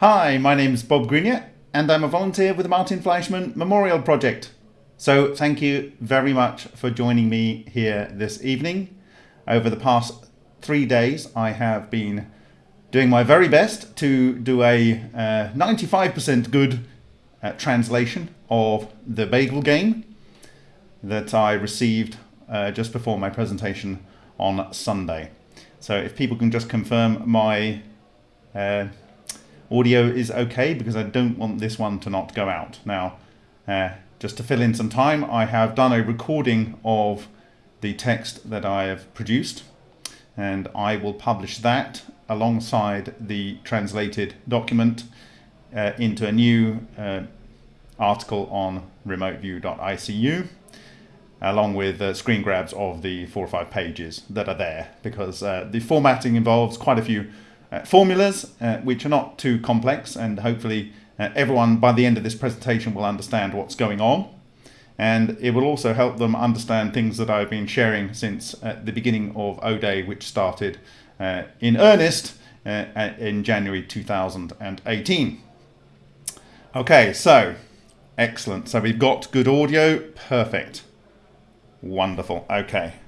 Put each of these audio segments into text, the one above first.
Hi, my name's Bob Greenyer, and I'm a volunteer with the Martin Fleischmann Memorial Project. So thank you very much for joining me here this evening. Over the past three days, I have been doing my very best to do a 95% uh, good uh, translation of the Bagel game that I received uh, just before my presentation on Sunday. So if people can just confirm my uh, audio is okay because I don't want this one to not go out. Now, uh, just to fill in some time, I have done a recording of the text that I have produced and I will publish that alongside the translated document uh, into a new uh, article on remoteview.icu along with uh, screen grabs of the four or five pages that are there because uh, the formatting involves quite a few formulas uh, which are not too complex and hopefully uh, everyone by the end of this presentation will understand what's going on and it will also help them understand things that I've been sharing since the beginning of O-Day which started in earnest in January 2018. Okay, so excellent. So we've got good audio, perfect. Wonderful. Okay.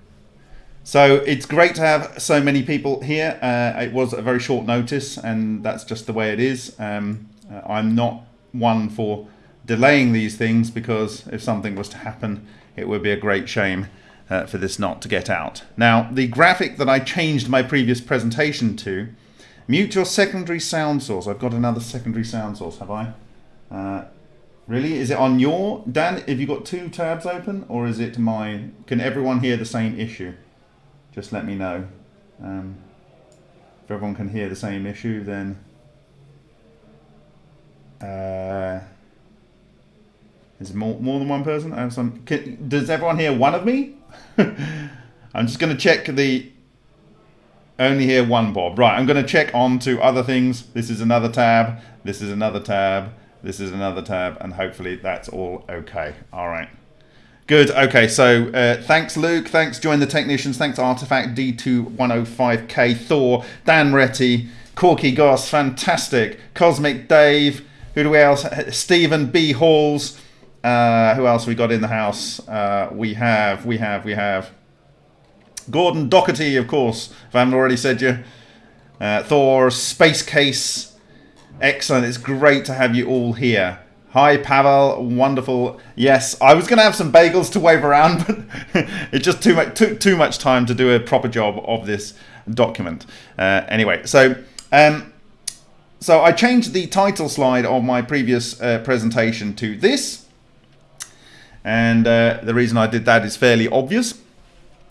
So it's great to have so many people here. Uh, it was a very short notice, and that's just the way it is. Um, uh, I'm not one for delaying these things because if something was to happen, it would be a great shame uh, for this not to get out. Now, the graphic that I changed my previous presentation to, mute your secondary sound source. I've got another secondary sound source, have I? Uh, Really? Is it on your... Dan, have you got two tabs open? Or is it mine? Can everyone hear the same issue? Just let me know. Um, if everyone can hear the same issue, then... Uh, is it more, more than one person? I have some... Can, does everyone hear one of me? I'm just going to check the... Only hear one Bob. Right, I'm going to check on to other things. This is another tab. This is another tab. This is another tab, and hopefully that's all okay. All right. Good. Okay. So uh, thanks, Luke. Thanks, Join the Technicians. Thanks, Artifact D2105K, Thor, Dan Retty, Corky Goss, fantastic. Cosmic Dave. Who do we else? Stephen B. Halls. Uh, who else we got in the house? Uh, we have, we have, we have Gordon Doherty, of course. If I haven't already said you. Uh, Thor, Space Case. Excellent. It's great to have you all here. Hi, Pavel. Wonderful. Yes, I was going to have some bagels to wave around, but it just too much took too much time to do a proper job of this document. Uh, anyway, so um, so I changed the title slide of my previous uh, presentation to this, and uh, the reason I did that is fairly obvious.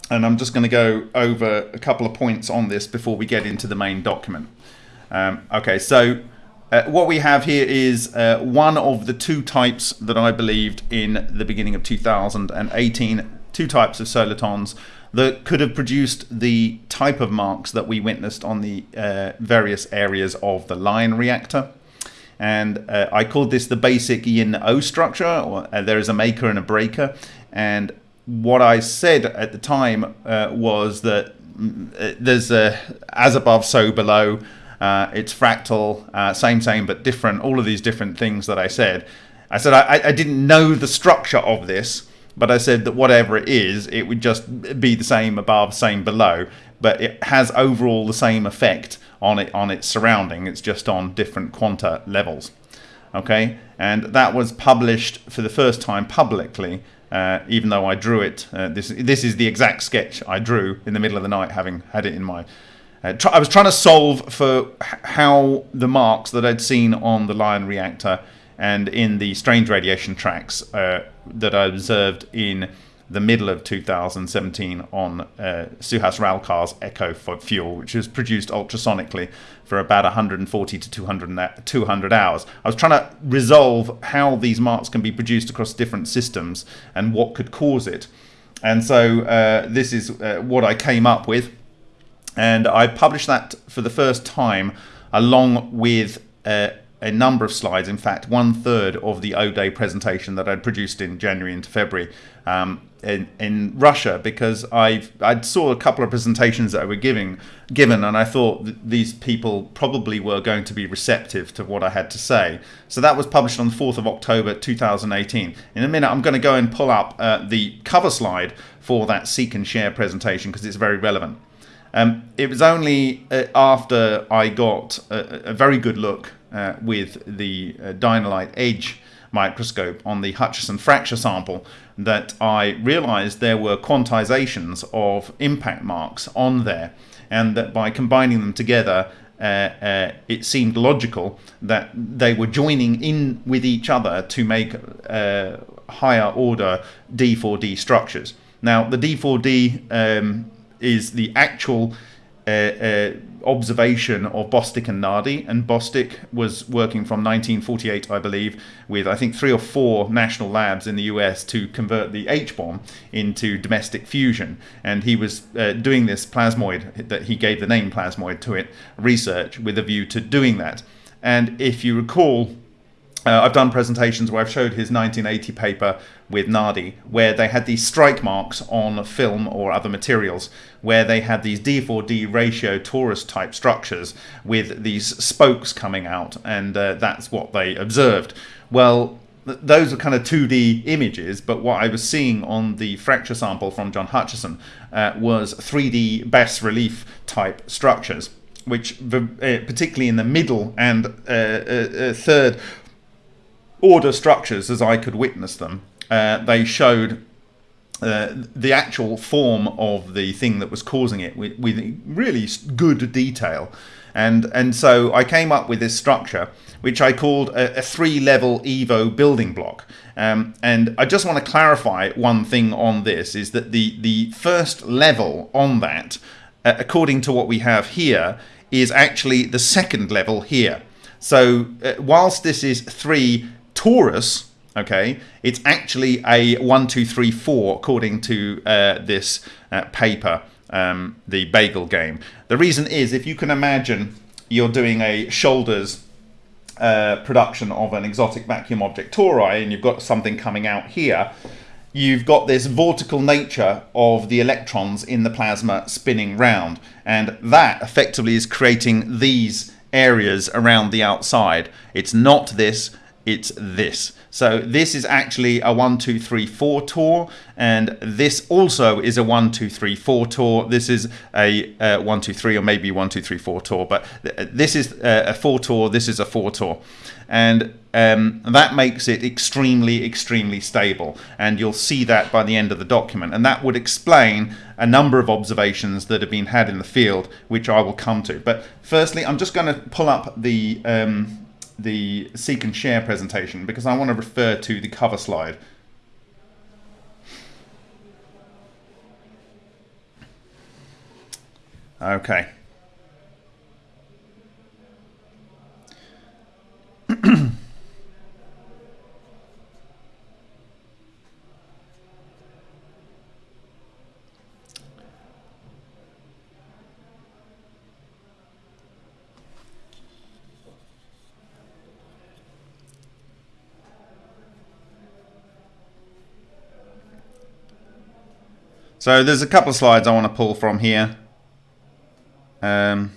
And I'm just going to go over a couple of points on this before we get into the main document. Um, okay, so uh, what we have here is uh, one of the two types that I believed in the beginning of 2018, two types of solitons that could have produced the type of marks that we witnessed on the uh, various areas of the Lion reactor. And uh, I called this the basic yin-O structure. Or, uh, there is a maker and a breaker. And what I said at the time uh, was that mm, there's a as above, so below it's fractal, uh, same, same, but different, all of these different things that I said. I said I, I didn't know the structure of this, but I said that whatever it is, it would just be the same above, same below, but it has overall the same effect on it on its surrounding. It's just on different quanta levels. Okay, and that was published for the first time publicly, uh, even though I drew it. Uh, this this is the exact sketch I drew in the middle of the night, having had it in my uh, I was trying to solve for how the marks that I'd seen on the Lion reactor and in the strange radiation tracks uh, that I observed in the middle of 2017 on uh, Suhas Ralkar's Echo fuel, which was produced ultrasonically for about 140 to 200, 200 hours. I was trying to resolve how these marks can be produced across different systems and what could cause it. And so uh, this is uh, what I came up with and I published that for the first time along with uh, a number of slides. In fact, one third of the O Day presentation that I'd produced in January into February um, in, in Russia because I I saw a couple of presentations that I were giving given, and I thought these people probably were going to be receptive to what I had to say. So that was published on the 4th of October 2018. In a minute, I'm going to go and pull up uh, the cover slide for that Seek and Share presentation because it's very relevant. Um, it was only uh, after I got a, a very good look uh, with the uh, Dino-Lite Edge microscope on the Hutchison fracture sample that I realized there were quantizations of impact marks on there and that by combining them together uh, uh, it seemed logical that they were joining in with each other to make uh, higher order D4D structures. Now the D4D um, is the actual uh, uh, observation of Bostick and Nardi, and Bostick was working from 1948, I believe, with I think three or four national labs in the US to convert the H bomb into domestic fusion, and he was uh, doing this plasmoid that he gave the name plasmoid to it research with a view to doing that. And if you recall, uh, I've done presentations where I've showed his 1980 paper with Nardi, where they had these strike marks on film or other materials, where they had these D4D ratio torus type structures with these spokes coming out, and uh, that's what they observed. Well, those are kind of 2D images, but what I was seeing on the fracture sample from John Hutchison uh, was 3D bas relief type structures which uh, particularly in the middle and uh, uh, uh third order structures as I could witness them. Uh, they showed uh, the actual form of the thing that was causing it with, with, really good detail. And, and so I came up with this structure, which I called a, a three level EVO building block. Um, and I just want to clarify one thing on this is that the, the first level on that, uh, according to what we have here, is actually the second level here. So uh, whilst this is three torus, okay, it's actually a one, two, three, four, according to uh, this uh, paper, um, the bagel game. The reason is if you can imagine you're doing a shoulders uh, production of an exotic vacuum object tori and you've got something coming out here, you've got this vortical nature of the electrons in the plasma spinning round. And that effectively is creating these areas around the outside. It's not this, it's this. So this is actually a one, two, three, four tour, and this also is a one, two, three, four tour. This is a uh, one, two, three, or maybe one, two, three, four tour, but th this is uh, a four tour, This is a four tour. and um, that makes it extremely, extremely stable. And you'll see that by the end of the document, and that would explain a number of observations that have been had in the field, which I will come to. But firstly, I'm just going to pull up the um, the seek and share presentation because I want to refer to the cover slide. Okay. So there's a couple of slides I want to pull from here. Um,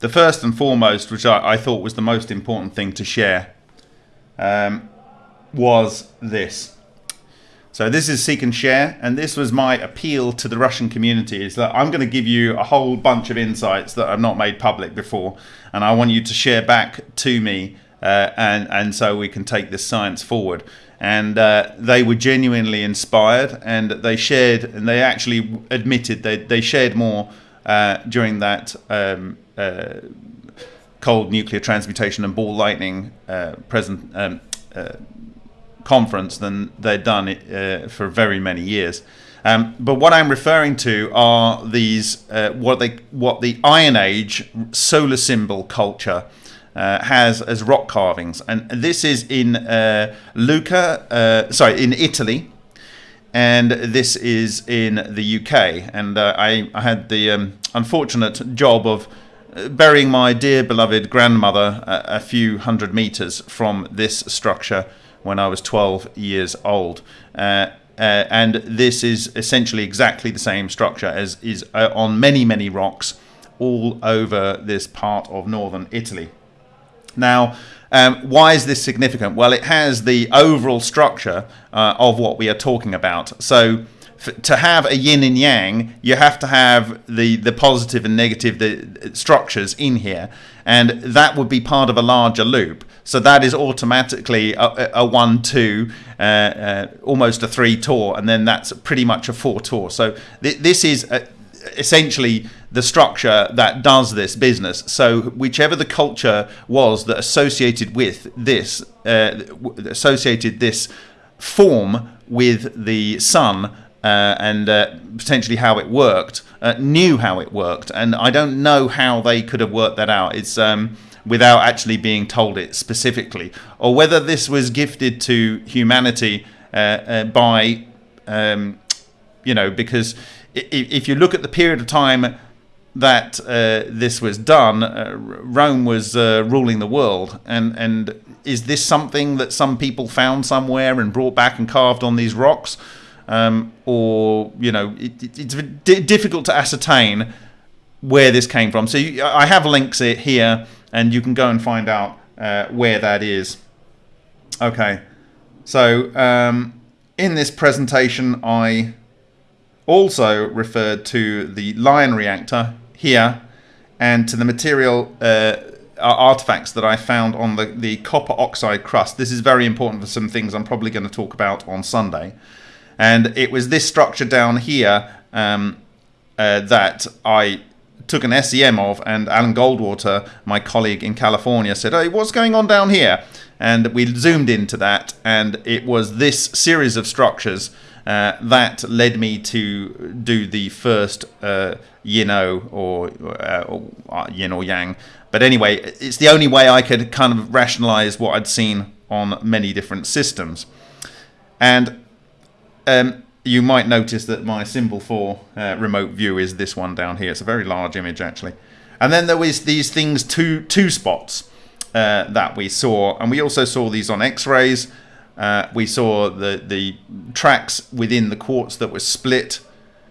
the first and foremost, which I, I, thought was the most important thing to share, um, was this. So this is Seek and Share, and this was my appeal to the Russian community, is that I'm going to give you a whole bunch of insights that I've not made public before, and I want you to share back to me, uh, and, and so we can take this science forward and uh, they were genuinely inspired and they shared and they actually admitted they, they shared more uh, during that um, uh, cold nuclear transmutation and ball lightning uh, present um, uh, conference than they'd done uh, for very many years. Um, but what I'm referring to are these what they what the Iron Age solar symbol culture uh, has as rock carvings, and this is in uh, Lucca, uh, sorry, in Italy, and this is in the UK. And uh, I, I, had the um, unfortunate job of uh, burying my dear beloved grandmother a, a few hundred meters from this structure when I was 12 years old. Uh, uh, and this is essentially exactly the same structure as is uh, on many, many rocks all over this part of northern Italy. Now, um, why is this significant? Well, it has the overall structure uh, of what we are talking about. So, to have a yin and yang, you have to have the, the positive and negative the structures in here, and that would be part of a larger loop. So that is automatically a, a one two, uh, uh, almost a three tour, and then that's pretty much a four tour. So th- this is a, essentially the structure that does this business. So whichever the culture was that associated with this, uh, associated this form with the sun uh, and uh, potentially how it worked, uh, knew how it worked, and I don't know how they could have worked that out. It's um, without actually being told it specifically, or whether this was gifted to humanity uh, uh, by, um, you know, because if you look at the period of time that uh, this was done, uh, Rome was uh, ruling the world, and and is this something that some people found somewhere and brought back and carved on these rocks, um, or you know, it, it's difficult to ascertain where this came from. So you, I have links here, and you can go and find out uh, where that is. Okay, so um, in this presentation, I also referred to the Lion reactor here and to the material uh, artifacts that I found on the, the copper oxide crust. This is very important for some things I'm probably going to talk about on Sunday. And it was this structure down here um, uh, that I took an SEM of, and Alan Goldwater, my colleague in California, said, Hey, what's going on down here? And we zoomed into that, and it was this series of structures uh, that led me to do the first uh, or, uh, or Yin or Yang. But anyway, it's the only way I could kind of rationalize what I'd seen on many different systems. And um, you might notice that my symbol for uh, remote view is this one down here. It's a very large image actually. And then there was these things, two, two spots uh, that we saw. And we also saw these on x-rays uh, we saw the, the tracks within the quartz that were split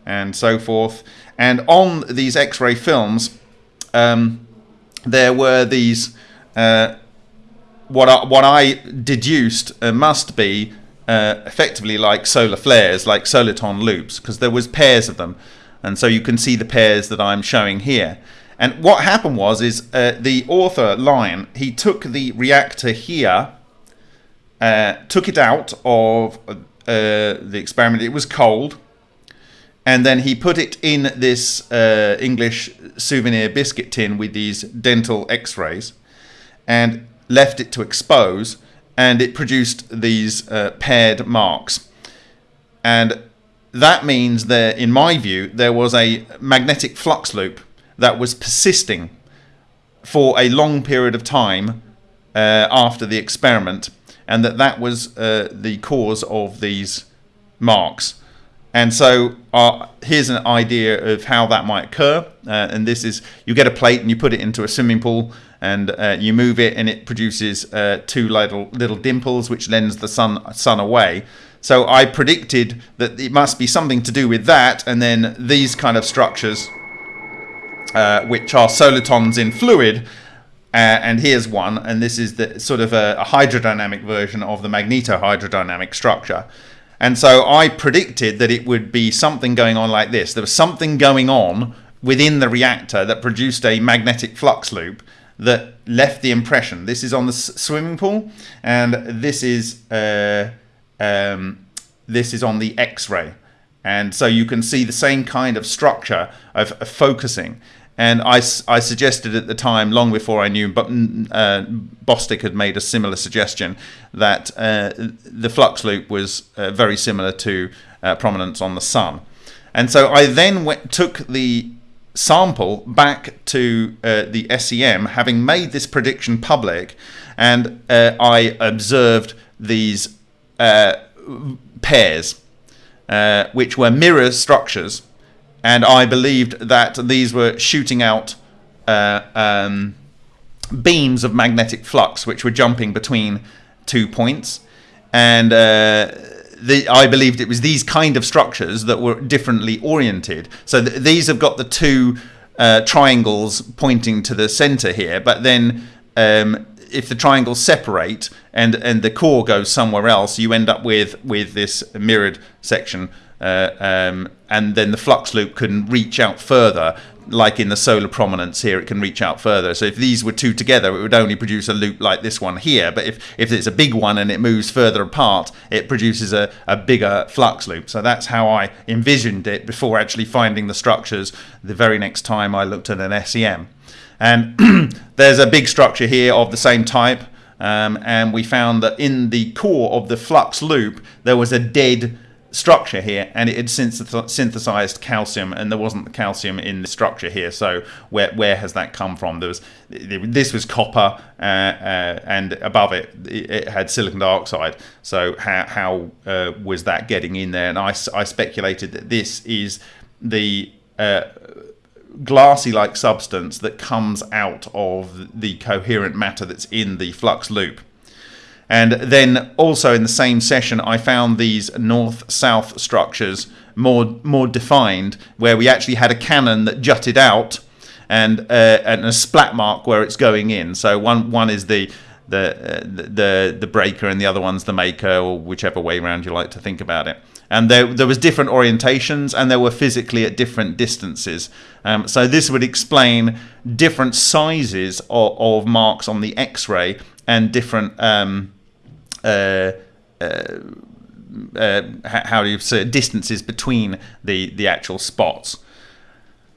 and so forth. And on these X-ray films, um, there were these, uh, what, I, what I deduced uh, must be uh, effectively like solar flares, like soliton loops, because there was pairs of them. And so you can see the pairs that I'm showing here. And what happened was is uh, the author, Lion, he took the reactor here uh, took it out of uh, the experiment. It was cold. And then he put it in this uh, English souvenir biscuit tin with these dental x rays and left it to expose. And it produced these uh, paired marks. And that means that, in my view, there was a magnetic flux loop that was persisting for a long period of time uh, after the experiment and that that was uh, the cause of these marks. And so uh, here's an idea of how that might occur. Uh, and this is you get a plate and you put it into a swimming pool and uh, you move it and it produces uh, two little little dimples which lends the sun sun away. So I predicted that it must be something to do with that, and then these kind of structures, uh, which are solitons in fluid, uh, and here's one, and this is the sort of a, a hydrodynamic version of the magnetohydrodynamic structure. And so I predicted that it would be something going on like this. There was something going on within the reactor that produced a magnetic flux loop that left the impression. This is on the swimming pool, and this is uh, um, this is on the X-ray. And so you can see the same kind of structure of, of focusing. And I, I suggested at the time, long before I knew, but uh, Bostick had made a similar suggestion that uh, the flux loop was uh, very similar to uh, prominence on the sun. And so I then went, took the sample back to uh, the SEM, having made this prediction public, and uh, I observed these pairs, which were mirror structures and I believed that these were shooting out uh, um, beams of magnetic flux which were jumping between two points, and uh, the, I believed it was these kind of structures that were differently oriented. So th- these have got the two uh, triangles pointing to the center here, but then um, if the triangles separate and and the core goes somewhere else, you end up with with this mirrored section. Uh, um, and then the flux loop can reach out further like in the solar prominence here, it can reach out further. So if these were two together, it would only produce a loop like this one here. But if, if it's a big one and it moves further apart, it produces a, a bigger flux loop. So that's how I envisioned it before actually finding the structures the very next time I looked at an SEM. And there's a big structure here of the same type. Um, and we found that in the core of the flux loop, there was a dead structure here and it had synthesized calcium and there wasn't the calcium in the structure here. So where where has that come from? There was this was copper uh, uh, and above it it had silicon dioxide. So how, how uh, was that getting in there? And I, I speculated that this is the uh, glassy like substance that comes out of the coherent matter that's in the flux loop and then also in the same session, I found these north-south structures more more defined, where we actually had a cannon that jutted out, and uh, and a splat mark where it's going in. So one one is the the, uh, the the breaker, and the other one's the maker, or whichever way around you like to think about it. And there there was different orientations, and they were physically at different distances. Um, so this would explain different sizes of, of marks on the X-ray and different. Um, uh, uh, uh, how do you say distances between the the actual spots.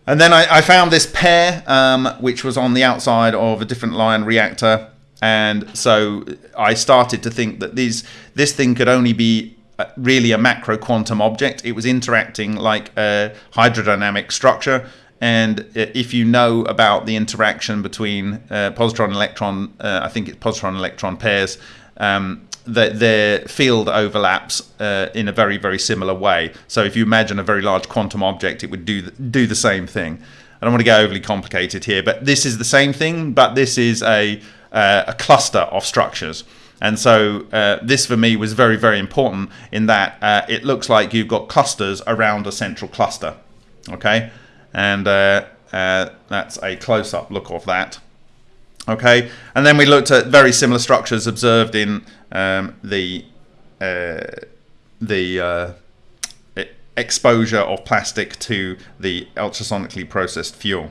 And then I, I found this pair, um, which was on the outside of a different Lion reactor, and so I started to think that these this thing could only be really a macro quantum object. It was interacting like a hydrodynamic structure. And if you know about the interaction between uh, positron electron, uh, I think it's positron electron pairs, um, that their field overlaps uh, in a very very similar way. So if you imagine a very large quantum object, it would do the, do the same thing. I don't want to get overly complicated here, but this is the same thing, but this is a uh, a cluster of structures. And so uh, this for me was very very important in that uh, it looks like you've got clusters around a central cluster. Okay, and uh, uh, that's a close-up look of that. Okay, and then we looked at very similar structures observed in um, the uh, the uh, exposure of plastic to the ultrasonically processed fuel.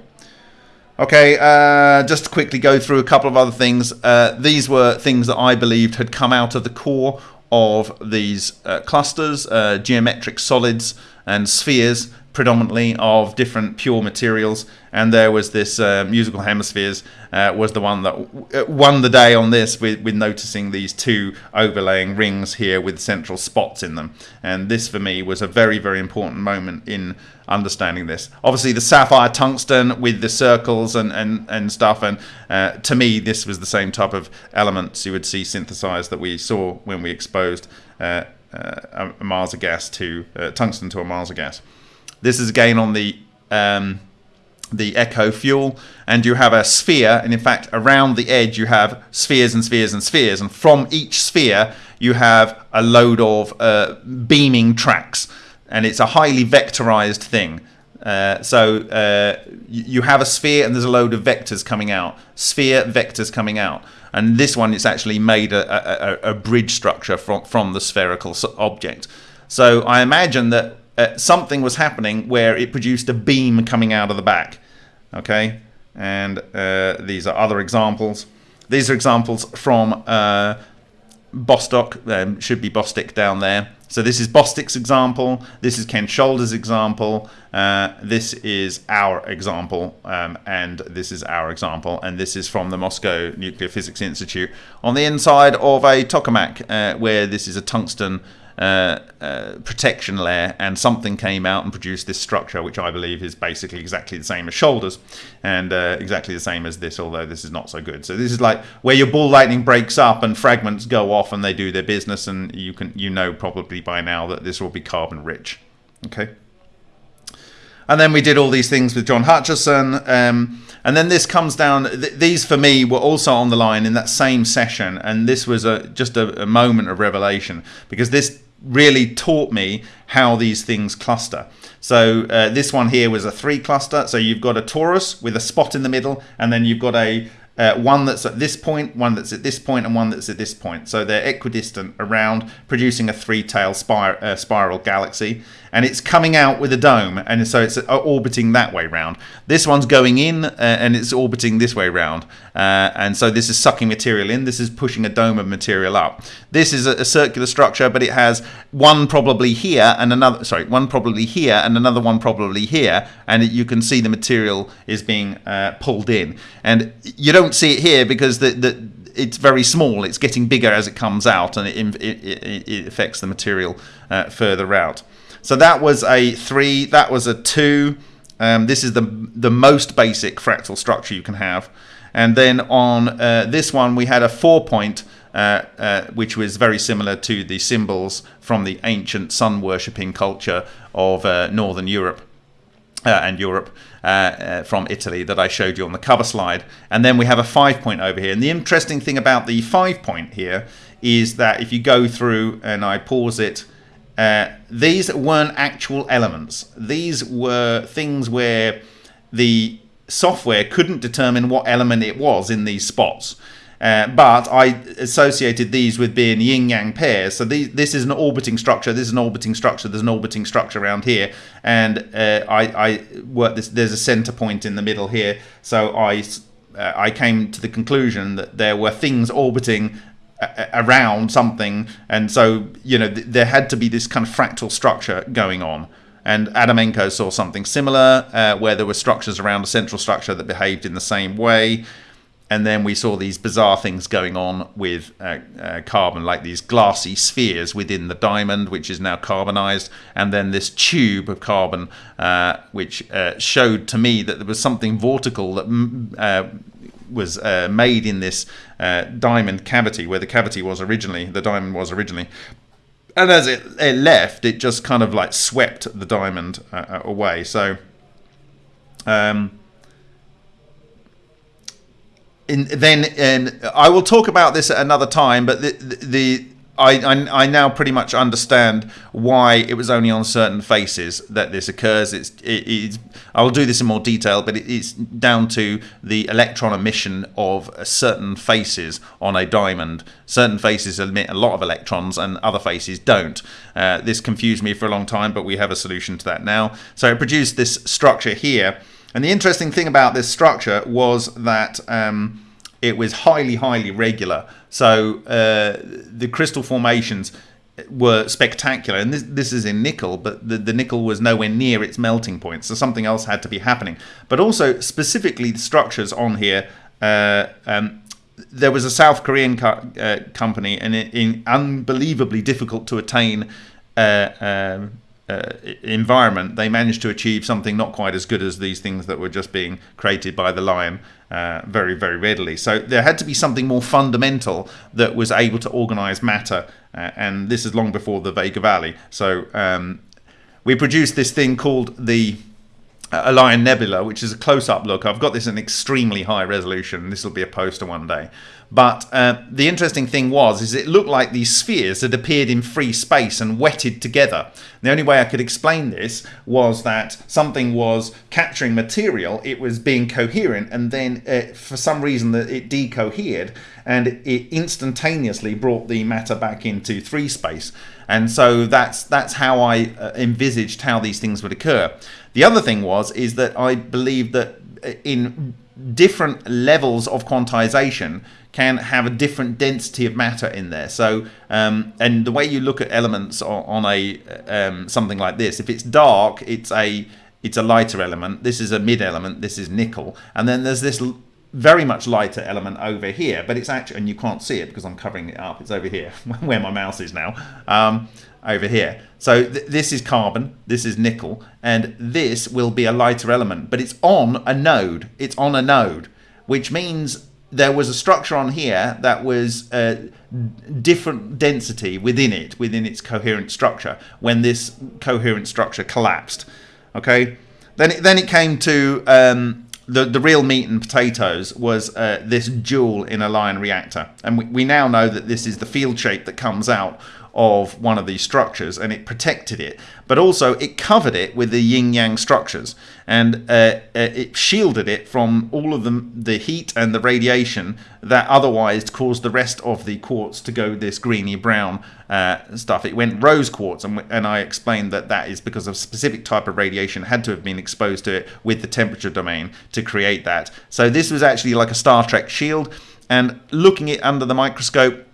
Okay, uh, just to quickly go through a couple of other things. Uh, these were things that I believed had come out of the core of these uh, clusters, uh, geometric solids and spheres predominantly of different pure materials and there was this uh, musical hemispheres uh, was the one that uh, won the day on this with, with noticing these two overlaying rings here with central spots in them. And this for me was a very very important moment in understanding this. Obviously the sapphire tungsten with the circles and and, and stuff and uh, to me this was the same type of elements you would see synthesized that we saw when we exposed uh, uh, a Marsa gas to tungsten to a Marsa gas this is again on the um, the echo fuel. And you have a sphere and in fact around the edge you have spheres and spheres and spheres. And from each sphere you have a load of uh, beaming tracks. And it's a highly vectorized thing. Uh, so uh, you have a sphere and there's a load of vectors coming out. Sphere vectors coming out. And this one is actually made a, a, a bridge structure from, from the spherical object. So I imagine that uh, something was happening where it produced a beam coming out of the back. Okay, and uh, these are other examples. These are examples from uh, Bostock, um, should be Bostick down there. So this is Bostick's example, this is Ken Shoulder's example, uh, this is our example, um, and this is our example, and this is from the Moscow Nuclear Physics Institute on the inside of a tokamak, uh, where this is a tungsten uh, uh, protection layer and something came out and produced this structure which I believe is basically exactly the same as shoulders and uh, exactly the same as this although this is not so good so this is like where your ball lightning breaks up and fragments go off and they do their business and you can you know probably by now that this will be carbon rich okay and then we did all these things with John Hutchison. Um, and then this comes down. Th- these for me were also on the line in that same session, and this was a just a, a moment of revelation because this really taught me how these things cluster. So uh, this one here was a three cluster. So you've got a torus with a spot in the middle, and then you've got a uh, one that's at this point, one that's at this point, and one that's at this point. So they're equidistant around, producing a three-tail spir- uh, spiral galaxy and it's coming out with a dome, and so it's uh, orbiting that way round. This one's going in, uh, and it's orbiting this way round, uh, and so this is sucking material in. This is pushing a dome of material up. This is a, a, circular structure, but it has one probably here and another. Sorry, one probably here and another one probably here, and it, you can see the material is being uh, pulled in, and you don't see it here because the the it's very small. It's getting bigger as it comes out, and it, it, it affects the material uh, further out. So that was a three. That was a two. Um, this is the the most basic fractal structure you can have. And then on uh, this one, we had a four point, uh, uh, which was very similar to the symbols from the ancient sun worshipping culture of uh, Northern Europe. Uh, and Europe uh, from Italy that I showed you on the cover slide. And then we have a five point over here. And the interesting thing about the five point here is that if you go through and I pause it uh, these weren't actual elements. These were things where the software couldn't determine what element it was in these spots. Uh, but I associated these with being yin yang pairs. So these, this is an orbiting structure. This is an orbiting structure. There's an orbiting structure around here, and uh, I, I this. There's a center point in the middle here. So I uh, I came to the conclusion that there were things orbiting around something, and so you know th- there had to be this kind of fractal structure going on. And Adamenko saw something similar, uh, where there were structures around a central structure that behaved in the same way. And then we saw these bizarre things going on with uh, uh, carbon, like these glassy spheres within the diamond, which is now carbonized, and then this tube of carbon, uh, which uh, showed to me that there was something vortical that uh, was uh, made in this uh, diamond cavity where the cavity was originally, the diamond was originally. And as it, it left, it just kind of like swept the diamond uh, uh away. So, um, in, then, and I will talk about this at another time, but the, the I, I, I, now pretty much understand why it was only on certain faces that this occurs. It's, it, it's I will do this in more detail, but it, it's down to the electron emission of certain faces on a diamond. Certain faces emit a lot of electrons, and other faces don't. Uh, this confused me for a long time, but we have a solution to that now. So it produced this structure here, and the interesting thing about this structure was that. Um, it was highly, highly regular. So uh, the crystal formations were spectacular. And this, this is in nickel, but the, the nickel was nowhere near its melting point. So something else had to be happening. But also, specifically, the structures on here. Uh, um, there was a South Korean co- uh, company, and in, unbelievably difficult to attain uh, um, uh, environment, they managed to achieve something not quite as good as these things that were just being created by the lion uh, very, very readily. So there had to be something more fundamental that was able to organize matter, uh, and this is long before the Vega Valley. So um, we produced this thing called the Orion Nebula, which is a close-up look. I've got this in extremely high resolution. This will be a poster one day. But uh, the interesting thing was, is it looked like these spheres had appeared in free space and wetted together. The only way I could explain this was that something was capturing material, it was being coherent, and then uh, for some reason that it decohered, and it instantaneously brought the matter back into three space. And so that's that's how I uh, envisaged how these things would occur. The other thing was is that I believe that uh, in different levels of quantization can have a different density of matter in there. So, um, and the way you look at elements on, on a um, something like this, if it's dark, it's a it's a lighter element. This is a mid element. This is nickel, and then there's this very much lighter element over here. But it's actually, and you can't see it because I'm covering it up. It's over here where my mouse is now. Um, over here. So th this is carbon, this is nickel, and this will be a lighter element, but it's on a node. It's on a node, which means there was a structure on here that was a different density within it, within its coherent structure, when this coherent structure collapsed. Okay, then it, then it came to um, the the real meat and potatoes was uh, this jewel in a Lion reactor, and we, we now know that this is the field shape that comes out of one of these structures and it protected it. But also it covered it with the yin yang structures. And uh, uh, it shielded it from all of the, the heat and the radiation that otherwise caused the rest of the quartz to go this greeny brown uh, stuff. It went rose quartz and, and I explained that that is because a specific type of radiation had to have been exposed to it with the temperature domain to create that. So this was actually like a Star Trek shield. And looking it under the microscope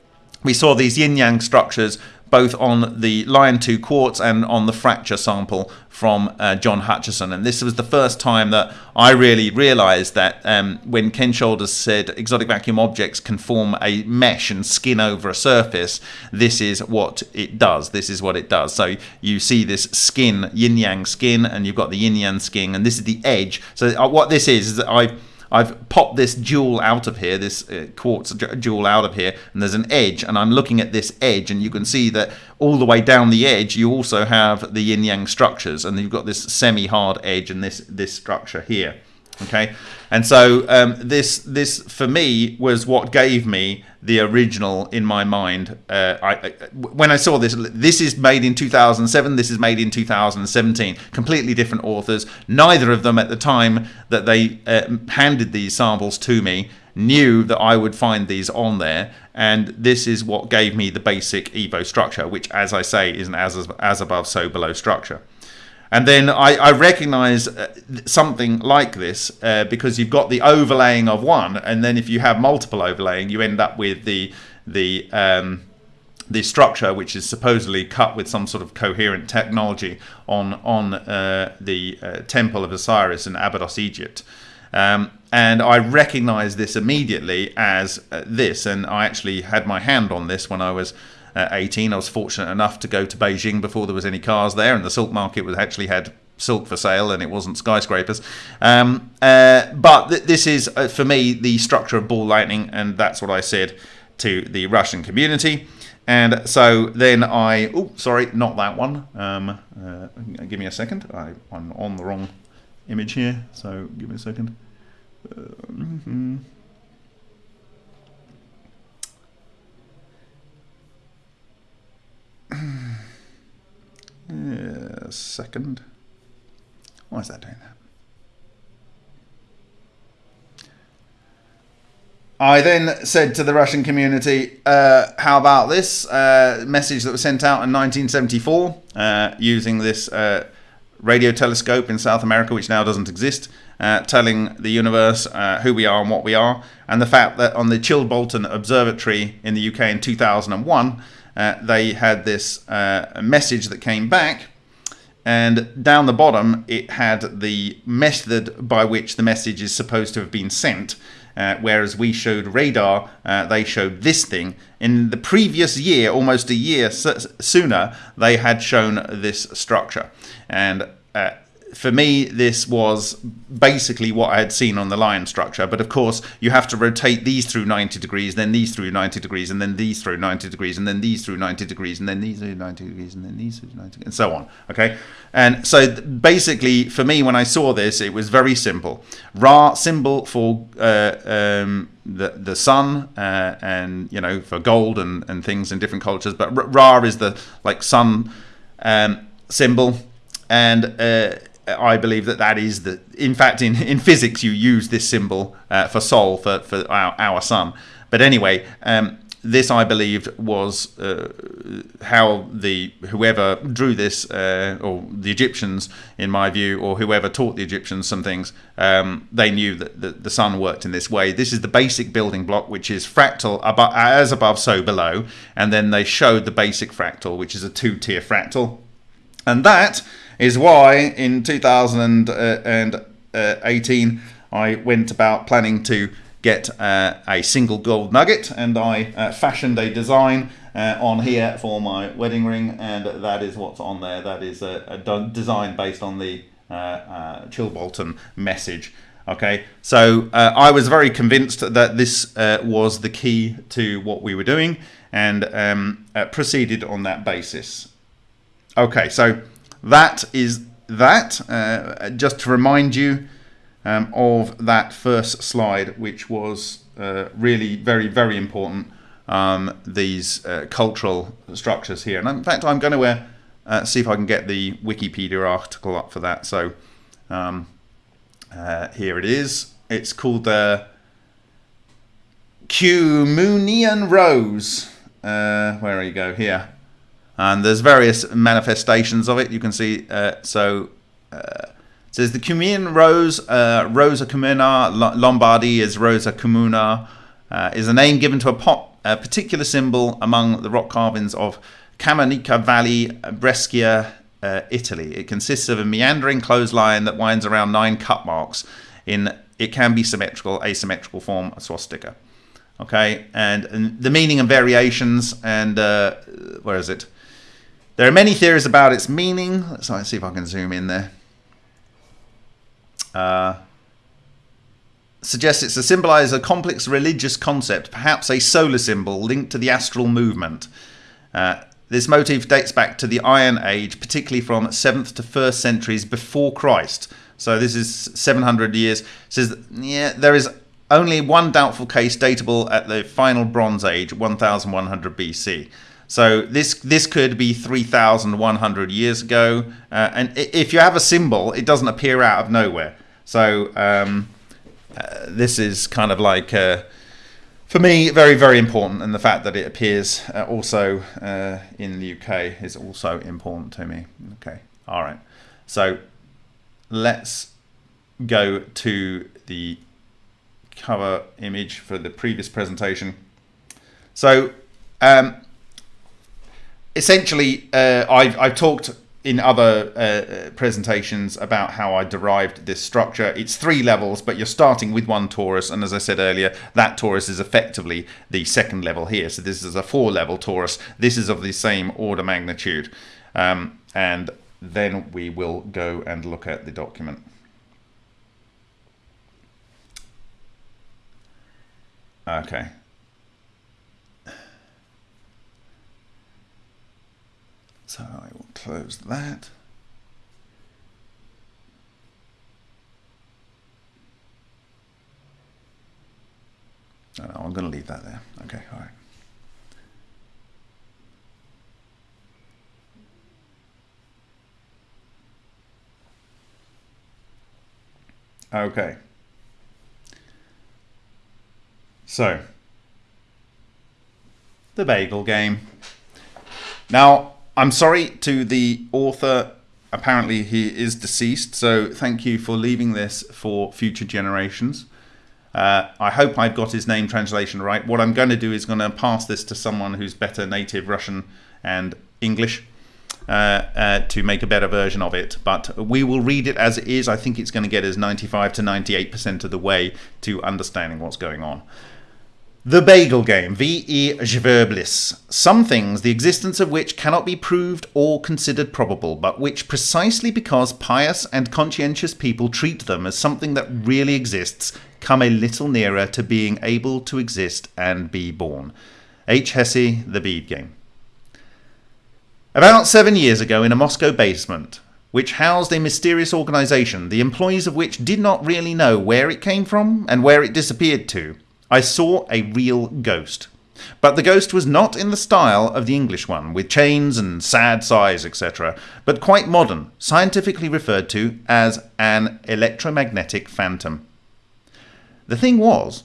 we saw these yin yang structures both on the Lion 2 quartz and on the fracture sample from uh, John Hutchison. And this was the first time that I really realized that um, when Ken Shoulders said exotic vacuum objects can form a mesh and skin over a surface, this is what it does. This is what it does. So you see this skin, yin yang skin, and you've got the yin yang skin, and this is the edge. So uh, what this is, is that I've I've popped this jewel out of here, this uh, quartz jewel out of here, and there's an edge, and I'm looking at this edge, and you can see that all the way down the edge, you also have the yin-yang structures, and you've got this semi-hard edge and this, this structure here okay? And so um, this this for me was what gave me the original in my mind uh, I, I, when I saw this this is made in 2007 this is made in 2017 completely different authors. Neither of them at the time that they uh, handed these samples to me knew that I would find these on there. And this is what gave me the basic Evo structure which as I say is an as, as above so below structure and then I, I recognize uh, something like this uh, because you've got the overlaying of one, and then if you have multiple overlaying, you end up with the the um, the structure, which is supposedly cut with some sort of coherent technology on on uh, the uh, Temple of Osiris in Abydos, Egypt. Um, and I recognized this immediately as uh, this, and I actually had my hand on this when I was at 18. I was fortunate enough to go to Beijing before there was any cars there, and the silk market was actually had silk for sale and it wasn't skyscrapers. Um, uh, but th- this is, uh, for me, the structure of ball lightning, and that's what I said to the Russian community. And so then I, oh, sorry, not that one. Um, uh, give me a second. I, am on the wrong image here, so give me a second. Mm-hmm. Yeah, second. Why is that doing that? I then said to the Russian community, uh, how about this uh, message that was sent out in 1974 uh, using this uh, radio telescope in South America, which now doesn't exist, uh, telling the universe uh, who we are and what we are, and the fact that on the Chilbolton Observatory in the UK in 2001, uh, they had this uh, message that came back and down the bottom it had the method by which the message is supposed to have been sent uh, whereas we showed radar uh, they showed this thing. In the previous year almost a year sooner they had shown this structure. And uh, for me, this was basically what I had seen on the lion structure. But of course, you have to rotate these through 90 degrees, then these through 90 degrees, and then these through 90 degrees, and then these through 90 degrees, and then these through 90 degrees, and then these through 90 degrees, and so on. Okay. And so basically, for me, when I saw this, it was very simple. Ra symbol for uh, um, the the sun, uh, and you know for gold and and things in different cultures. But Ra is the like sun um, symbol, and uh, I believe that that is the. In fact, in, in physics, you use this symbol uh, for Sol for for our, our sun. But anyway, um, this I believed was uh, how the whoever drew this, uh, or the Egyptians, in my view, or whoever taught the Egyptians some things, um, they knew that the, the sun worked in this way. This is the basic building block, which is fractal above, as above, so below, and then they showed the basic fractal, which is a two-tier fractal, and that is why in 2018 I went about planning to get uh, a single gold nugget and I uh, fashioned a design uh, on here for my wedding ring and that is what's on there. That is a, a design based on the uh, uh, Chilbolton message. Okay, so uh, I was very convinced that this was the key to what we were doing and um, proceeded on that basis. Okay, so that is that, uh, just to remind you um, of that first slide, which was uh, really very, very important, um, these uh, cultural structures here. And in fact, I'm going to uh, see if I can get the Wikipedia article up for that. So um, uh, here it is. It's called the Camunian Rose. Uh, where are you go? Here. And there's various manifestations of it. You can see. Uh, so uh, it says the Camunian Rose, uh, Rosa Camuna, Lombardy is Rosa Comuna, uh, is a name given to a, pot, a particular symbol among the rock carvings of Camonica Valley, Brescia, uh, Italy. It consists of a meandering clothesline that winds around nine cup marks. In it can be symmetrical, asymmetrical form, a swastika. Okay, and, and the meaning and variations, and uh, where is it? There are many theories about its meaning. Let's see if I can zoom in there. Uh, suggests it's to symbolize a complex religious concept, perhaps a solar symbol linked to the astral movement. Uh, this motif dates back to the Iron Age, particularly from 7th to 1st centuries before Christ. So this is 700 years. It says, yeah, there is only one doubtful case datable at the final Bronze Age, 1100 BC. So this this could be 3,100 years ago. Uh, and if you have a symbol, it doesn't appear out of nowhere. So um, uh, this is kind of like... Uh, for me, very, very important, and the fact that it appears uh, also uh, in the UK is also important to me. Okay, all right. So let's go to the cover image for the previous presentation. So um, essentially, uh, I've, I've talked in other uh, presentations about how I derived this structure. It's three levels, but you're starting with one torus. And as I said earlier, that torus is effectively the second level here. So this is a four level torus. This is of the same order magnitude. Um, and then we will go and look at the document. Okay. So I will close that. No, no, I'm going to leave that there. Okay, all right. Okay. So, the bagel game. Now, I'm sorry to the author. Apparently, he is deceased. So, thank you for leaving this for future generations. Uh, I hope I've got his name translation right. What I'm going to do is going to pass this to someone who's better native Russian and English uh, uh, to make a better version of it. But we will read it as it is. I think it's going to get us 95 to 98% of the way to understanding what's going on. The Bagel Game, V.E. Schwerblis. Some things, the existence of which cannot be proved or considered probable, but which, precisely because pious and conscientious people treat them as something that really exists, come a little nearer to being able to exist and be born. H. Hesse, The Bead Game. About seven years ago, in a Moscow basement, which housed a mysterious organization, the employees of which did not really know where it came from and where it disappeared to, I saw a real ghost. But the ghost was not in the style of the English one, with chains and sad sighs, etc., but quite modern, scientifically referred to as an electromagnetic phantom. The thing was,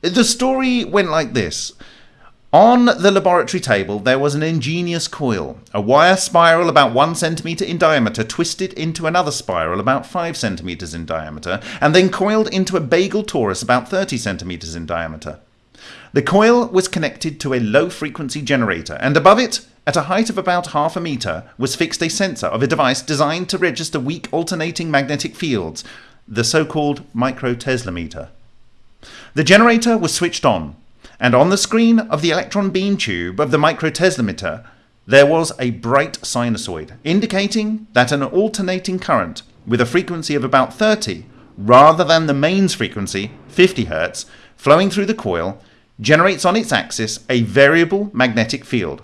the story went like this. On the laboratory table, there was an ingenious coil, a wire spiral about one centimetre in diameter twisted into another spiral about five centimetres in diameter, and then coiled into a bagel torus about 30 centimetres in diameter. The coil was connected to a low frequency generator, and above it, at a height of about half a metre, was fixed a sensor of a device designed to register weak alternating magnetic fields, the so called microteslometer. The generator was switched on, and on the screen of the electron beam tube of the microteslometer, there was a bright sinusoid, indicating that an alternating current with a frequency of about 30, rather than the mains frequency, 50 Hz, flowing through the coil, generates on its axis a variable magnetic field.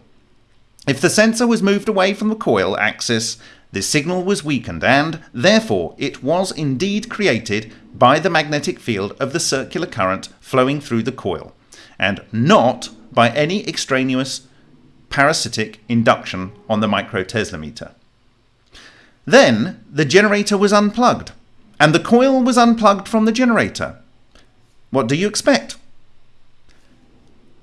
If the sensor was moved away from the coil axis, The signal was weakened and, therefore, it was indeed created by the magnetic field of the circular current flowing through the coil, and not by any extraneous parasitic induction on the microtesla Then the generator was unplugged, and the coil was unplugged from the generator. What do you expect?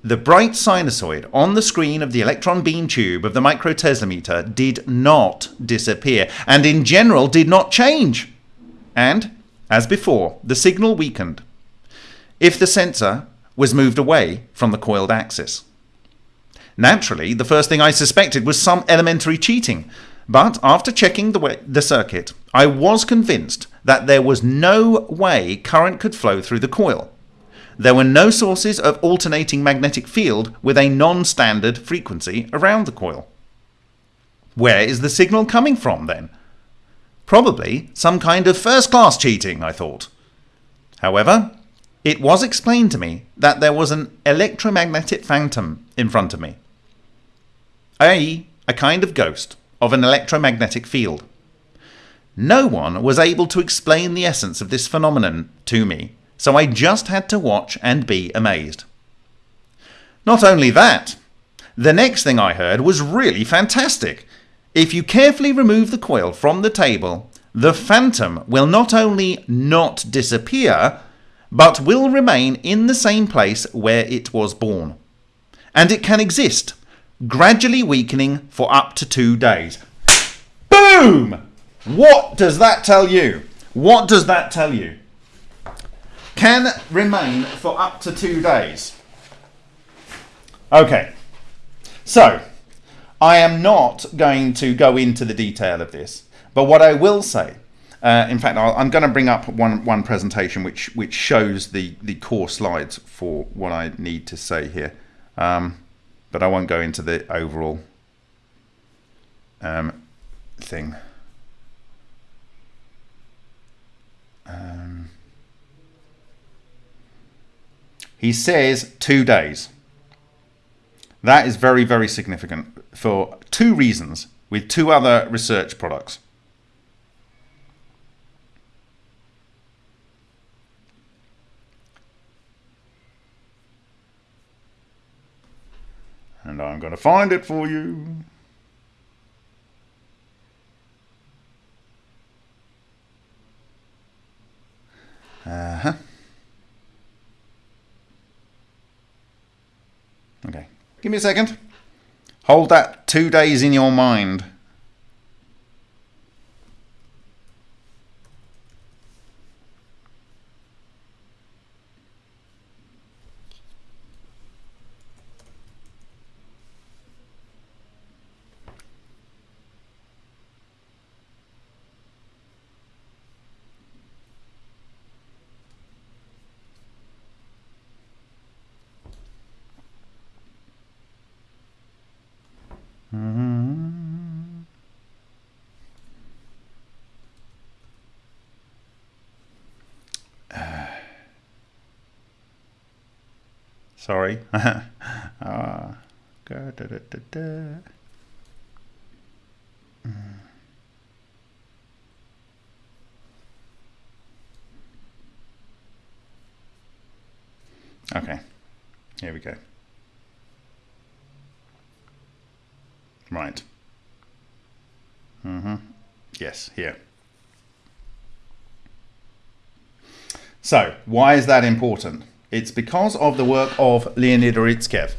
The bright sinusoid on the screen of the electron beam tube of the microteslometer did not disappear, and in general did not change. And, as before, the signal weakened if the sensor was moved away from the coiled axis. Naturally, the first thing I suspected was some elementary cheating, but after checking the, way, the circuit, I was convinced that there was no way current could flow through the coil. There were no sources of alternating magnetic field with a non-standard frequency around the coil. Where is the signal coming from then? Probably some kind of first-class cheating, I thought. However, it was explained to me that there was an electromagnetic phantom in front of me, i.e., a kind of ghost of an electromagnetic field. No one was able to explain the essence of this phenomenon to me so I just had to watch and be amazed. Not only that, the next thing I heard was really fantastic. If you carefully remove the coil from the table, the phantom will not only not disappear, but will remain in the same place where it was born. And it can exist, gradually weakening for up to two days. Boom! What does that tell you? What does that tell you? can remain for up to two days. Okay, so I am not going to go into the detail of this, but what I will say, uh, in fact, i am going to bring up one one presentation which which shows the the core slides for what I need to say here, um, but I won't go into the overall um, thing. Um, he says two days. That is very, very significant for two reasons with two other research products. And I'm going to find it for you. Uh-huh. Okay, give me a second. Hold that two days in your mind. Sorry. uh, da, Okay, here we go. Right. Mm-hmm. Yes, here. So, why is that important? It's because of the work of Leonid Urutskoev.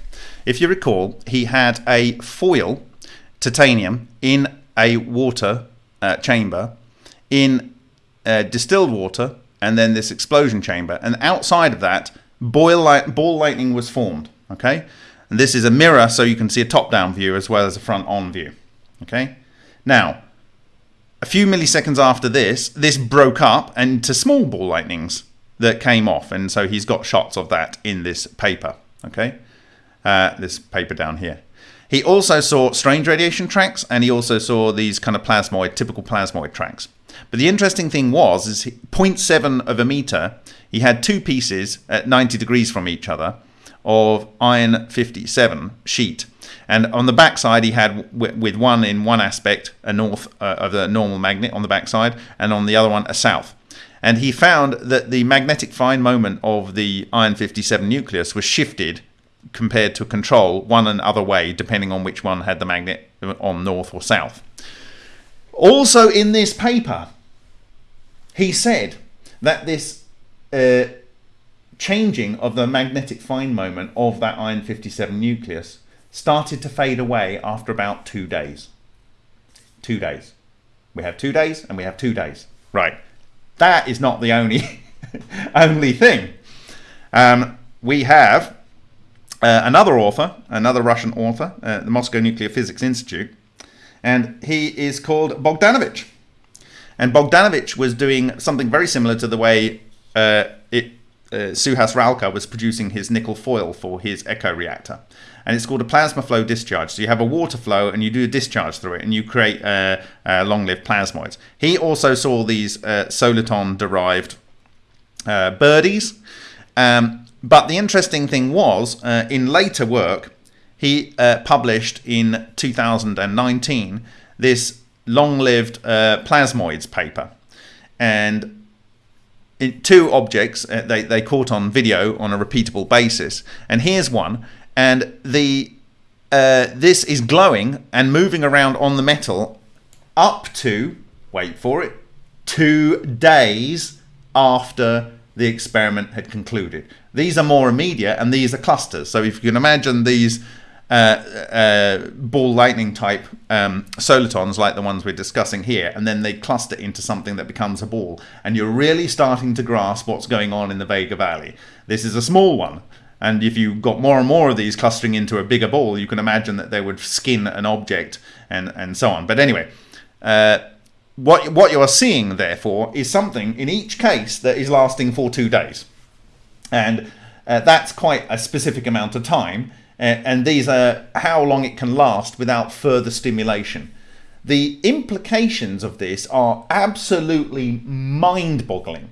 If you recall, he had a foil titanium in a water uh, chamber in uh, distilled water and then this explosion chamber. And outside of that, light, ball lightning was formed. Okay, and this is a mirror so you can see a top-down view as well as a front-on view. Okay, now a few milliseconds after this, this broke up into small ball lightnings that came off. And so he's got shots of that in this paper, okay? Uh, this paper down here. He also saw strange radiation tracks and he also saw these kind of plasmoid, typical plasmoid tracks. But the interesting thing was, is 0.7 of a meter, he had two pieces at 90 degrees from each other of iron 57 sheet. And on the back side, he had with one in one aspect a north uh, of the normal magnet on the back side, and on the other one a south. And he found that the magnetic fine moment of the iron 57 nucleus was shifted compared to control one and other way, depending on which one had the magnet on north or south. Also, in this paper, he said that this uh, changing of the magnetic fine moment of that iron 57 nucleus started to fade away after about two days. Two days. We have two days and we have two days. Right. That is not the only only thing. Um, we have uh, another author, another Russian author, uh, the Moscow Nuclear Physics Institute, and he is called Bogdanovich. And Bogdanovich was doing something very similar to the way uh, it, uh, Suhas Ralka was producing his nickel foil for his echo reactor. And it's called a plasma flow discharge. So you have a water flow and you do a discharge through it and you create uh, uh long-lived plasmoids. He also saw these uh, soliton-derived uh, birdies. Um, but the interesting thing was, in later work, he published in 2019 this long-lived uh, plasmoids paper. And in two objects uh, they, they caught on video on a repeatable basis. And here's one. And the uh, this is glowing and moving around on the metal up to, wait for it, two days after the experiment had concluded. These are more immediate and these are clusters. So if you can imagine these uh, uh, ball lightning type um, solitons like the ones we're discussing here, and then they cluster into something that becomes a ball. And you're really starting to grasp what's going on in the Vega Valley. This is a small one. And if you got more and more of these clustering into a bigger ball, you can imagine that they would skin an object and, and so on. But anyway, uh, what, what you are seeing, therefore, is something in each case that is lasting for two days. And uh, that's quite a specific amount of time and these are how long it can last without further stimulation. The implications of this are absolutely mind-boggling.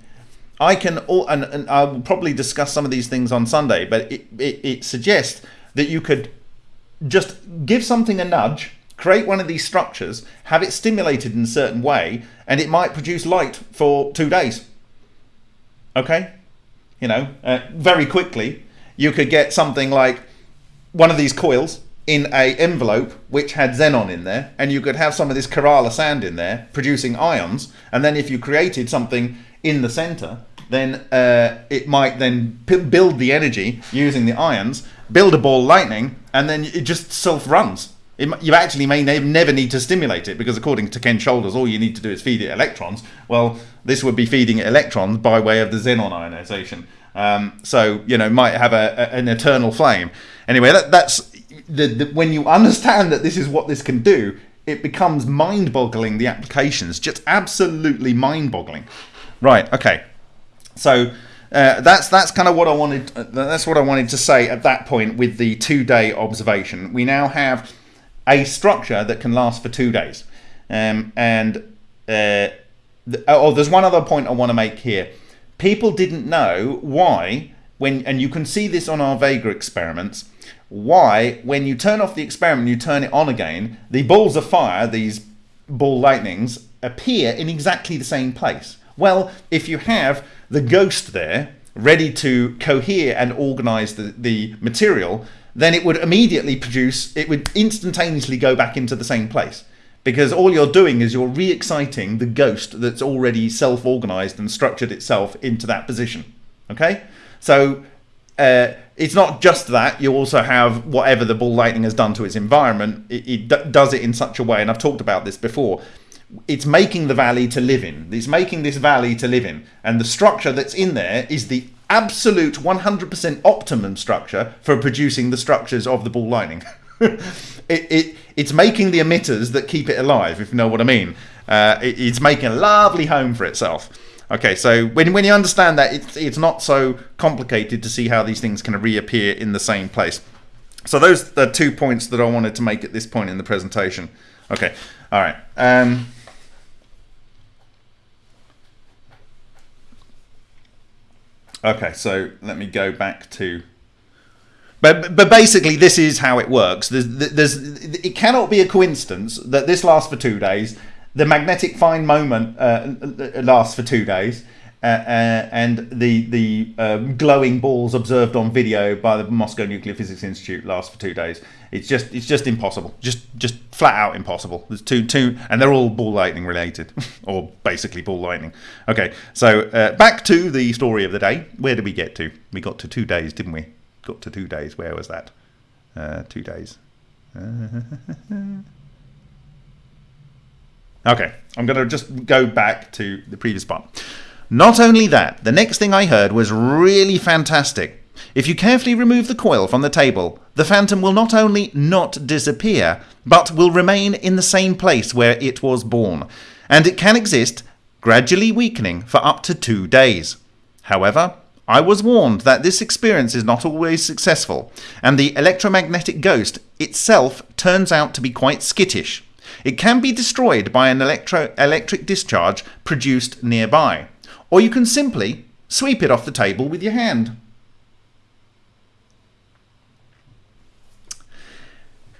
I can, and, and I will probably discuss some of these things on Sunday, but it, it, it suggests that you could just give something a nudge, create one of these structures, have it stimulated in a certain way, and it might produce light for two days. Okay? You know, uh, very quickly, you could get something like one of these coils in a envelope which had xenon in there and you could have some of this Kerala sand in there producing ions and then if you created something in the center then uh, it might then build the energy using the ions build a ball lightning and then it just self runs it, you actually may ne never need to stimulate it because according to Ken Shoulders all you need to do is feed it electrons well this would be feeding it electrons by way of the xenon ionization um, so you know might have a, a, an eternal flame Anyway, that, that's the, the, when you understand that this is what this can do, it becomes mind-boggling. The applications just absolutely mind-boggling. Right. Okay. So uh, that's that's kind of what I wanted. Uh, that's what I wanted to say at that point with the two-day observation. We now have a structure that can last for two days, um, and uh, the, oh, there's one other point I want to make here. People didn't know why when, and you can see this on our Vega experiments why, when you turn off the experiment, and you turn it on again, the balls of fire, these ball lightnings, appear in exactly the same place. Well, if you have the ghost there, ready to cohere and organize the, the material, then it would immediately produce, it would instantaneously go back into the same place. Because all you're doing is you're re-exciting the ghost that's already self-organized and structured itself into that position. Okay? So uh, it's not just that you also have whatever the ball lightning has done to its environment it, it does it in such a way and i've talked about this before it's making the valley to live in it's making this valley to live in and the structure that's in there is the absolute 100% optimum structure for producing the structures of the ball lightning it, it, it's making the emitters that keep it alive if you know what i mean uh, it, it's making a lovely home for itself Okay, so when, when you understand that, it's, it's not so complicated to see how these things can reappear in the same place. So those are two points that I wanted to make at this point in the presentation. Okay, all right. Um, okay, so let me go back to But but basically, this is how it works. There's, there's it cannot be a coincidence that this lasts for two days. The magnetic fine moment uh, lasts for two days, and the the um, glowing balls observed on video by the Moscow Nuclear Physics Institute last for two days. It's just it's just impossible. Just just flat out impossible. There's two two, and they're all ball lightning related, or basically ball lightning. Okay, so uh, back to the story of the day. Where did we get to? We got to two days, didn't we? Got to two days. Where was that? Uh, two days. okay, I'm going to just go back to the previous part. Not only that, the next thing I heard was really fantastic. If you carefully remove the coil from the table, the phantom will not only not disappear, but will remain in the same place where it was born, and it can exist, gradually weakening for up to two days. However, I was warned that this experience is not always successful, and the electromagnetic ghost itself turns out to be quite skittish. It can be destroyed by an electric discharge produced nearby or you can simply sweep it off the table with your hand.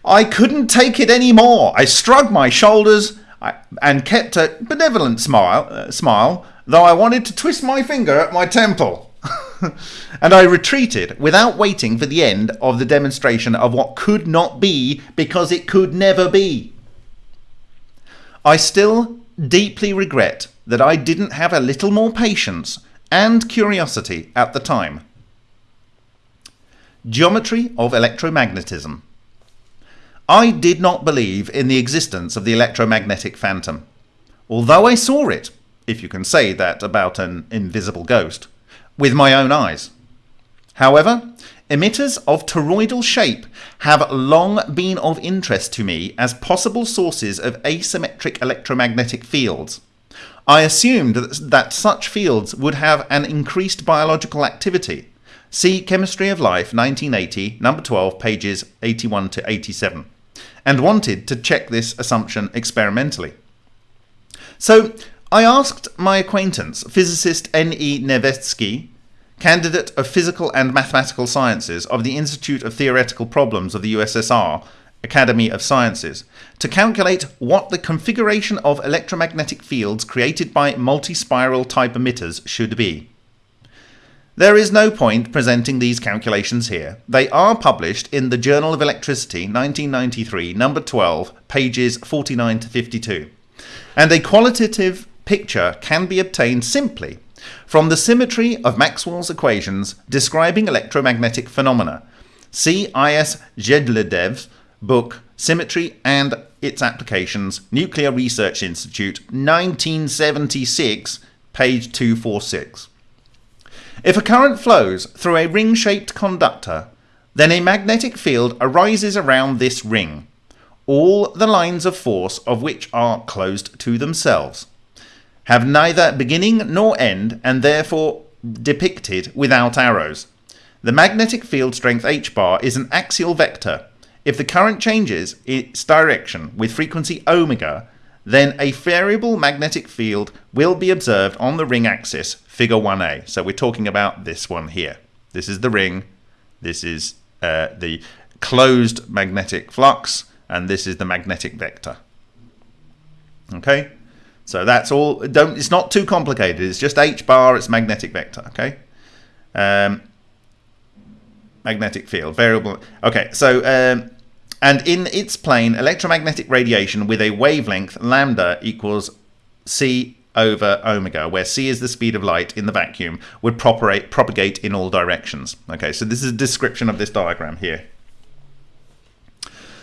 I couldn't take it any more. I shrugged my shoulders and kept a benevolent smile, uh, smile, though I wanted to twist my finger at my temple. and I retreated without waiting for the end of the demonstration of what could not be because it could never be. I still deeply regret that I didn't have a little more patience and curiosity at the time. Geometry of electromagnetism. I did not believe in the existence of the electromagnetic phantom, although I saw it, if you can say that about an invisible ghost, with my own eyes. However, emitters of toroidal shape have long been of interest to me as possible sources of asymmetric electromagnetic fields, I assumed that such fields would have an increased biological activity. See Chemistry of Life, 1980, number 12, pages 81 to 87, and wanted to check this assumption experimentally. So I asked my acquaintance, physicist N.E. Nevetsky, candidate of Physical and Mathematical Sciences of the Institute of Theoretical Problems of the USSR, Academy of Sciences to calculate what the configuration of electromagnetic fields created by multi-spiral type emitters should be. There is no point presenting these calculations here. They are published in the Journal of Electricity 1993, number 12, pages 49 to 52. And a qualitative picture can be obtained simply from the symmetry of Maxwell's equations describing electromagnetic phenomena. See I.S. Zheludev's book Symmetry and Its Applications, Nuclear Research Institute, 1976, page 246. If a current flows through a ring shaped conductor, then a magnetic field arises around this ring, all the lines of force of which are closed to themselves, have neither beginning nor end, and therefore depicted without arrows. The magnetic field strength h bar is an axial vector if the current changes its direction with frequency omega, then a variable magnetic field will be observed on the ring axis, figure 1a. So we're talking about this one here. This is the ring, this is uh, the closed magnetic flux, and this is the magnetic vector. Okay, so that's all. Don't. It's not too complicated. It's just h bar. It's magnetic vector. Okay. Um, magnetic field variable. Okay, so um, and in its plane, electromagnetic radiation with a wavelength lambda equals c over omega, where c is the speed of light in the vacuum, would propagate, propagate in all directions. Okay, so this is a description of this diagram here.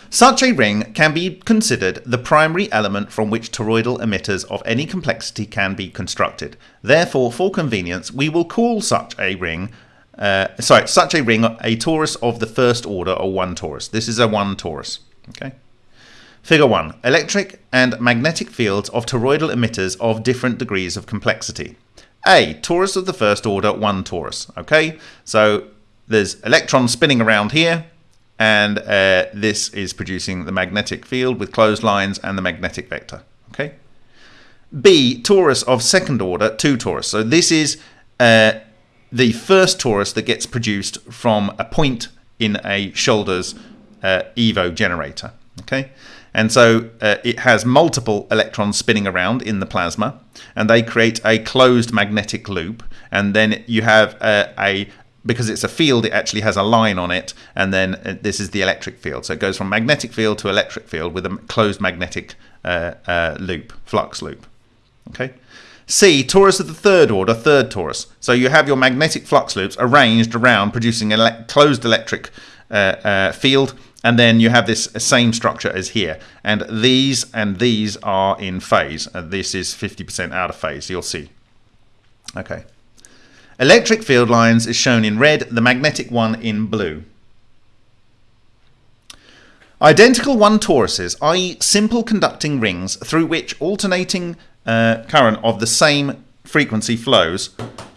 Such a ring can be considered the primary element from which toroidal emitters of any complexity can be constructed. Therefore, for convenience, we will call such a ring uh, sorry, such a ring, a torus of the first order or one torus. This is a one torus. Okay. Figure 1. Electric and magnetic fields of toroidal emitters of different degrees of complexity. A. Torus of the first order, one torus. Okay, so there's electrons spinning around here, and uh, this is producing the magnetic field with closed lines and the magnetic vector. Okay. B. Torus of second order, two torus. So this is uh, the first torus that gets produced from a point in a Shoulders uh, Evo generator. Okay, and so uh, it has multiple electrons spinning around in the plasma, and they create a closed magnetic loop. And then you have a, a because it's a field, it actually has a line on it, and then uh, this is the electric field. So it goes from magnetic field to electric field with a closed magnetic uh, uh, loop, flux loop. Okay. C, torus of the third order, third torus. So you have your magnetic flux loops arranged around producing a ele closed electric uh, uh, field and then you have this same structure as here and these and these are in phase this is 50% out of phase you'll see okay electric field lines is shown in red the magnetic one in blue identical one toruses i.e simple conducting rings through which alternating uh, current of the same frequency flows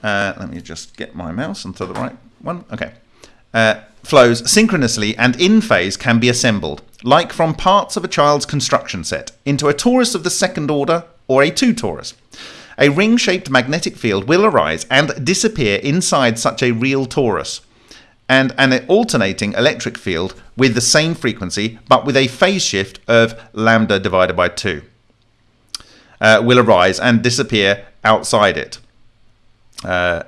uh, let me just get my mouse onto the right one okay uh, flows synchronously and in phase can be assembled, like from parts of a child's construction set, into a torus of the second order or a two torus. A ring shaped magnetic field will arise and disappear inside such a real torus, and an alternating electric field with the same frequency but with a phase shift of lambda divided by 2 uh, will arise and disappear outside it. Uh,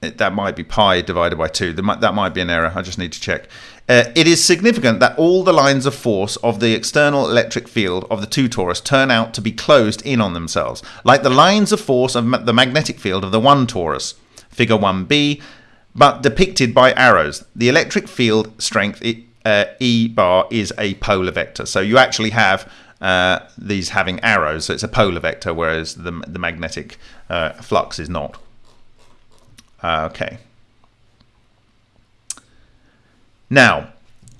that might be pi divided by 2. Might, that might be an error. I just need to check. Uh, it is significant that all the lines of force of the external electric field of the two torus turn out to be closed in on themselves, like the lines of force of ma the magnetic field of the one torus, figure 1b, but depicted by arrows. The electric field strength uh, E bar is a polar vector. So you actually have uh, these having arrows, so it's a polar vector, whereas the, the magnetic uh, flux is not. Okay. Now,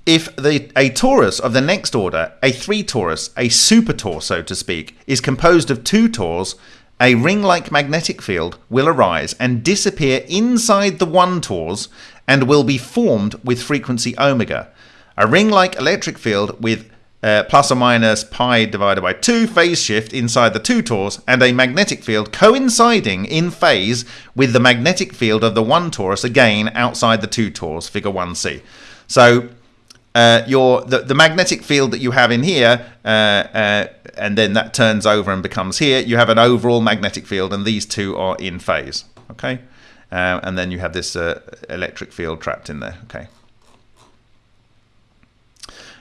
if the, a torus of the next order, a three torus, a super tor, so to speak, is composed of two tors, a ring-like magnetic field will arise and disappear inside the one tors and will be formed with frequency omega. A ring-like electric field with uh, plus or minus pi divided by 2 phase shift inside the two torus and a magnetic field coinciding in phase with the magnetic field of the one torus again outside the two torus, figure 1c. So uh, your the, the magnetic field that you have in here, uh, uh, and then that turns over and becomes here, you have an overall magnetic field and these two are in phase, okay? Uh, and then you have this uh, electric field trapped in there, okay?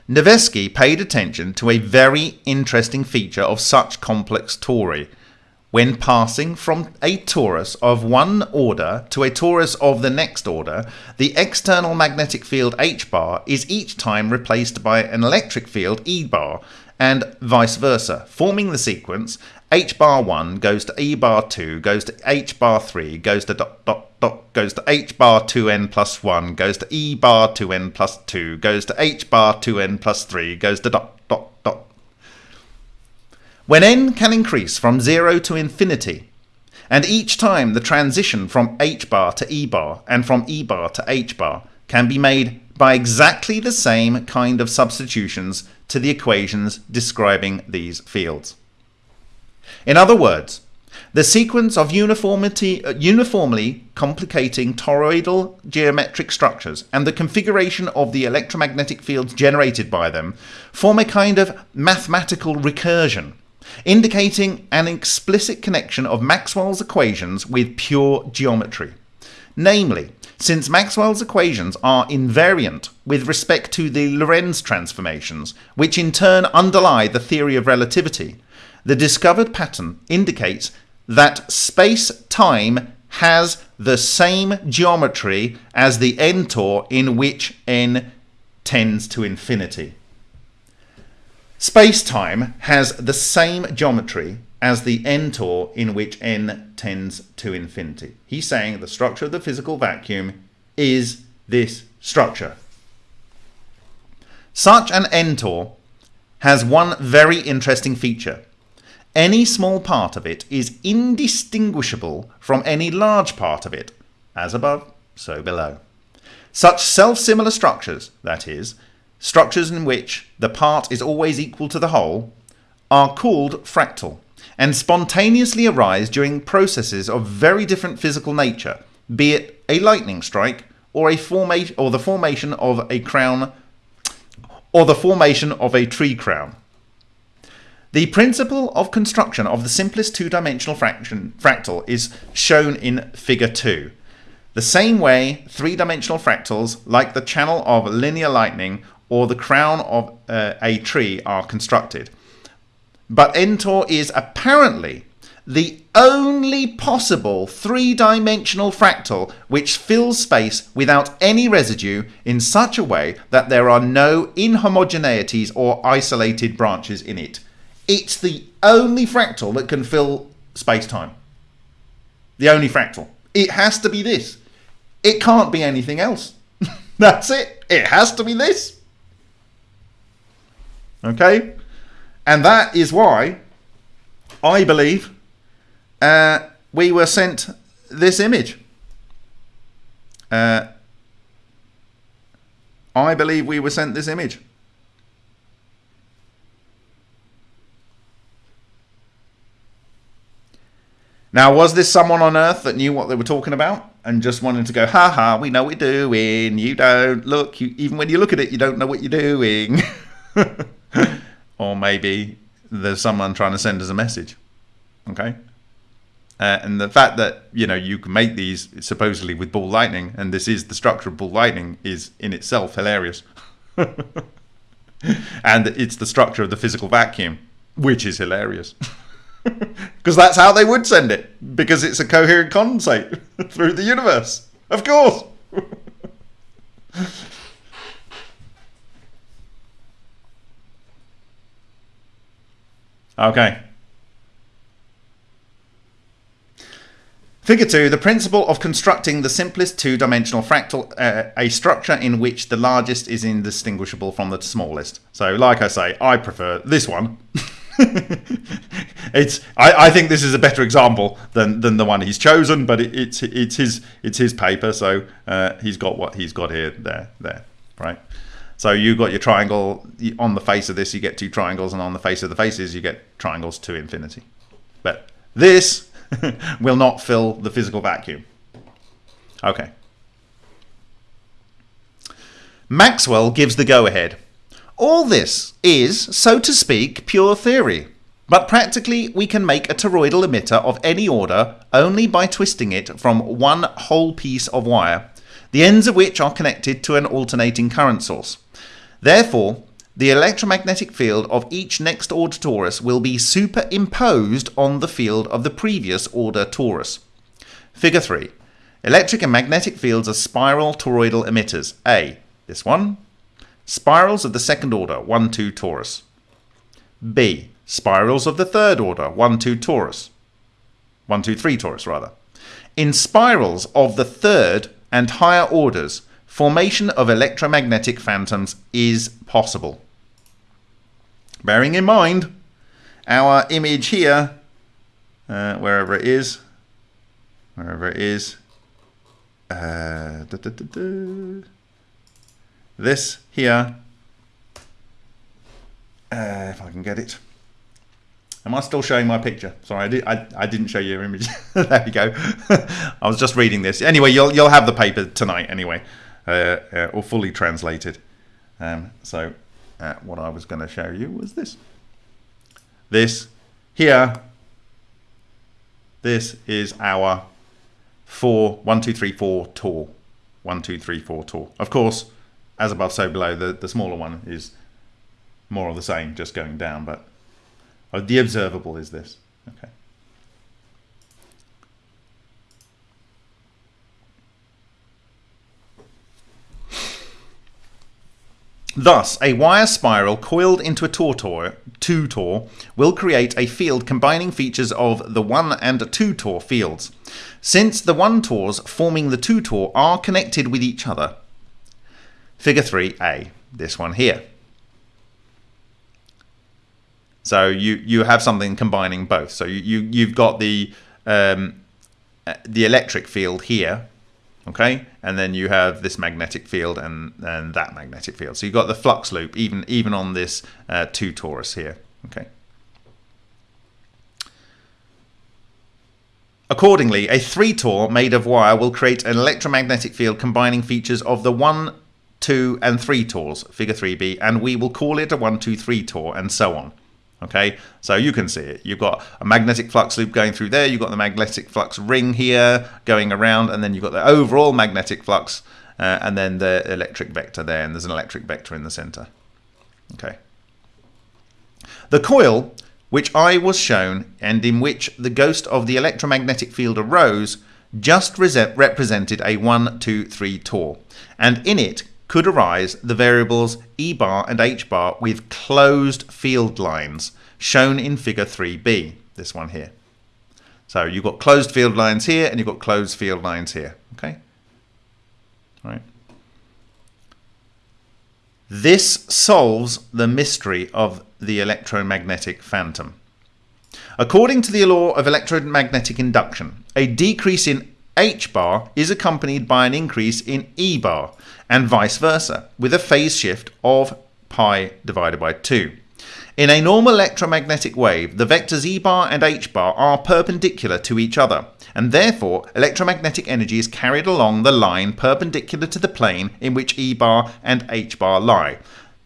Nevesky paid attention to a very interesting feature of such complex tori. When passing from a torus of one order to a torus of the next order, the external magnetic field H bar is each time replaced by an electric field E bar, and vice versa, forming the sequence H bar 1 goes to E bar 2, goes to H bar 3, goes to dot dot dot goes to h bar 2n plus 1, goes to e bar 2n plus 2, goes to h bar 2n plus 3, goes to dot dot. When n can increase from 0 to infinity, and each time the transition from h bar to e bar and from e bar to h bar can be made by exactly the same kind of substitutions to the equations describing these fields. In other words, the sequence of uniformity, uh, uniformly complicating toroidal geometric structures and the configuration of the electromagnetic fields generated by them form a kind of mathematical recursion, indicating an explicit connection of Maxwell's equations with pure geometry. Namely, since Maxwell's equations are invariant with respect to the Lorentz transformations, which in turn underlie the theory of relativity, the discovered pattern indicates that space-time has the same geometry as the n-tor in which n tends to infinity. Space-time has the same geometry as the n-tor in which n tends to infinity. He's saying the structure of the physical vacuum is this structure. Such an n-tor has one very interesting feature. Any small part of it is indistinguishable from any large part of it, as above, so below. Such self-similar structures, that is, structures in which the part is always equal to the whole, are called fractal, and spontaneously arise during processes of very different physical nature, be it a lightning strike or a formation or the formation of a crown or the formation of a tree crown. The principle of construction of the simplest two-dimensional fraction, fractal is shown in figure 2. The same way three-dimensional fractals like the channel of linear lightning or the crown of uh, a tree are constructed. But n-tor is apparently the only possible three-dimensional fractal which fills space without any residue in such a way that there are no inhomogeneities or isolated branches in it. It's the only fractal that can fill space-time. The only fractal. It has to be this. It can't be anything else. That's it. It has to be this. Okay? And that is why I believe uh, we were sent this image. Uh, I believe we were sent this image. Now, was this someone on Earth that knew what they were talking about and just wanted to go, ha ha, we know what we're doing. You don't look, you, even when you look at it, you don't know what you're doing. or maybe there's someone trying to send us a message. Okay. Uh, and the fact that you know you can make these supposedly with ball lightning, and this is the structure of ball lightning, is in itself hilarious. and it's the structure of the physical vacuum, which is hilarious. Because that's how they would send it, because it's a coherent condensate through the universe. Of course. Okay. Figure 2, the principle of constructing the simplest two-dimensional fractal, uh, a structure in which the largest is indistinguishable from the smallest. So, like I say, I prefer this one. it's I, I, think this is a better example than, than the one he's chosen, but it, it's it's his it's his paper, so uh, he's got what he's got here, there, there, right? So you've got your triangle on the face of this, you get two triangles, and on the face of the faces, you get triangles to infinity. But this will not fill the physical vacuum. Okay. Maxwell gives the go-ahead. All this is, so to speak, pure theory. But practically, we can make a toroidal emitter of any order only by twisting it from one whole piece of wire, the ends of which are connected to an alternating current source. Therefore, the electromagnetic field of each next order torus will be superimposed on the field of the previous order torus. Figure 3. Electric and magnetic fields are spiral toroidal emitters. A. This one. Spirals of the second order, 1, 2 torus. B. Spirals of the third order, 1, 2 torus. 1, 2, 3 torus, rather. In spirals of the third and higher orders, formation of electromagnetic phantoms is possible. Bearing in mind our image here, uh, wherever it is, wherever it is, uh, da, da, da, this here, uh, if I can get it. Am I still showing my picture? Sorry, I, did, I, I didn't show your image. there we go. I was just reading this. Anyway, you'll, you'll have the paper tonight anyway. Uh, uh, or fully translated. Um, so uh, what I was going to show you was this. This here, this is our four, one, two, three, four tour. One, two, three, four tour. Of course, as above, so below, the, the smaller one is more of the same, just going down, but the observable is this. Okay. Thus, a wire spiral coiled into a tortor, two tor will create a field combining features of the 1 and 2 tor fields. Since the 1 tors forming the 2 tor are connected with each other. Figure 3a, this one here. So you, you have something combining both. So you, you, you've got the, um, the electric field here okay? And then you have this magnetic field and and that magnetic field. So you've got the flux loop even even on this uh, two torus here. Okay? Accordingly, a 3 Tor made of wire will create an electromagnetic field combining features of the 1, 2 and 3 Tors, figure 3b, and we will call it a 1, 2, 3 Tor and so on. Okay, so you can see it. You've got a magnetic flux loop going through there, you've got the magnetic flux ring here going around, and then you've got the overall magnetic flux, uh, and then the electric vector there, and there's an electric vector in the center. Okay. The coil, which I was shown, and in which the ghost of the electromagnetic field arose, just represented a 1, 2, 3 Tor, and in it could arise the variables E bar and H bar with closed field lines, shown in figure 3b, this one here. So you've got closed field lines here and you've got closed field lines here, okay? All right. This solves the mystery of the electromagnetic phantom. According to the law of electromagnetic induction, a decrease in H bar is accompanied by an increase in E bar, and vice versa, with a phase shift of pi divided by 2. In a normal electromagnetic wave, the vectors E bar and H bar are perpendicular to each other, and therefore electromagnetic energy is carried along the line perpendicular to the plane in which E bar and H bar lie,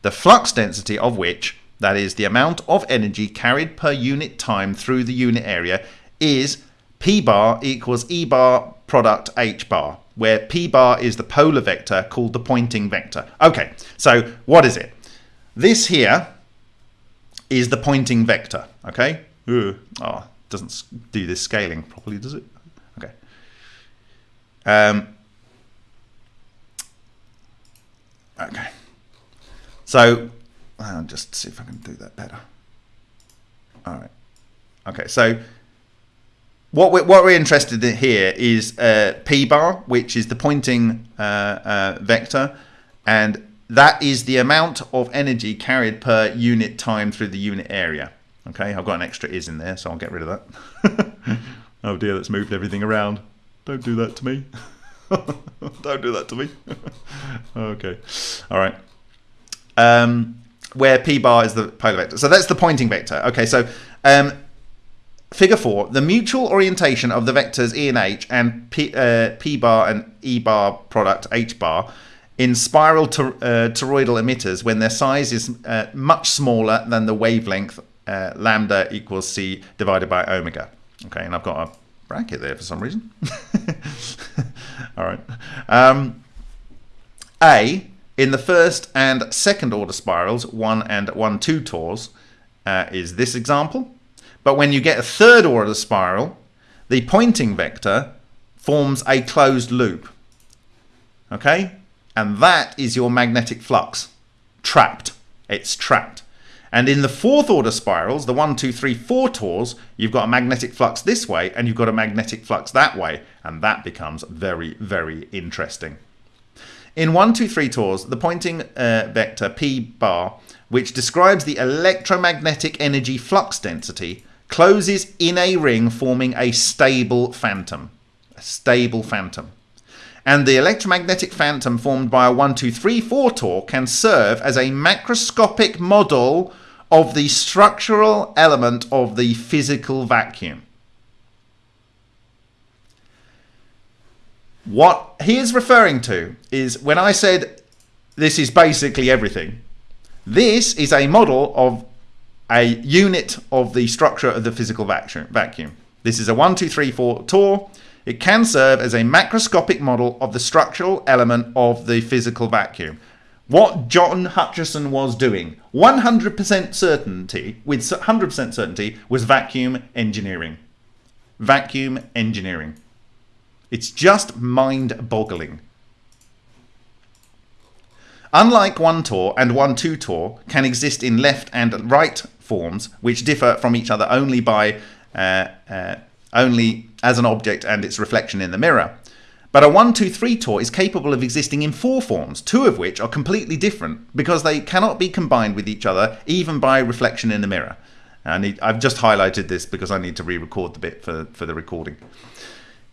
the flux density of which, that is, the amount of energy carried per unit time through the unit area, is P bar equals E bar product H bar where p bar is the polar vector called the Poynting vector. Okay, so what is it? This here is the Poynting vector, okay? Ooh, oh, doesn't do this scaling properly, does it? Okay. Um, okay. So, I'll just see if I can do that better. All right. Okay, so what we're, what we're interested in here is uh, p bar, which is the Poynting uh, uh, vector, and that is the amount of energy carried per unit time through the unit area. Okay, I've got an extra is in there, so I'll get rid of that. oh dear, that's moved everything around. Don't do that to me. Don't do that to me. okay, all right. Um, where p bar is the polar vector. So that's the Poynting vector. Okay, so um, Figure 4, the mutual orientation of the vectors E and H and P, uh, P bar and E bar product H bar in spiral to, uh, toroidal emitters when their size is uh, much smaller than the wavelength uh, lambda equals c divided by omega. Okay, and I've got a bracket there for some reason. All right. Um, a, in the first and second order spirals, 1 and 1, 2 tors, uh, is this example. But when you get a third order spiral, the Poynting vector forms a closed loop. Okay? And that is your magnetic flux. Trapped. It's trapped. And in the fourth order spirals, the one, two, three, four tors, you've got a magnetic flux this way and you've got a magnetic flux that way. And that becomes very, very interesting. In 1, 2, 3 tors, the Poynting uh, vector P bar, which describes the electromagnetic energy flux density, closes in a ring forming a stable phantom. A stable phantom. And the electromagnetic phantom formed by a 1, 2, 3, 4 Tor can serve as a macroscopic model of the structural element of the physical vacuum. What he is referring to is when I said this is basically everything, this is a model of a unit of the structure of the physical vacuum. This is a 1, 2, 3, 4 Tor. It can serve as a macroscopic model of the structural element of the physical vacuum. What John Hutchison was doing, 100% certainty, with 100% certainty, was vacuum engineering. Vacuum engineering. It's just mind-boggling. Unlike one Tor and one two Tor can exist in left and right forms, which differ from each other only by uh, uh, only as an object and its reflection in the mirror. But a 1, 2, 3 Tor is capable of existing in four forms, two of which are completely different because they cannot be combined with each other even by reflection in the mirror. I I've just highlighted this because I need to re-record the bit for, for the recording.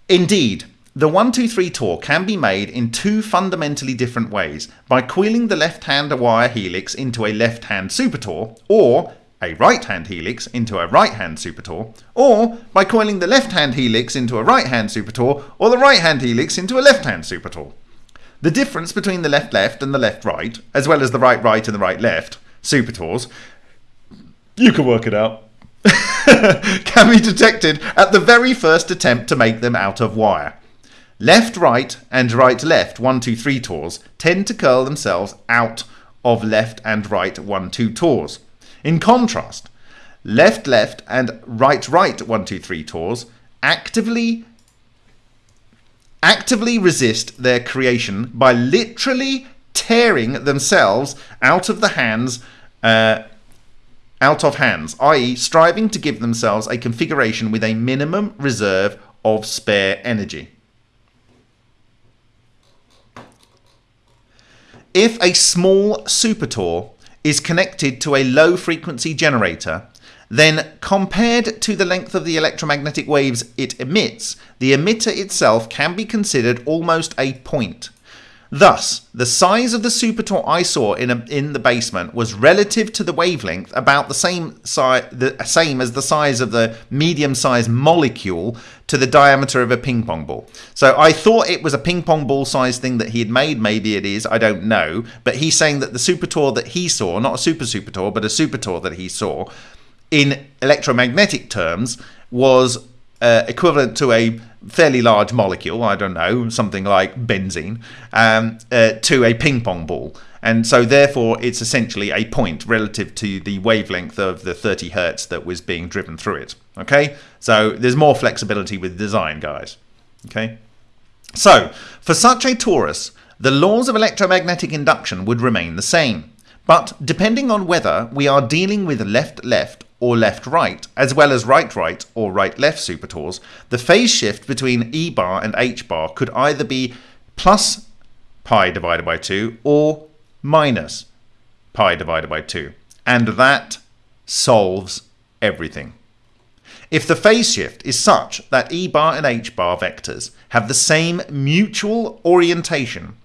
Indeed, the 123 Tor can be made in two fundamentally different ways by coiling the left-hand wire helix into a left-hand super Tor or a right-hand helix into a right-hand supertor, or by coiling the left-hand helix into a right-hand supertor, or the right-hand helix into a left-hand supertor. The difference between the left-left and the left-right, as well as the right-right and the right-left supertors, you can work it out, can be detected at the very first attempt to make them out of wire. Left right and right left 1 2 3 tors tend to curl themselves out of left and right 1-2 tors. In contrast, left left and right right 1 2 3 tors actively actively resist their creation by literally tearing themselves out of the hands uh, out of hands, i.e., striving to give themselves a configuration with a minimum reserve of spare energy. If a small supertor is connected to a low frequency generator, then compared to the length of the electromagnetic waves it emits, the emitter itself can be considered almost a point. Thus, the size of the supertor I saw in, a, in the basement was relative to the wavelength about the same, si- the same as the size of the medium-sized molecule to the diameter of a ping pong ball. So I thought it was a ping pong ball size thing that he had made. Maybe it is. I don't know. But he's saying that the supertor that he saw, not a super supertor, but a supertor that he saw, in electromagnetic terms, was uh, equivalent to a fairly large molecule, I don't know, something like benzene, um, uh, to a ping pong ball. And so, therefore, it's essentially a point relative to the wavelength of the 30 hertz that was being driven through it. Okay, so there's more flexibility with design, guys. Okay, so for such a torus, the laws of electromagnetic induction would remain the same. But depending on whether we are dealing with left left or left right, as well as right right or right left supertors, the phase shift between E bar and H bar could either be plus pi divided by 2 or minus pi divided by 2. And that solves everything. If the phase shift is such that E bar and H bar vectors have the same mutual orientation,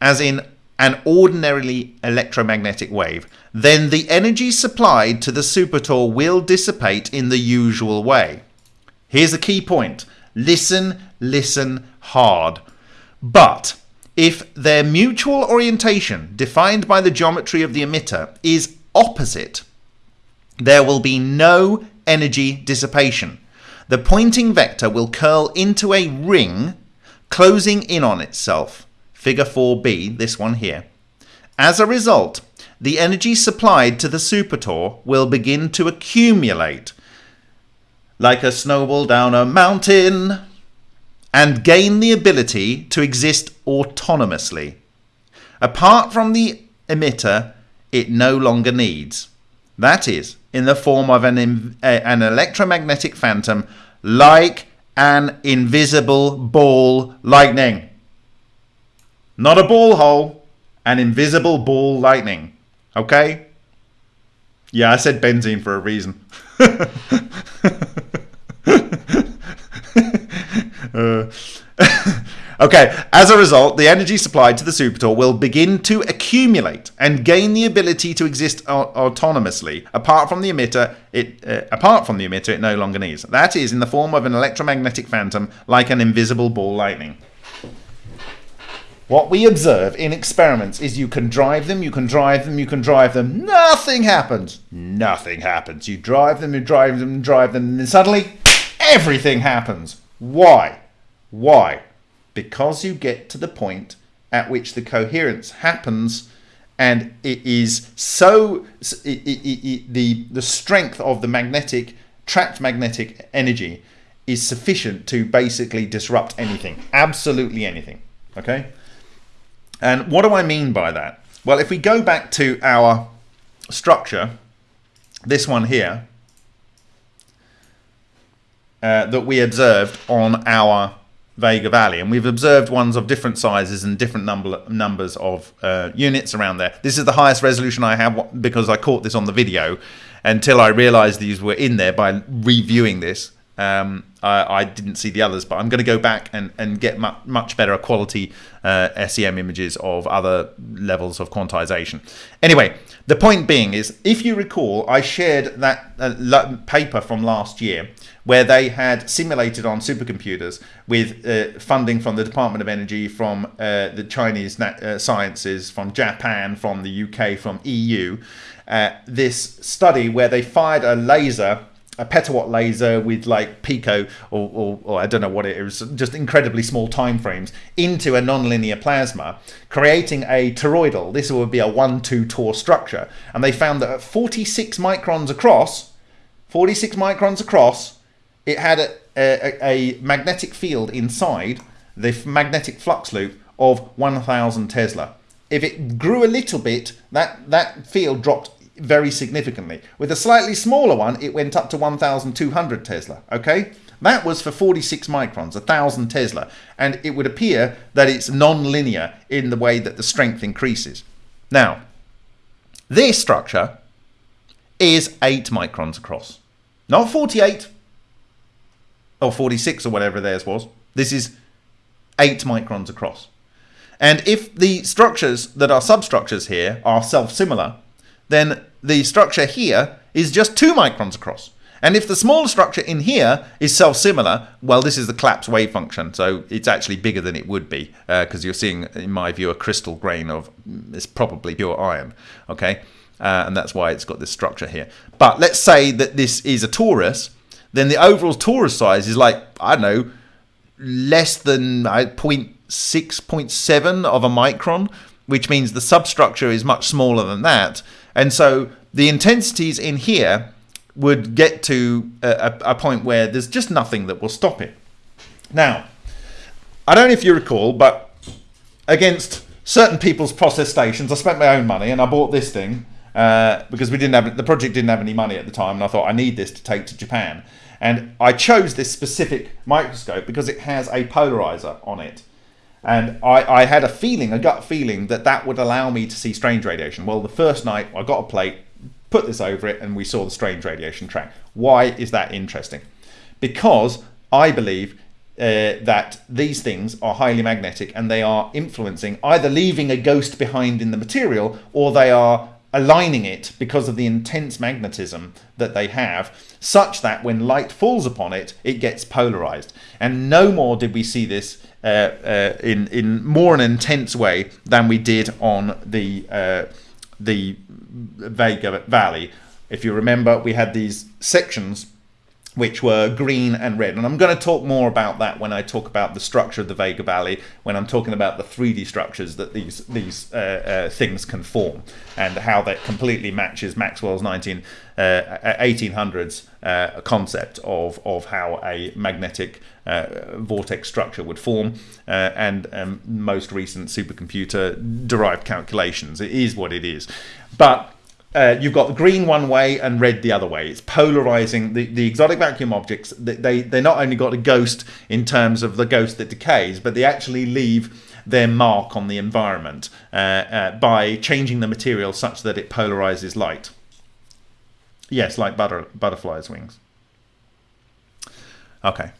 as in an ordinarily electromagnetic wave, then the energy supplied to the supertor will dissipate in the usual way. Here's a key point. Listen, listen hard. But if their mutual orientation, defined by the geometry of the emitter, is opposite, there will be no energy dissipation. The Poynting vector will curl into a ring, closing in on itself. Figure 4b, this one here. As a result, the energy supplied to the supertor will begin to accumulate like a snowball down a mountain and gain the ability to exist autonomously. Apart from the emitter, it no longer needs. That is, in the form of an, an electromagnetic phantom like an invisible ball lightning. Not a ball hole, an invisible ball lightning. Okay? Yeah, I said benzene for a reason. uh, okay, as a result, the energy supplied to the supertor will begin to accumulate and gain the ability to exist autonomously. Apart from the emitter, it uh, apart from the emitter, it no longer needs. That is in the form of an electromagnetic phantom, like an invisible ball lightning. What we observe in experiments is you can drive them, you can drive them, you can drive them. Nothing happens. Nothing happens. You drive them, you drive them, drive them, and then suddenly everything happens. Why? Why? Because you get to the point at which the coherence happens and it is so it, it, it, the the strength of the magnetic trapped magnetic energy is sufficient to basically disrupt anything absolutely anything okay and what do I mean by that? Well, if we go back to our structure, this one here, uh, that we observed on our Vega Valley, and we've observed ones of different sizes and different number numbers of uh, units around there. This is the highest resolution I have because I caught this on the video until I realized these were in there by reviewing this Um, I, I, didn't see the others, but I'm going to go back and, and get mu much better quality uh, SEM images of other levels of quantization. Anyway, the point being is, if you recall, I shared that uh, paper from last year where they had simulated on supercomputers with uh, funding from the Department of Energy, from uh, the Chinese uh, sciences, from Japan, from the UK, from EU, uh, this study where they fired a laser a petawatt laser with like pico or, or, or, I don't know what it is, just incredibly small time frames into a nonlinear plasma, creating a toroidal. This would be a 1-2 Tor structure. And they found that at 46 microns across, 46 microns across, it had a, a, a magnetic field inside the magnetic flux loop of 1000 Tesla. If it grew a little bit, that, that field dropped very significantly. With a slightly smaller one, it went up to 1,200 Tesla, okay? That was for 46 microns, 1,000 Tesla, and it would appear that it's non-linear in the way that the strength increases. Now, this structure is 8 microns across, not 48 or 46 or whatever theirs was. This is 8 microns across. And if the structures that are substructures here are self-similar, then the structure here is just two microns across. And if the smaller structure in here is self-similar, well, this is the collapse wave function, so it's actually bigger than it would be, because uh, you're seeing, in my view, a crystal grain of, it's probably pure iron, okay? Uh, and that's why it's got this structure here. But let's say that this is a torus, then the overall torus size is like, I don't know, less than uh, 0.6, 0.7 of a micron, which means the substructure is much smaller than that. And so the intensities in here would get to a, a, point where there's just nothing that will stop it. Now, I don't know if you recall, but against certain people's process stations, I spent my own money and I bought this thing uh, because we didn't have the project didn't have any money at the time, and I thought I need this to take to Japan. And I chose this specific microscope because it has a polarizer on it. And I, I had a feeling, a gut feeling, that that would allow me to see strange radiation. Well, the first night I got a plate, put this over it, and we saw the strange radiation track. Why is that interesting? Because I believe uh, that these things are highly magnetic and they are influencing, either leaving a ghost behind in the material or they are aligning it because of the intense magnetism that they have, such that when light falls upon it, it gets polarized. And no more did we see this in in more an intense way than we did on the uh, the Vega Valley. If you remember, we had these sections which were green and red. And I'm going to talk more about that when I talk about the structure of the Vega Valley, when I'm talking about the 3D structures that these these uh, uh, things can form, and how that completely matches Maxwell's 19, uh, 1800s uh, concept of, of how a magnetic uh, vortex structure would form, uh, and um, most recent supercomputer derived calculations. It is what it is. But uh, you've got the green one way and red the other way. It's polarizing the, the exotic vacuum objects. They, they not only got a ghost in terms of the ghost that decays, but they actually leave their mark on the environment uh, uh, by changing the material such that it polarizes light. Yes, like butter, butterflies' wings. Okay.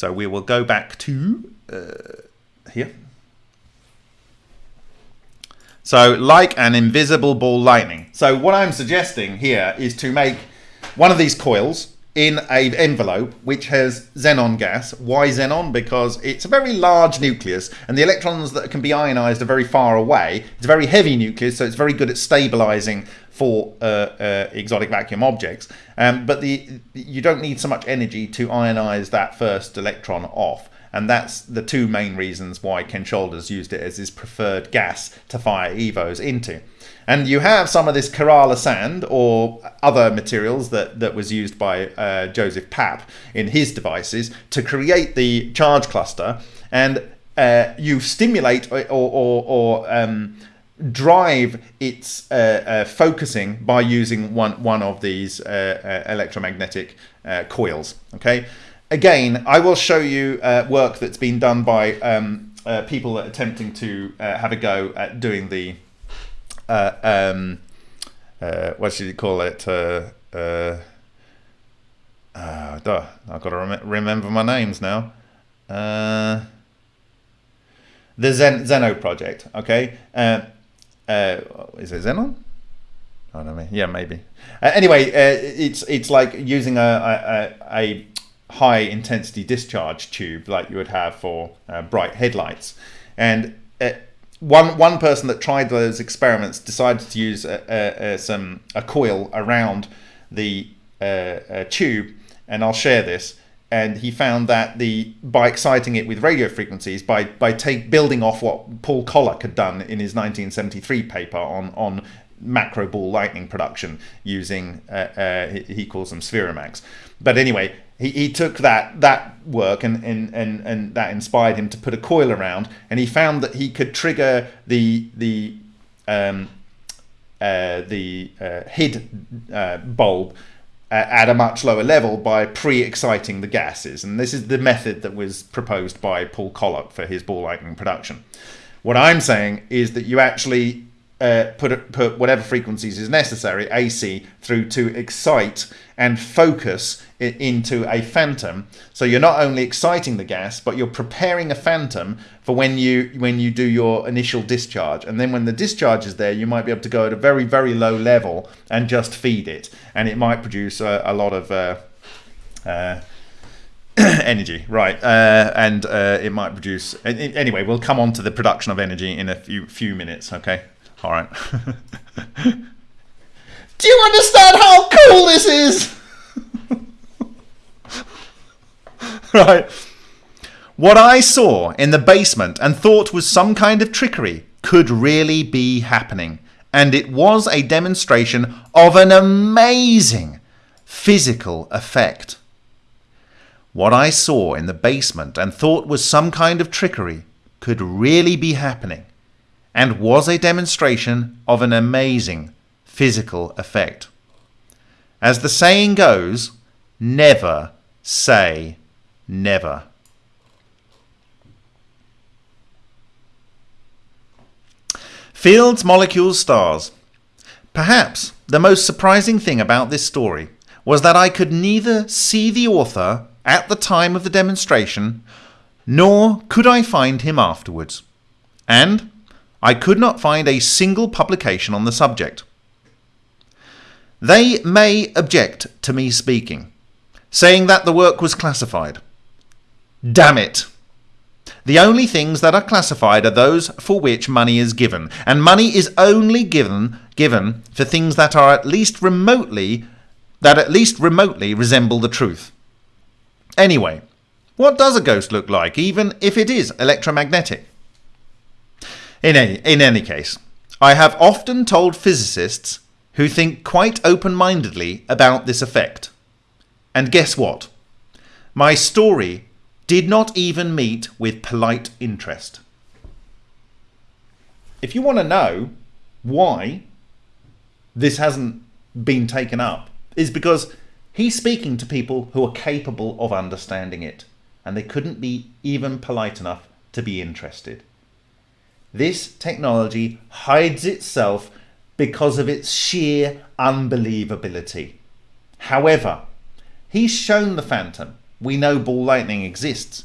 So we will go back to uh, here. So like an invisible ball lightning. So what I'm suggesting here is to make one of these coils in an envelope which has xenon gas. Why xenon? Because it's a very large nucleus and the electrons that can be ionized are very far away. It's a very heavy nucleus, so it's very good at stabilizing for uh, uh, exotic vacuum objects. Um, but the you don't need so much energy to ionize that first electron off. And that's the two main reasons why Ken Shoulders used it as his preferred gas to fire EVOs into. And you have some of this Kerala sand or other materials that, that was used by uh, Joseph Papp in his devices to create the charge cluster. And uh, you stimulate or, or, or um, drive its uh, uh, focusing by using one, one of these uh, uh, electromagnetic coils. Okay again, I will show you work that's been done by um, people attempting to have a go at doing the, uh, um, uh, what should you call it, uh, Uh, duh, I've got to rem- remember my names now. Uh, the Zen- Zeno project, okay? Uh, uh, is it Xenon? I don't know. Yeah, maybe. Uh, anyway, uh, it's it's like using a, a, a high intensity discharge tube like you would have for uh, bright headlights. And uh, one one person that tried those experiments decided to use a, a, a some a coil around the uh, tube, and I'll share this. And he found that the by exciting it with radio frequencies, by by take building off what Paul Koloc had done in his 1973 paper on on macro ball lightning production using uh, uh, he calls them Spheromags. But anyway, he, he took that that work and, and, and, and that inspired him to put a coil around, and he found that he could trigger the the um, uh, the uh, HID uh, bulb at a much lower level by pre-exciting the gases, and this is the method that was proposed by Paul Koloc for his ball lightning production. What I'm saying is that you actually uh, put put whatever frequencies is necessary AC through to excite and focus it into a phantom. So you're not only exciting the gas, but you're preparing a phantom for when you when you do your initial discharge. And then when the discharge is there, you might be able to go at a very very low level and just feed it, and it might produce a, a lot of. Uh, uh, energy, right? Uh, and uh, it might produce. Anyway, we'll come on to the production of energy in a few few minutes. Okay. All right. Do you understand how cool this is? right. What I saw in the basement and thought was some kind of trickery could really be happening. And it was a demonstration of an amazing physical effect. What I saw in the basement and thought was some kind of trickery could really be happening and was a demonstration of an amazing physical effect. As the saying goes, never say never. Fields, molecules, stars. Perhaps the most surprising thing about this story was that I could neither see the author at the time of the demonstration, nor could I find him afterwards. And I could not find a single publication on the subject. They may object to me speaking, saying that the work was classified. Damn it! The only things that are classified are those for which money is given, and money is only given given for things that are at least remotely that at least remotely resemble the truth. Anyway, what does a ghost look like, even if it is electromagnetic? In any, in any case, I have often told physicists who think quite open mindedly about this effect. And guess what? My story did not even meet with polite interest. If you want to know why this hasn't been taken up, is because he's speaking to people who are capable of understanding it, and they couldn't be even polite enough to be interested. This technology hides itself because of its sheer unbelievability. However, he's shown the Phantom. We know ball lightning exists.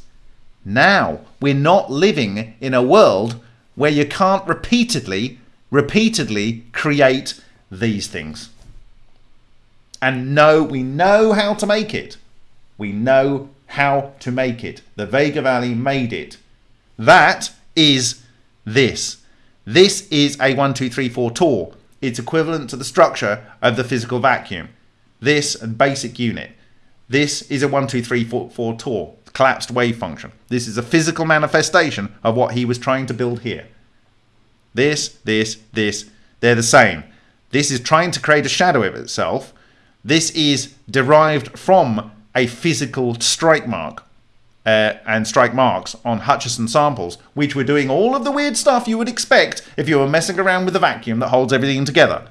Now, we're not living in a world where you can't repeatedly, repeatedly create these things. And no, we know how to make it. We know how to make it. The Vega Valley made it. That is this. This is a 1234 Tor. It's equivalent to the structure of the physical vacuum. This basic unit. This is a 1234 Tor, collapsed wave function. This is a physical manifestation of what he was trying to build here. This, this, this, they're the same. This is trying to create a shadow of itself. This is derived from a physical strike mark uh, and strike marks on Hutchison samples, which were doing all of the weird stuff you would expect if you were messing around with a vacuum that holds everything together.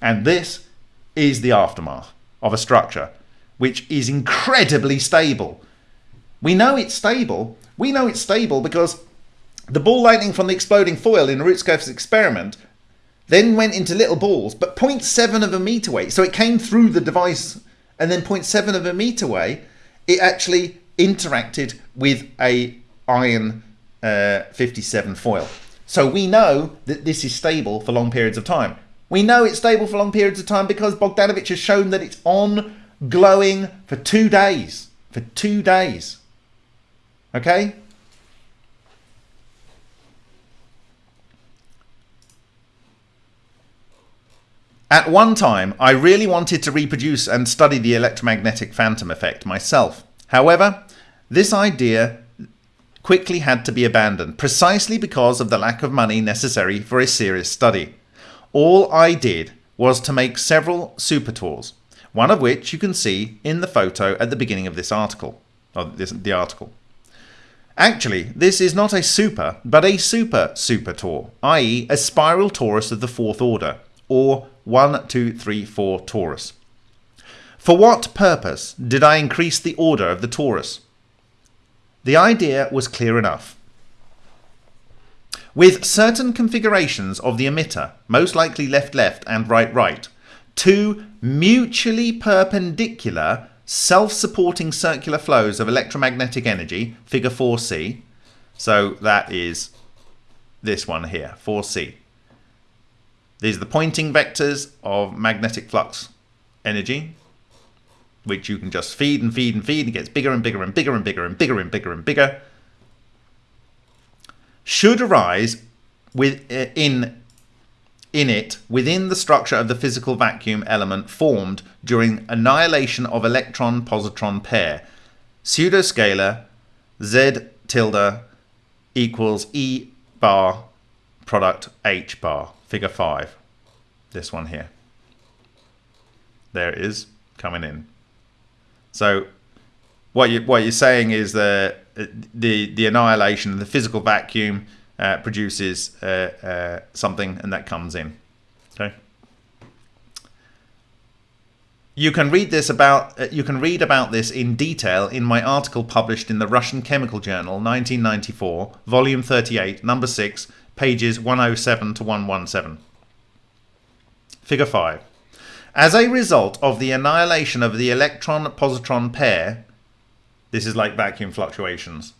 And this is the aftermath of a structure which is incredibly stable. We know it's stable. We know it's stable because the ball lightning from the exploding foil in Urutskoev's experiment then went into little balls, but 0.7 of a meter weight. So it came through the device and then 0.7 of a meter away, it actually interacted with a iron uh, 57 foil. So we know that this is stable for long periods of time. We know it's stable for long periods of time because Bogdanovich has shown that it's on glowing for two days. For two days. Okay? At one time, I really wanted to reproduce and study the electromagnetic phantom effect myself. However, this idea quickly had to be abandoned, precisely because of the lack of money necessary for a serious study. All I did was to make several super tors, one of which you can see in the photo at the beginning of this article. Of this, the article. Actually, this is not a super, but a super super tor, i.e. a spiral torus of the fourth order, or 1, 2, 3, 4 torus. For what purpose did I increase the order of the torus? The idea was clear enough. With certain configurations of the emitter, most likely left-left and right-right, two mutually perpendicular self-supporting circular flows of electromagnetic energy, figure 4c, so that is this one here, 4c. These are the Poynting vectors of magnetic flux energy, which you can just feed and feed and feed. It gets bigger and bigger and bigger and bigger and bigger and bigger and bigger. Should arise with uh, in in it within the structure of the physical vacuum element formed during annihilation of electron positron pair pseudoscalar z tilde equals e bar product h bar figure 5 this one here there it is coming in so what you what you're saying is that the the annihilation, the physical vacuum uh, produces uh, uh, something, and that comes in. Okay. You can read this about uh, you can read about this in detail in my article published in the Russian Chemical Journal, 1994, volume 38, number 6, pages 107 to 117. Figure 5. As a result of the annihilation of the electron-positron pair, this is like vacuum fluctuations,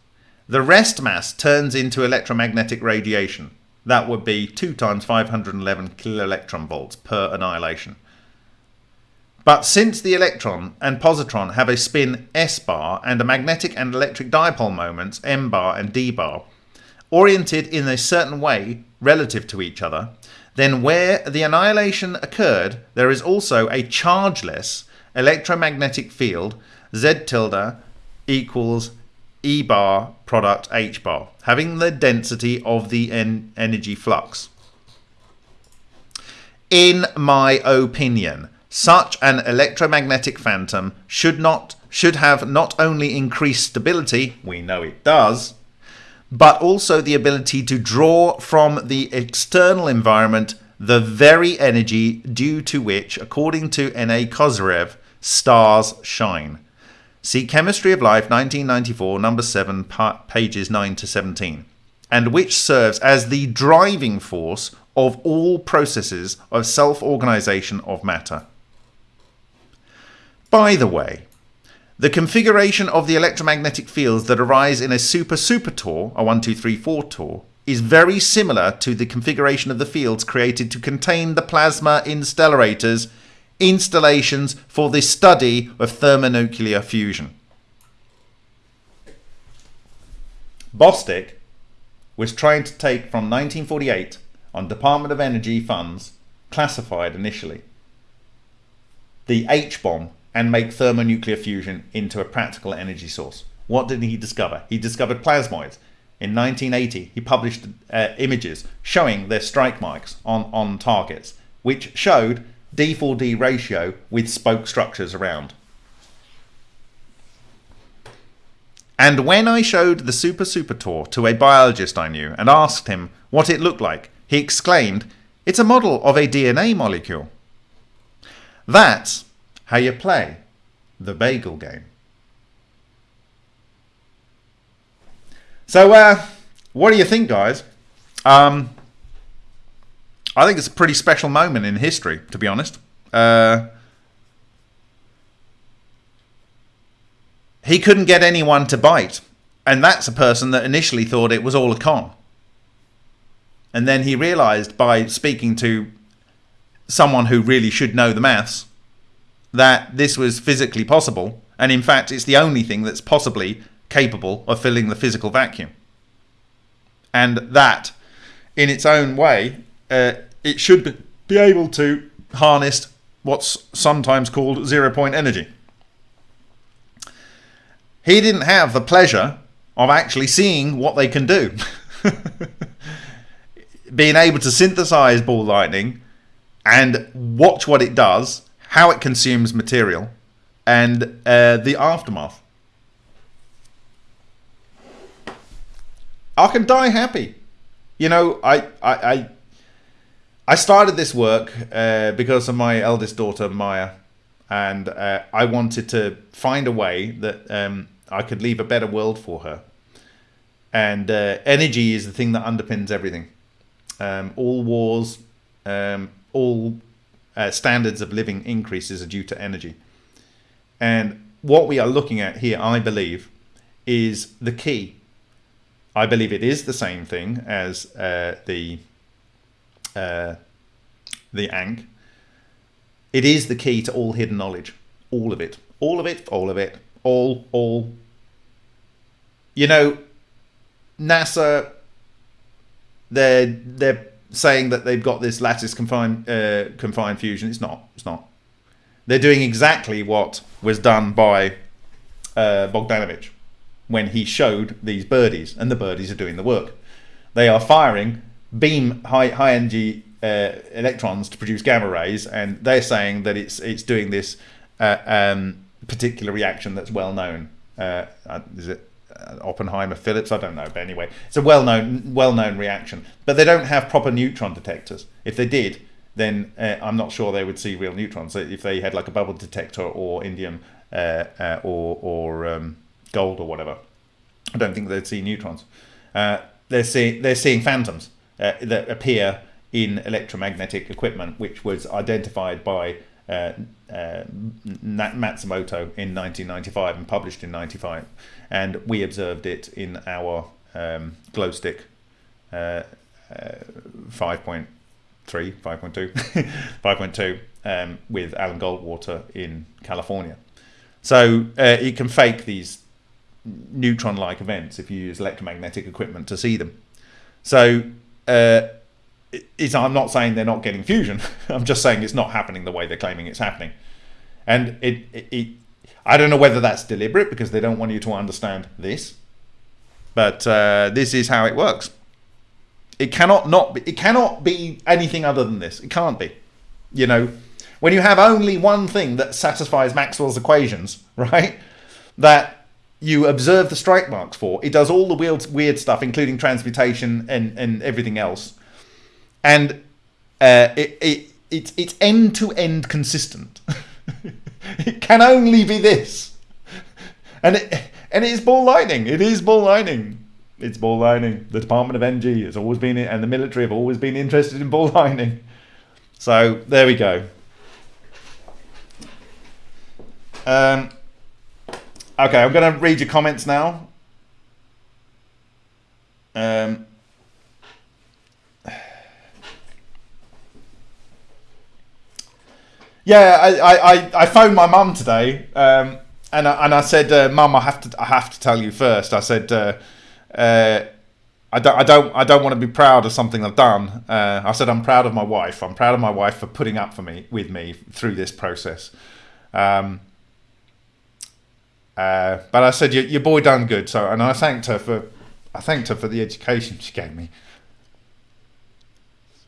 the rest mass turns into electromagnetic radiation. That would be 2 times 511 kiloelectron volts per annihilation. But since the electron and positron have a spin s bar and a magnetic and electric dipole moments m bar and d bar, oriented in a certain way relative to each other, then where the annihilation occurred, there is also a chargeless electromagnetic field Z tilde equals E bar product H bar, having the density of the en energy flux. In my opinion, such an electromagnetic phantom should not should have not only increased stability, we know it does, but also the ability to draw from the external environment the very energy due to which, according to N.A. Kozyrev, stars shine. See Chemistry of Life, 1994, number 7, pages 9 to 17, and which serves as the driving force of all processes of self organization of matter. By the way, the configuration of the electromagnetic fields that arise in a super-super tor, a 1, 2, 3, 4 tor, is very similar to the configuration of the fields created to contain the plasma in stellarators installations for the study of thermonuclear fusion. Bostick was trying to take from 1948 on Department of Energy funds classified initially the H-bomb and make thermonuclear fusion into a practical energy source. What did he discover? He discovered plasmoids. In 1980, he published uh, images showing their strike marks on, on targets, which showed D4D ratio with spoke structures around. And when I showed the Super Super Tor to a biologist I knew and asked him what it looked like, he exclaimed, It's a model of a DNA molecule. That's how you play the bagel game. So, uh, what do you think, guys? Um, I think it's a pretty special moment in history, to be honest. Uh, he couldn't get anyone to bite. And that's a person that initially thought it was all a con. And then he realized by speaking to someone who really should know the maths that this was physically possible. And in fact, it's the only thing that's possibly capable of filling the physical vacuum. And that, in its own way, uh, it should be able to harness what's sometimes called zero point energy. He didn't have the pleasure of actually seeing what they can do. Being able to synthesize ball lightning and watch what it does, how it consumes material, and uh, the aftermath. I can die happy. You know, I, I, I, I started this work uh, because of my eldest daughter, Maya, and uh, I wanted to find a way that um, I could leave a better world for her. And uh, energy is the thing that underpins everything. Um, all wars, um, all uh, standards of living increases are due to energy. And what we are looking at here, I believe, is the key. I believe it is the same thing as uh, the uh, the Ankh. It is the key to all hidden knowledge, all of it, all of it, all of it, all, all. You know, NASA, they're they're saying that they've got this lattice confined uh, confined fusion. It's not. It's not. They're doing exactly what was done by uh, Bogdanovich when he showed these birdies, and the birdies are doing the work. They are firing beam high high energy uh, electrons to produce gamma rays, and they're saying that it's it's doing this uh, um, particular reaction that's well known. Uh, uh is it Oppenheimer Phillips? I don't know, but anyway, it's a well known well known reaction. But they don't have proper neutron detectors. If they did, then uh, I'm not sure they would see real neutrons. If they had like a bubble detector or indium or or um, gold or whatever, I don't think they'd see neutrons. they're seeing they're seeing phantoms that appear in electromagnetic equipment, which was identified by uh, uh, Matsumoto in 1995 and published in 95. And we observed it in our um, glow stick uh, uh 5.3, 5.2, 5.2 um, with Alan Goldwater in California. So uh, it can fake these neutron-like events if you use electromagnetic equipment to see them. So uh, I'm not saying they're not getting fusion. I'm just saying it's not happening the way they're claiming it's happening. And it, it, I don't know whether that's deliberate because they don't want you to understand this, but uh, this is how it works. It cannot not be, it cannot be anything other than this. It can't be. You know, when you have only one thing that satisfies Maxwell's equations, right? That you observe the strike marks for, it does all the weird, weird stuff, including transmutation and, and everything else and uh, it, it, it, it's end to end consistent. it can only be this, and it and it is ball lightning. It is ball lightning. It's ball lightning. The Department of Energy has always been, and the military have always been interested in ball lightning. So there we go. Um, okay, I'm going to read your comments now. Um, Yeah, I, I, I phoned my mum today, um, and I, and I said, uh, "Mum, I have to I have to tell you first. I said, uh, uh, "I don't I don't I don't want to be proud of something I've done." Uh, I said, "I'm proud of my wife. I'm proud of my wife for putting up for me with me through this process." Um, uh, but I said, your, "Your boy done good." So, and I thanked her for I thanked her for the education she gave me.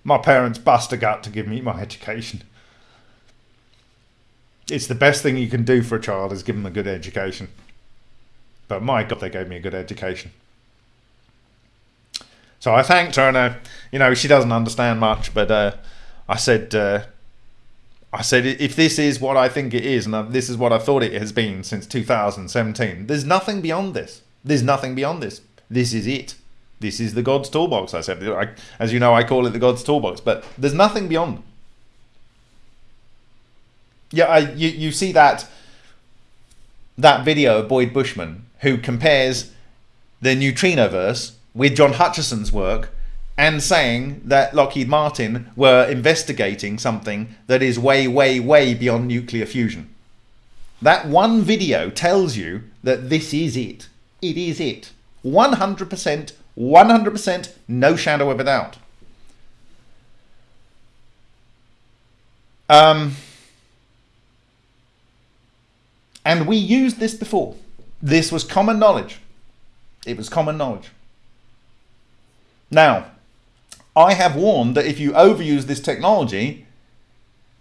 My parents bust a gut to give me my education it's the best thing you can do for a child is give them a good education. But my God, they gave me a good education. So I thanked her, and uh, you know she doesn't understand much, but uh, I said, uh, I said if this is what I think it is, and this is what I thought it has been since 2017, there's nothing beyond this. There's nothing beyond this. This is it. This is the God's toolbox. I said, I, as you know, I call it the God's toolbox, but there's nothing beyond. Yeah, I, you, you see that that video of Boyd Bushman who compares the neutrinoverse with John Hutchison's work and saying that Lockheed Martin were investigating something that is way, way, way beyond nuclear fusion. That one video tells you that this is it. It is it. 100%, 100%, no shadow of a doubt. Um, and we used this before. This was common knowledge. It was common knowledge. Now, I have warned that if you overuse this technology,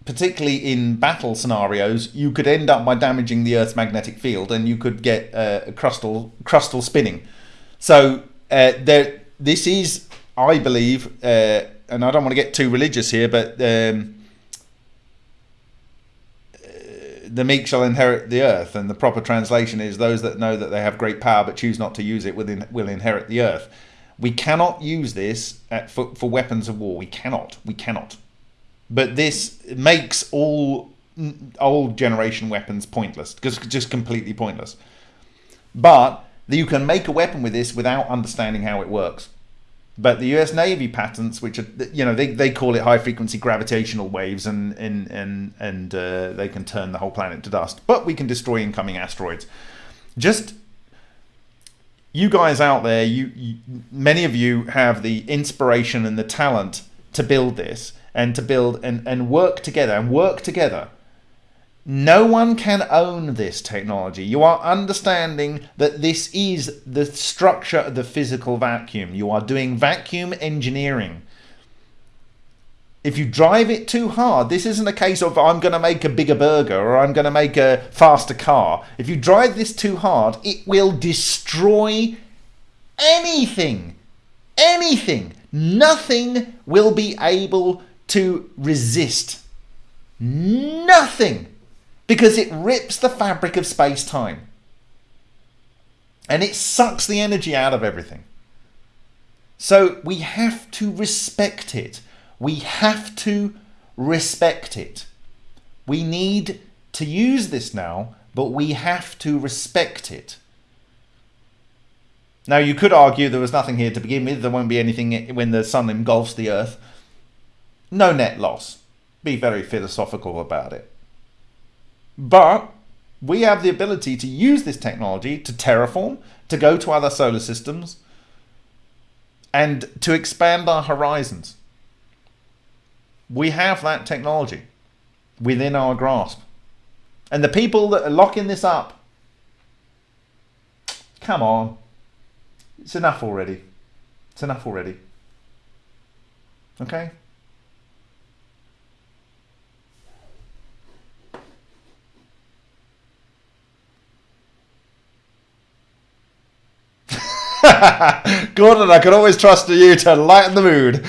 particularly in battle scenarios, you could end up by damaging the Earth's magnetic field and you could get uh, crustal, crustal spinning. So uh, there, this is, I believe, uh, and I don't want to get too religious here, but um, uh, the meek shall inherit the earth, and the proper translation is those that know that they have great power but choose not to use it will, inherit the earth. We cannot use this at, for, for weapons of war. We cannot. We cannot. But this makes all old generation weapons pointless, just, just completely pointless. But you can make a weapon with this without understanding how it works. But the US Navy patents, which are, you know, they, they call it high frequency gravitational waves and, and, and, and uh, they can turn the whole planet to dust. But we can destroy incoming asteroids. Just you guys out there, you, you, many of you have the inspiration and the talent to build this and to build and, and work together and work together. No one can own this technology. You are understanding that this is the structure of the physical vacuum. You are doing vacuum engineering if you drive it too hard, this isn't a case of I'm going to make a bigger burger or I'm going to make a faster car. If you drive this too hard, it will destroy anything. Anything. Nothing will be able to resist. Nothing. Because it rips the fabric of space time. And it sucks the energy out of everything. So we have to respect it. We have to respect it. We need to use this now, but we have to respect it. Now, you could argue there was nothing here to begin with. There won't be anything when the sun engulfs the earth. No net loss. Be very philosophical about it. But we have the ability to use this technology to terraform, to go to other solar systems, and to expand our horizons. We have that technology within our grasp. And the people that are locking this up, come on. It's enough already. It's enough already. Okay? Gordon, I can always trust you to lighten the mood.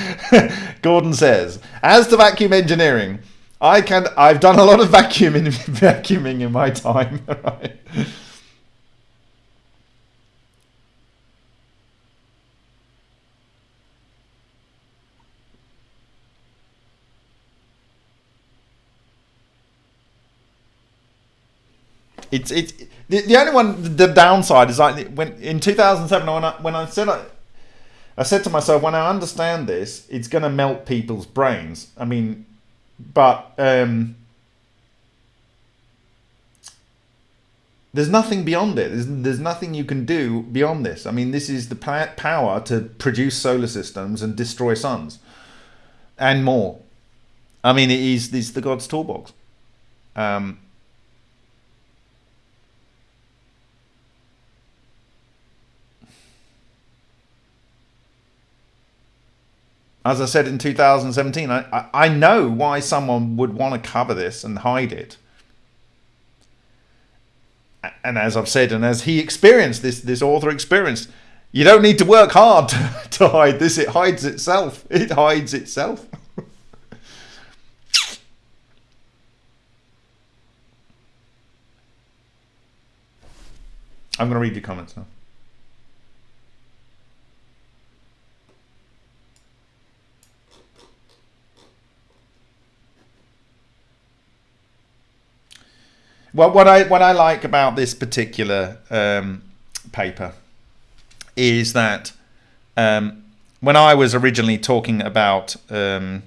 Gordon says, as to vacuum engineering, I can. I've done a lot of vacuuming, vacuuming in my time. Right? It's it's the, the only one the downside is like when in 2007 when I when I said I, I said to myself when I understand this it's going to melt people's brains. I mean, but um, there's nothing beyond it. There's, there's nothing you can do beyond this. I mean, this is the power to produce solar systems and destroy suns and more. I mean, it is this the God's toolbox. Um, as I said in 2017, I, I know why someone would want to cover this and hide it. And as I've said, and as he experienced, this, this author experienced, you don't need to work hard to, to hide this. It hides itself. It hides itself. I'm going to read your comments now. Well, what I what I like about this particular um, paper is that um, when I was originally talking about um,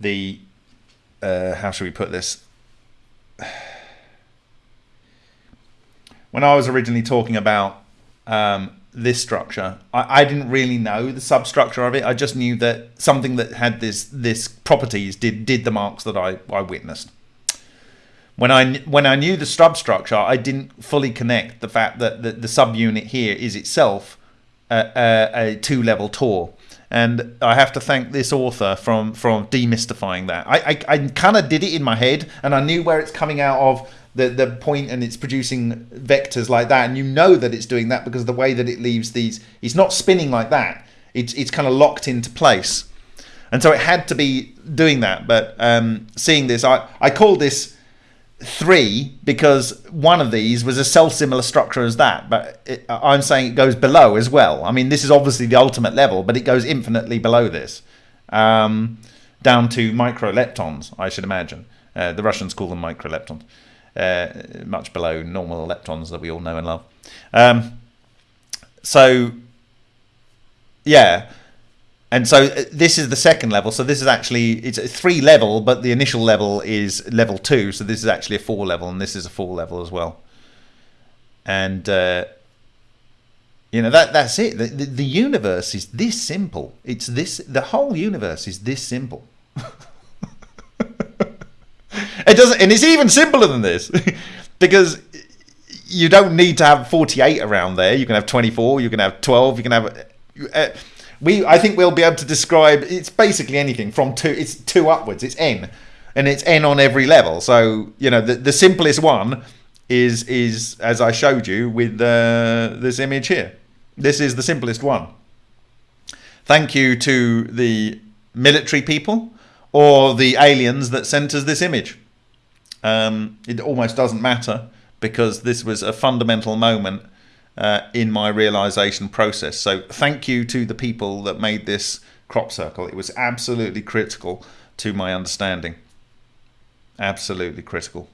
the uh, how should we put this? When I was originally talking about um, this structure, I, I, didn't really know the substructure of it. I just knew that something that had this this properties did did the marks that I, I witnessed. When I when I knew the substructure, I didn't fully connect the fact that the, the subunit here is itself a, a, a two level Tor and I have to thank this author from from demystifying that. I I, I kind of did it in my head, and I knew where it's coming out of the the point, and it's producing vectors like that, and you know that it's doing that because the way that it leaves these, it's not spinning like that. It's it's kind of locked into place, and so it had to be doing that. But um, seeing this, I I call this three because one of these was a self-similar structure as that but it, i'm saying it goes below as well. I mean this is obviously the ultimate level but it goes infinitely below this um, down to microleptons i should imagine. Uh, the russians call them microleptons. Uh, much below normal leptons that we all know and love. Um, so yeah and so uh, this is the second level. So this is actually it's a three level, but the initial level is level two. So this is actually a four level, and this is a four level as well. And uh, you know that that's it. The, the, the universe is this simple. It's this. The whole universe is this simple. it doesn't, and it's even simpler than this, because you don't need to have 48 around there. You can have 24. You can have 12. You can have. Uh, we I think we'll be able to describe it's basically anything from two it's two upwards it's n. And it's n on every level. So you know the, the simplest one is is as I showed you with uh, this image here. This is the simplest one. Thank you to the military people or the aliens that sent us this image. Um, it almost doesn't matter because this was a fundamental moment uh, in my realization process. So thank you to the people that made this crop circle. It was absolutely critical to my understanding. Absolutely critical.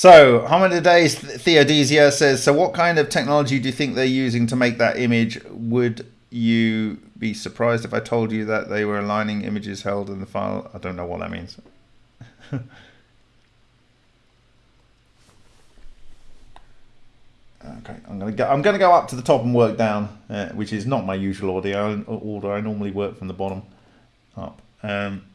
So, Days Theodesia says, so what kind of technology do you think they're using to make that image? Would you be surprised if I told you that they were aligning images held in the file? I don't know what that means. okay, I'm gonna go. I'm gonna go up to the top and work down, uh, which is not my usual order. Order. I normally work from the bottom up. Um,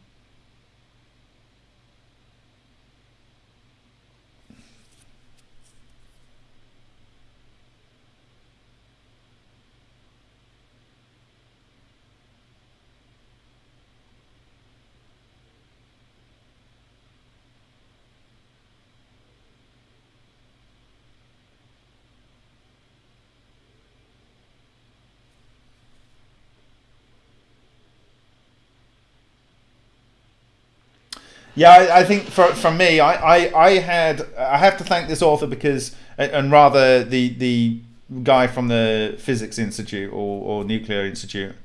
Yeah, I, I think for for me, I, I, I had I have to thank this author because, and rather the the guy from the Physics Institute or, or Nuclear Institute.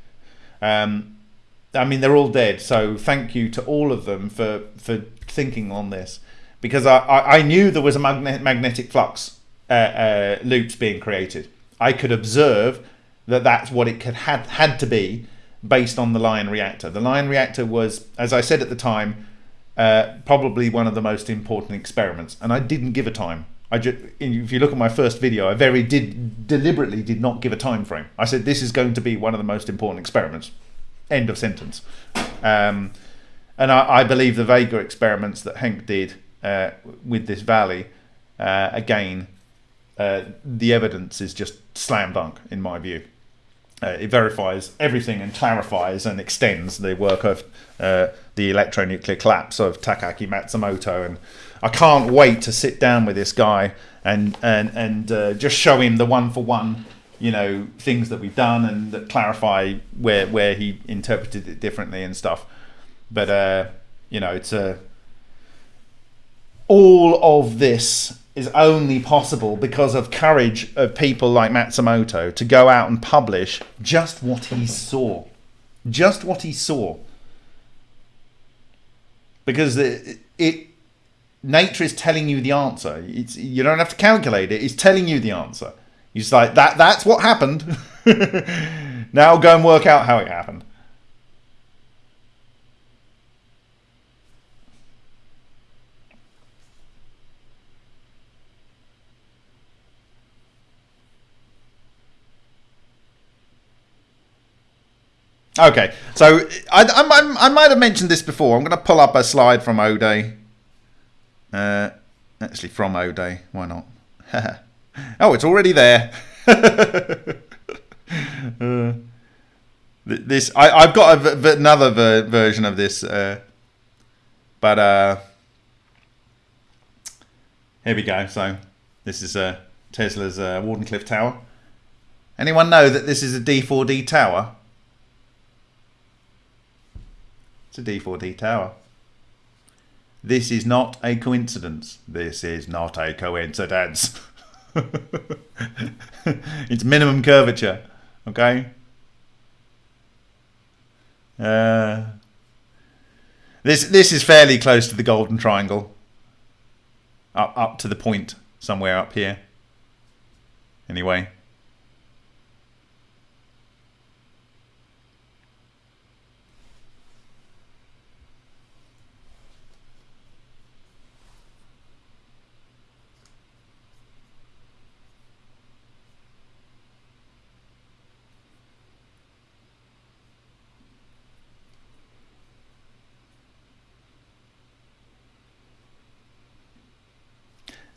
Um, I mean, they're all dead. So thank you to all of them for for thinking on this, because I I, I knew there was a magnet, magnetic flux uh, uh, loops being created. I could observe that that's what it could had had to be based on the Lion reactor. The Lion reactor was, as I said at the time uh, probably one of the most important experiments. And I didn't give a time. I just, if you look at my first video, I very did deliberately did not give a time frame. I said this is going to be one of the most important experiments. End of sentence. Um, and I, I, believe the Vega experiments that Hank did uh, with this valley, uh, again, uh, the evidence is just slam dunk in my view. Uh, it verifies everything and clarifies and extends the work of uh, the electronuclear collapse of Takaaki Matsumoto. And I can't wait to sit down with this guy and and and uh, just show him the one for one, you know, things that we've done and that clarify where where he interpreted it differently and stuff. But uh, you know, it's a all of this is only possible because of courage of people like Matsumoto to go out and publish just what he saw, just what he saw. Because it, it nature is telling you the answer. It's, you don't have to calculate it. It's telling you the answer. He's like that. That's what happened. now go and work out how it happened. Okay, so I, I, I, might have mentioned this before. I'm going to pull up a slide from O'Day. Uh, actually, from O'Day. Why not? oh, it's already there. uh, this I, I've got another ver version of this, uh, but uh, here we go. So this is uh, Tesla's uh, Wardenclyffe Tower. Anyone know that this is a D4D tower? It's a D4D tower. This is not a coincidence. This is not a coincidence. it's minimum curvature. Okay? Uh, this this is fairly close to the golden triangle. Up up to the point somewhere up here. Anyway.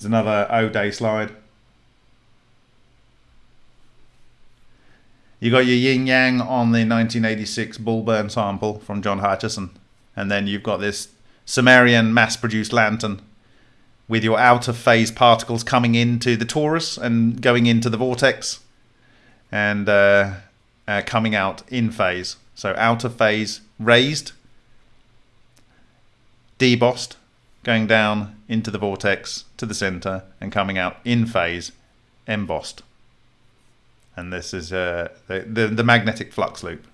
There's another O-Day slide. You got your yin yang on the 1986 Bulburn sample from John Hutchison. And then you've got this Sumerian mass produced lantern with your out of phase particles coming into the torus and going into the vortex and uh, uh, coming out in phase. So out of phase raised, debossed, going down into the vortex to the center and coming out in phase embossed. And this is uh, the, the, the magnetic flux loop.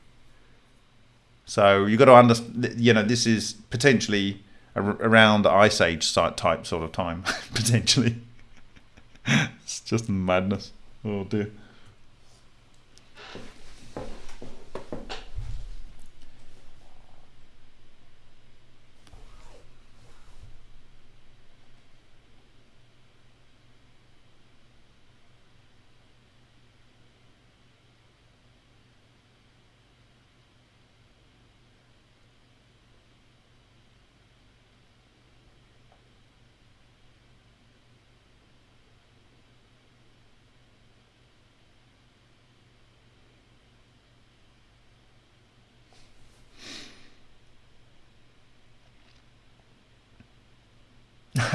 So you've got to understand, you know, this is potentially around ice age type sort of time, potentially. it's just madness. Oh dear.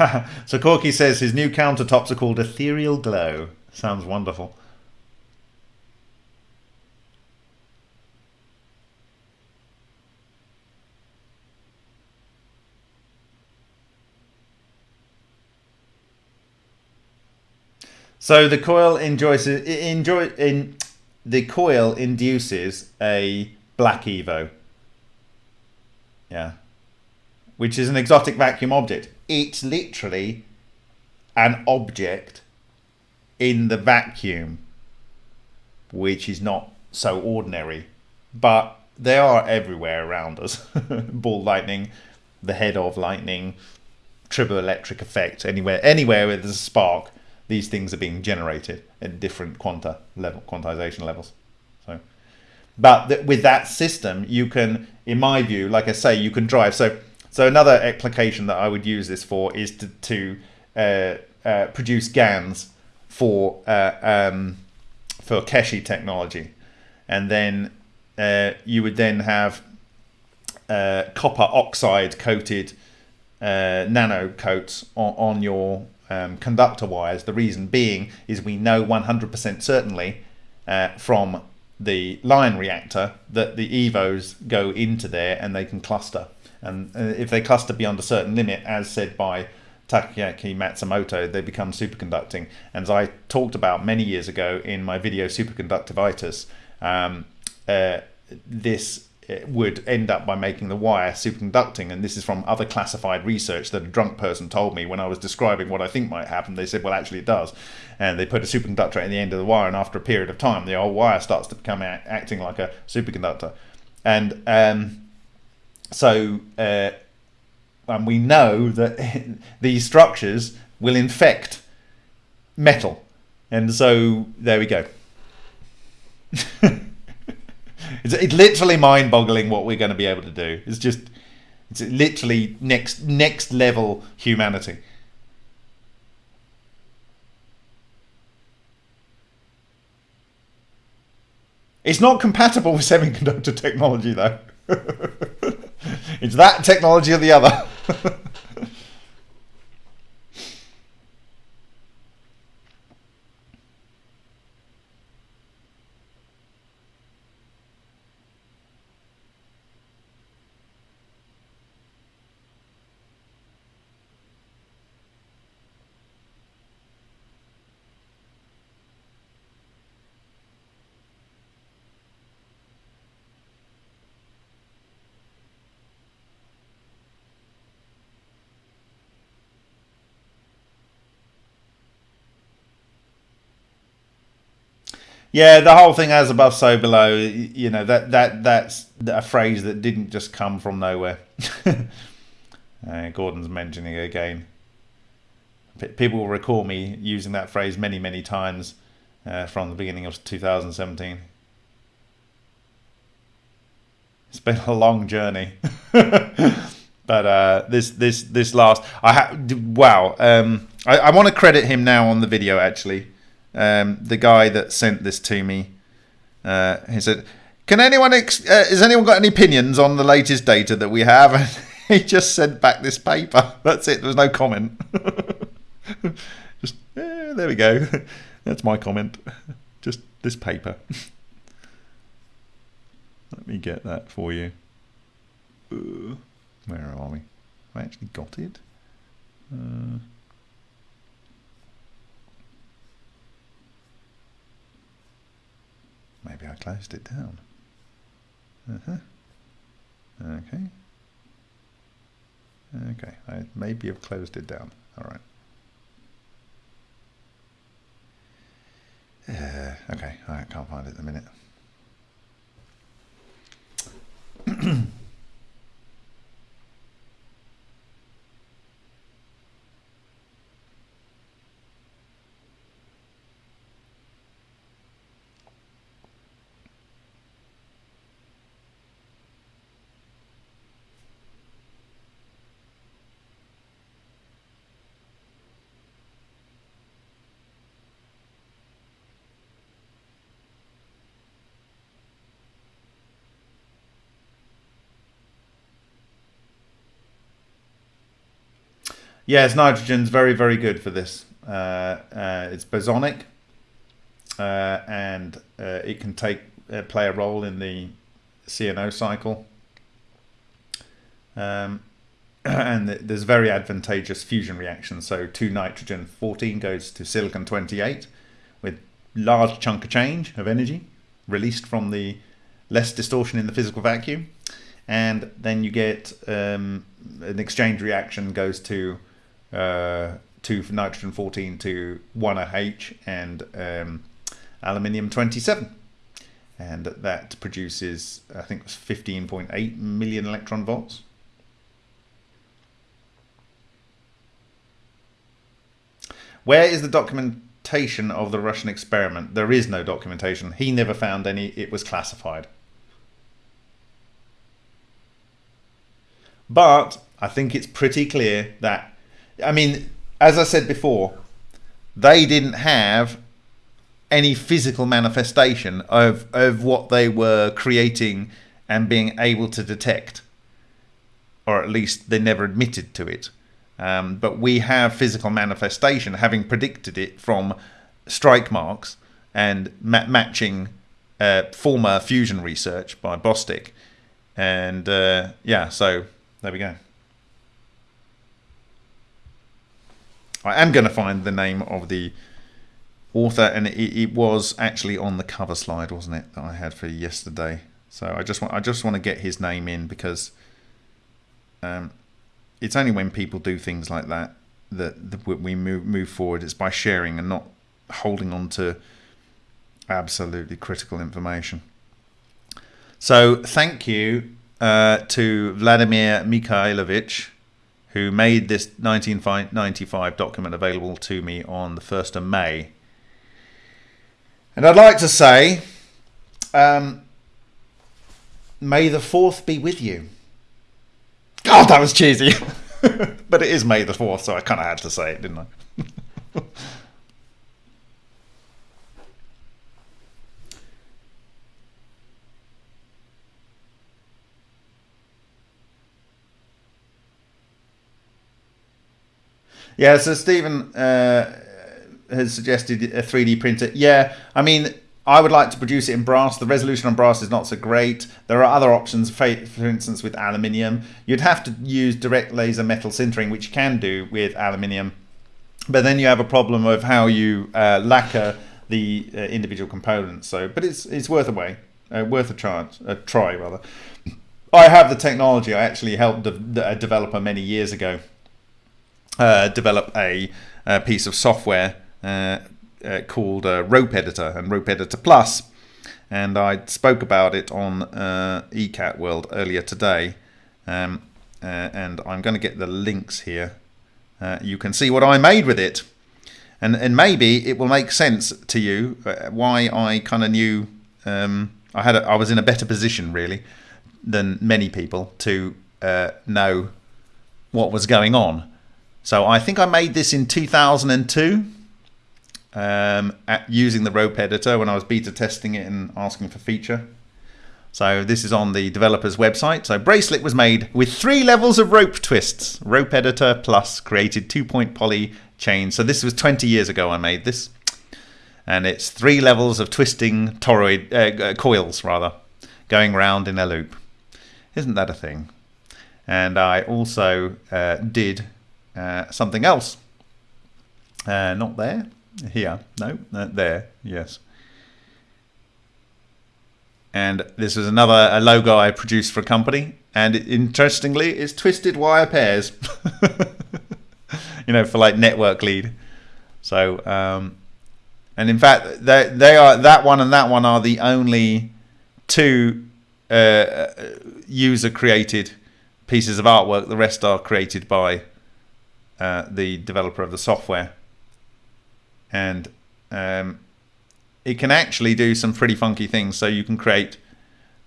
so Corky says his new countertops are called Ethereal Glow. Sounds wonderful. So the coil enjoys enjoy in the coil induces a black evo. Yeah. Which is an exotic vacuum object it's literally an object in the vacuum, which is not so ordinary, but they are everywhere around us. Ball lightning, the head of lightning, triboelectric effect, anywhere, anywhere where there's a spark, these things are being generated at different quanta level, quantization levels. So but th- with that system, you can, in my view, like I say, you can drive. So, so another application that I would use this for is to, to uh, uh, produce GANs for uh, um, for Keshe technology, and then uh, you would then have uh, copper oxide coated uh, nano coats on, on your um, conductor wires. The reason being is we know 100% certainly from the Lion reactor that the EVOs go into there and they can cluster. And uh, if they cluster beyond a certain limit, as said by Takaaki Matsumoto, they become superconducting. And as I talked about many years ago in my video Superconductivitis, um, uh, this would end up by making the wire superconducting. And this is from other classified research that a drunk person told me when I was describing what I think might happen. They said, well, actually, it does. And they put a superconductor at the end of the wire, and after a period of time, the old wire starts to become acting like a superconductor. And um, so, uh, and we know that these structures will infect metal. And so, there we go. It's, it's literally mind boggling what we're going to be able to do. It's just, it's literally next next level humanity. It's not compatible with semiconductor technology though. it's that technology or the other. Yeah, the whole thing as above, so below. You know that that that's a phrase that didn't just come from nowhere. uh, Gordon's mentioning again. P- people will recall me using that phrase many, many times uh, from the beginning of 2017. It's been a long journey, but uh, this this this last I ha- wow. Um, I, I want to credit him now on the video actually um, the guy that sent this to me, uh, he said, "Can anyone? Uh, has anyone got any opinions on the latest data that we have?" And he just sent back this paper. That's it. There was no comment. just eh, there we go. That's my comment. Just this paper. Let me get that for you. Uh, where are we? I actually got it. Uh, Maybe I closed it down. Uh-huh. Okay. Okay, I maybe have closed it down. All right. Uh, okay, I can't find it at the minute. Yes, nitrogen's very, very good for this. Uh, uh, it's bosonic, uh, and uh, it can take uh, play a role in the CNO cycle. Um, and there's very advantageous fusion reactions. So 2 nitrogen 14 goes to silicon 28 with large chunk of change of energy released from the less distortion in the physical vacuum. And then you get um, an exchange reaction goes to uh, two nitrogen 14 to 1OH and um, aluminium 27. And that produces, I think it was 15.8 million electron volts. Where is the documentation of the Russian experiment? There is no documentation. He never found any. It was classified. But I think it's pretty clear that I mean, as I said before, they didn't have any physical manifestation of, of what they were creating and being able to detect. Or at least they never admitted to it. Um, but we have physical manifestation, having predicted it from strike marks and ma- matching uh, former fusion research by Bostick. And uh, yeah, so there we go. I am going to find the name of the author, and it, it, was actually on the cover slide, wasn't it, that I had for yesterday? So I just want I just want to get his name in because um, it's only when people do things like that that, that we move move forward. It's by sharing and not holding on to absolutely critical information. So thank you uh, to Vladimir Mikhailovich, who made this 1995 document available to me on the 1st of May. And I'd like to say, um, may the 4th be with you. God, that was cheesy. but it is May the 4th, so I kind of had to say it, didn't I? Yeah, so Stephen uh, has suggested a 3D printer. Yeah, I mean, I would like to produce it in brass. The resolution on brass is not so great. There are other options, for instance, with aluminium. You'd have to use direct laser metal sintering, which you can do with aluminium. But then you have a problem of how you uh, lacquer the uh, individual components. So, but it's it's worth a way, uh, worth a try, a try rather. I have the technology. I actually helped a developer many years ago uh, develop a, a, piece of software uh, uh, called uh, Rope Editor and Rope Editor Plus, and I spoke about it on uh, ECAT World earlier today, um, and I'm going to get the links here. you can see what I made with it, and and maybe it will make sense to you why I kind of knew um, I had a, I was in a better position really than many people to know what was going on. So I think I made this in 2002 um, using the rope editor when I was beta testing it and asking for feature. So this is on the developer's website. So bracelet was made with three levels of rope twists. Rope editor plus created two point poly chain. So this was 20 years ago I made this. And it's three levels of twisting toroid uh, uh coils rather going round in a loop. Isn't that a thing? And I also uh, did uh, something else. Uh, not there. Here. No. Uh, there. Yes. And this is another a logo I produced for a company. And interestingly, it's twisted wire pairs. you know, for like network lead. So, um, and in fact, they they are that one and that one are the only two uh, user created pieces of artwork. The rest are created by uh, the developer of the software. And um, it can actually do some pretty funky things. So you can create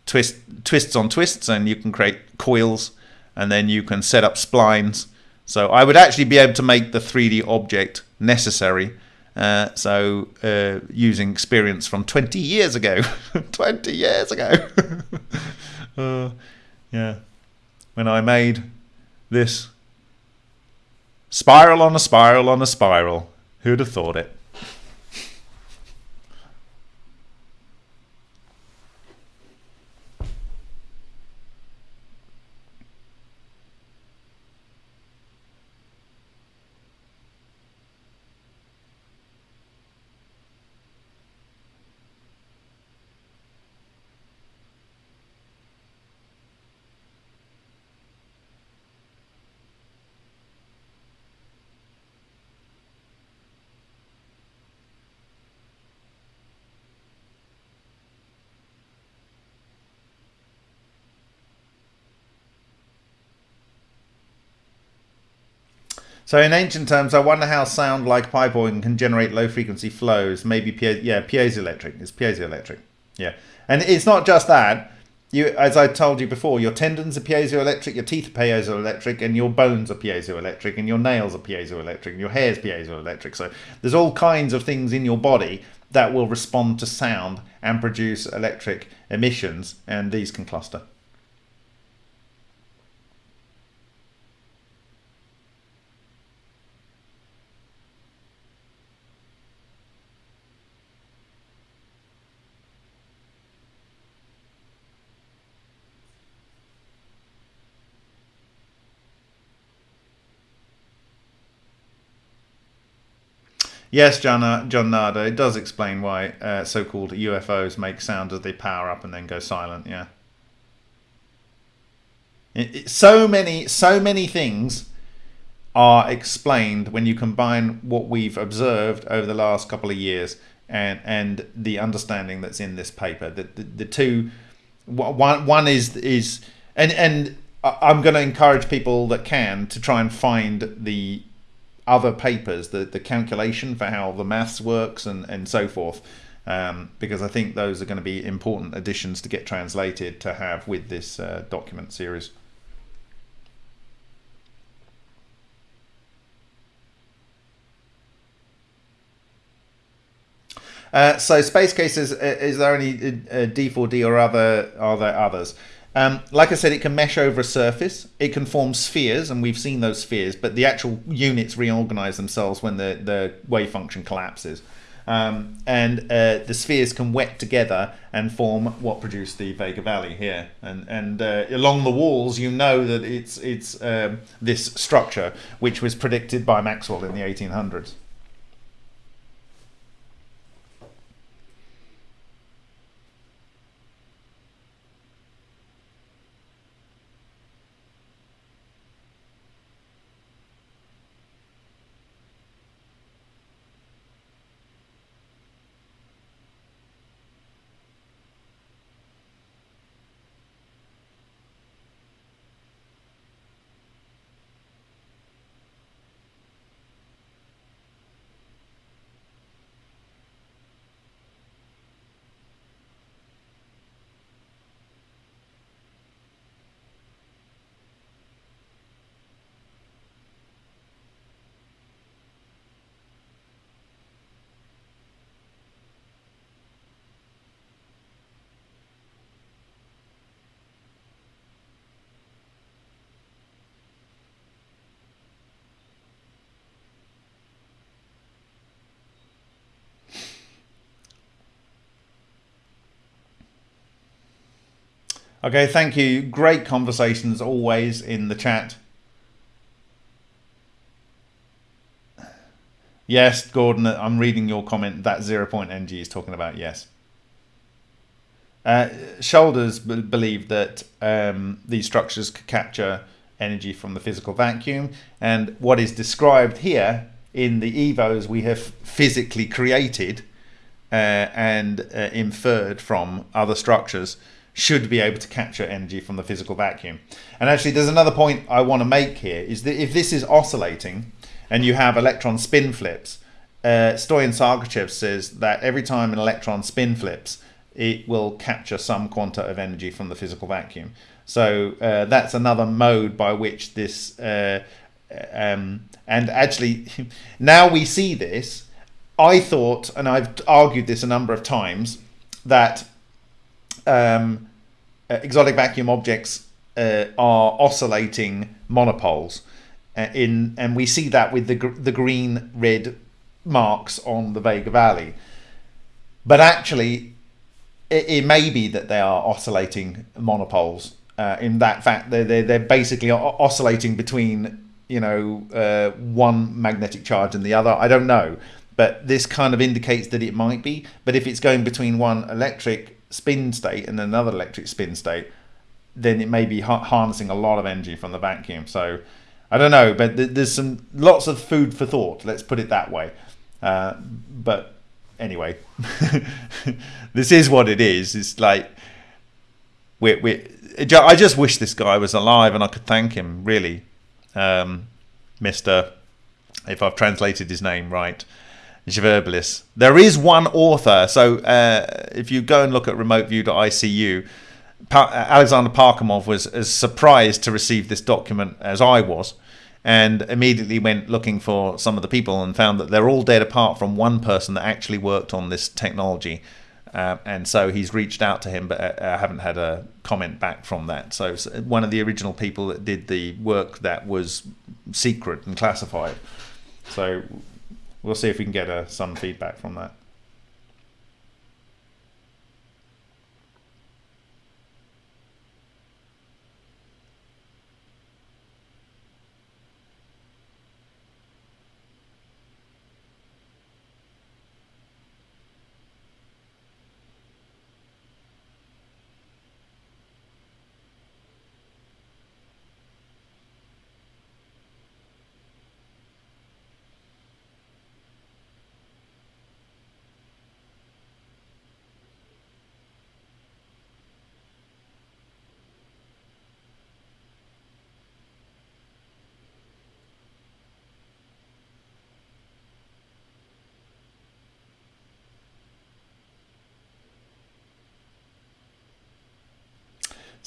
twist twists on twists, and you can create coils, and then you can set up splines. So I would actually be able to make the 3D object necessary. Uh, so uh, using experience from 20 years ago, 20 years ago, uh, yeah, when I made this Spiral on a spiral on a spiral. Who'd have thought it? So in ancient terms, I wonder how sound like pipe organ can generate low frequency flows. Maybe pie- yeah, piezoelectric. It's piezoelectric. Yeah, and it's not just that. you, as I told you before, your tendons are piezoelectric, your teeth are piezoelectric, and your bones are piezoelectric, and your nails are piezoelectric, and your hair is piezoelectric. So there's all kinds of things in your body that will respond to sound and produce electric emissions, and these can cluster. Yes, John, uh, John it does explain why uh, so-called UFOs make sound as they power up and then go silent. Yeah. So many, so many things are explained when you combine what we've observed over the last couple of years and and the understanding that's in this paper. The the, the two, one one is is and and I'm going to encourage people that can to try and find the other papers, the, the calculation for how the maths works and, and so forth, um, because I think those are going to be important additions to get translated to have with this uh, document series. Uh, so space cases, uh, is there any uh, D4D or other, are there others? Um, like I said, it can mesh over a surface. It can form spheres, and we've seen those spheres, but the actual units reorganize themselves when the, the wave function collapses. Um, and uh, the spheres can wet together and form what produced the Vega Valley here. And and uh, along the walls, you know that it's it's um, this structure which was predicted by Maxwell in the 1800s. Okay, thank you. Great conversations always in the chat. Yes, Gordon, I'm reading your comment. That zero point ng is talking about yes. Uh, Shoulders believe that um, these structures could capture energy from the physical vacuum, and what is described here in the evos we have physically created uh, and uh, inferred from other structures should be able to capture energy from the physical vacuum. And actually, there's another point I want to make here is that if this is oscillating and you have electron spin flips, uh, Stoyan Sargoytchev says that every time an electron spin flips, it will capture some quanta of energy from the physical vacuum. So uh, that's another mode by which this, uh, um, and actually, now we see this. I thought, and I've argued this a number of times, that um, uh, exotic vacuum objects uh, are oscillating monopoles. Uh, in and we see that with the the green red marks on the Vega Valley. But actually, it, it may be that they are oscillating monopoles. Uh, in that fact, they're, they're, they're basically oscillating between you know uh, one magnetic charge and the other. I don't know, but this kind of indicates that it might be. But if it's going between one electric spin state and another electric spin state, then it may be harnessing a lot of energy from the vacuum. So I don't know, but th there's some lots of food for thought. Let's put it that way. Uh, but anyway, this is what it is. It's like we we. I just wish this guy was alive and I could thank him. Really, um, Mister, if I've translated his name right. There is one author. So uh, if you go and look at remoteview.icu, pa- Alexander Parkhomov was as surprised to receive this document as I was, and immediately went looking for some of the people and found that they're all dead apart from one person that actually worked on this technology. Uh, and so he's reached out to him, but uh, I haven't had a comment back from that. So one of the original people that did the work that was secret and classified. So we'll see if we can get uh, some feedback from that.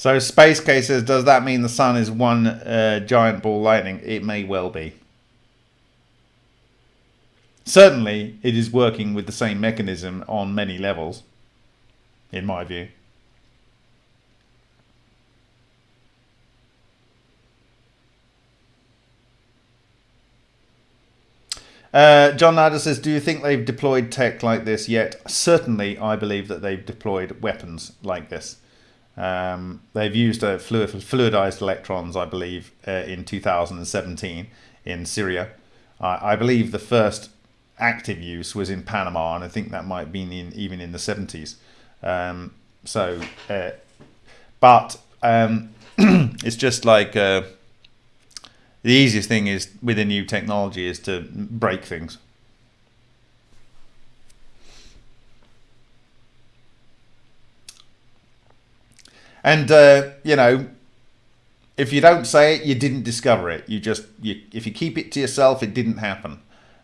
So Space Case says, does that mean the sun is one uh, giant ball lightning? It may well be. Certainly, it is working with the same mechanism on many levels, in my view. Uh, John Nader says, Do you think they've deployed tech like this yet? Certainly, I believe that they've deployed weapons like this. Um, they've used uh, fluid, fluidized electrons, I believe, uh, in 2017 in Syria. I believe the first active use was in Panama, and I think that might be in, even in the 70s. Um, so, uh, but um, it's just like uh, the easiest thing is with a new technology is to break things. And uh, you know, if you don't say it, you didn't discover it. You just you, if you keep it to yourself, it didn't happen.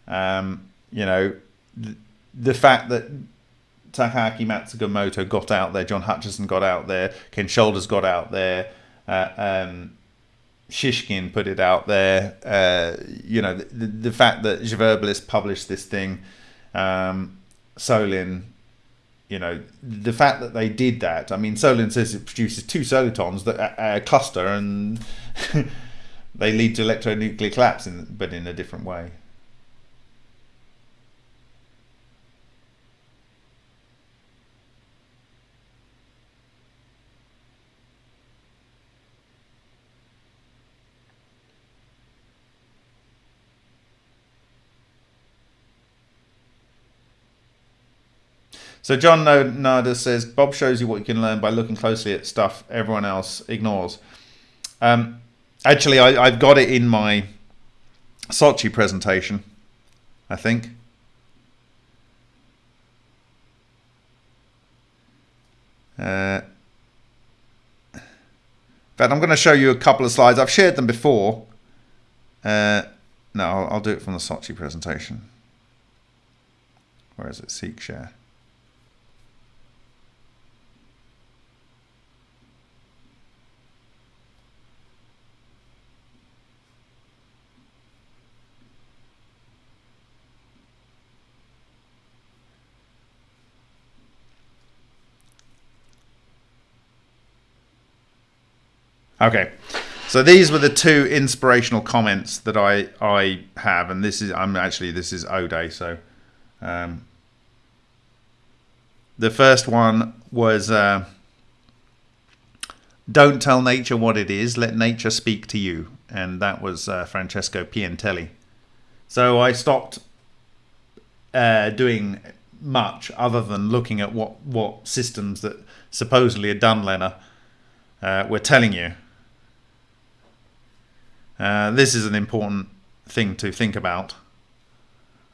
Um, you know, the, the fact that Takaaki Matsumoto got out there, John Hutchison got out there, Ken Shoulders got out there, uh, um, Shishkin put it out there. Uh, you know, the, the fact that Zverbelis published this thing, um, Solin you know the fact that they did that i mean solin says it produces two solitons that uh, uh cluster and they lead to electronuclear collapse in, but in a different way So John Nada says Bob shows you what you can learn by looking closely at stuff everyone else ignores. Um, actually, I, have got it in my Sochi presentation, I think. Uh, in fact, I'm going to show you a couple of slides. I've shared them before. Uh, no, I'll, I'll do it from the Sochi presentation. Where is it? Seek share. Okay. So these were the two inspirational comments that I I have, and this is I'm actually this is Ode. So um, the first one was uh, "Don't tell nature what it is; let nature speak to you," and that was uh, Francesco Piantelli. So I stopped uh, doing much other than looking at what what systems that supposedly done, LENR, uh, were telling you uh, this is an important thing to think about.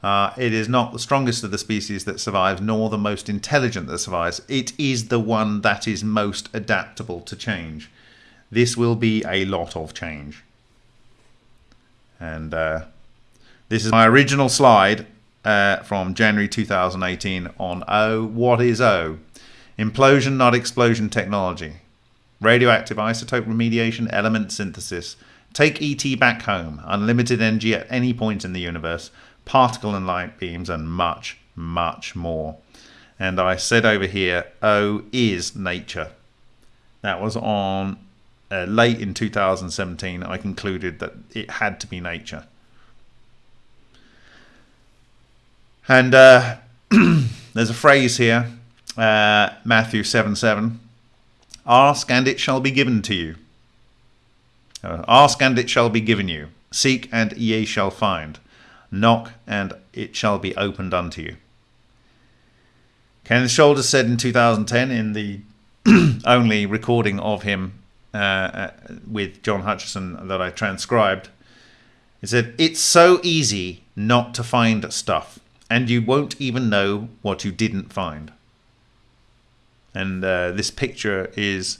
Uh, it is not the strongest of the species that survives, nor the most intelligent that survives. It is the one that is most adaptable to change. This will be a lot of change. And uh, this is my original slide uh, from January 2018 on O. What is O? Implosion, not explosion technology. radioactive isotope remediation, element synthesis. Take ET back home, unlimited energy at any point in the universe, particle and light beams, and much, much more. And I said over here, O is nature. That was on uh, late in 2017. I concluded that it had to be nature. And uh, there's a phrase here, uh, Matthew 7 7. Ask and it shall be given to you. Uh, ask and it shall be given you. Seek and ye shall find. Knock and it shall be opened unto you. Kenneth Shoulders said in 2010 in the only recording of him uh, uh, with John Hutchison that I transcribed, he said, It's so easy not to find stuff, and you won't even know what you didn't find. And uh, this picture is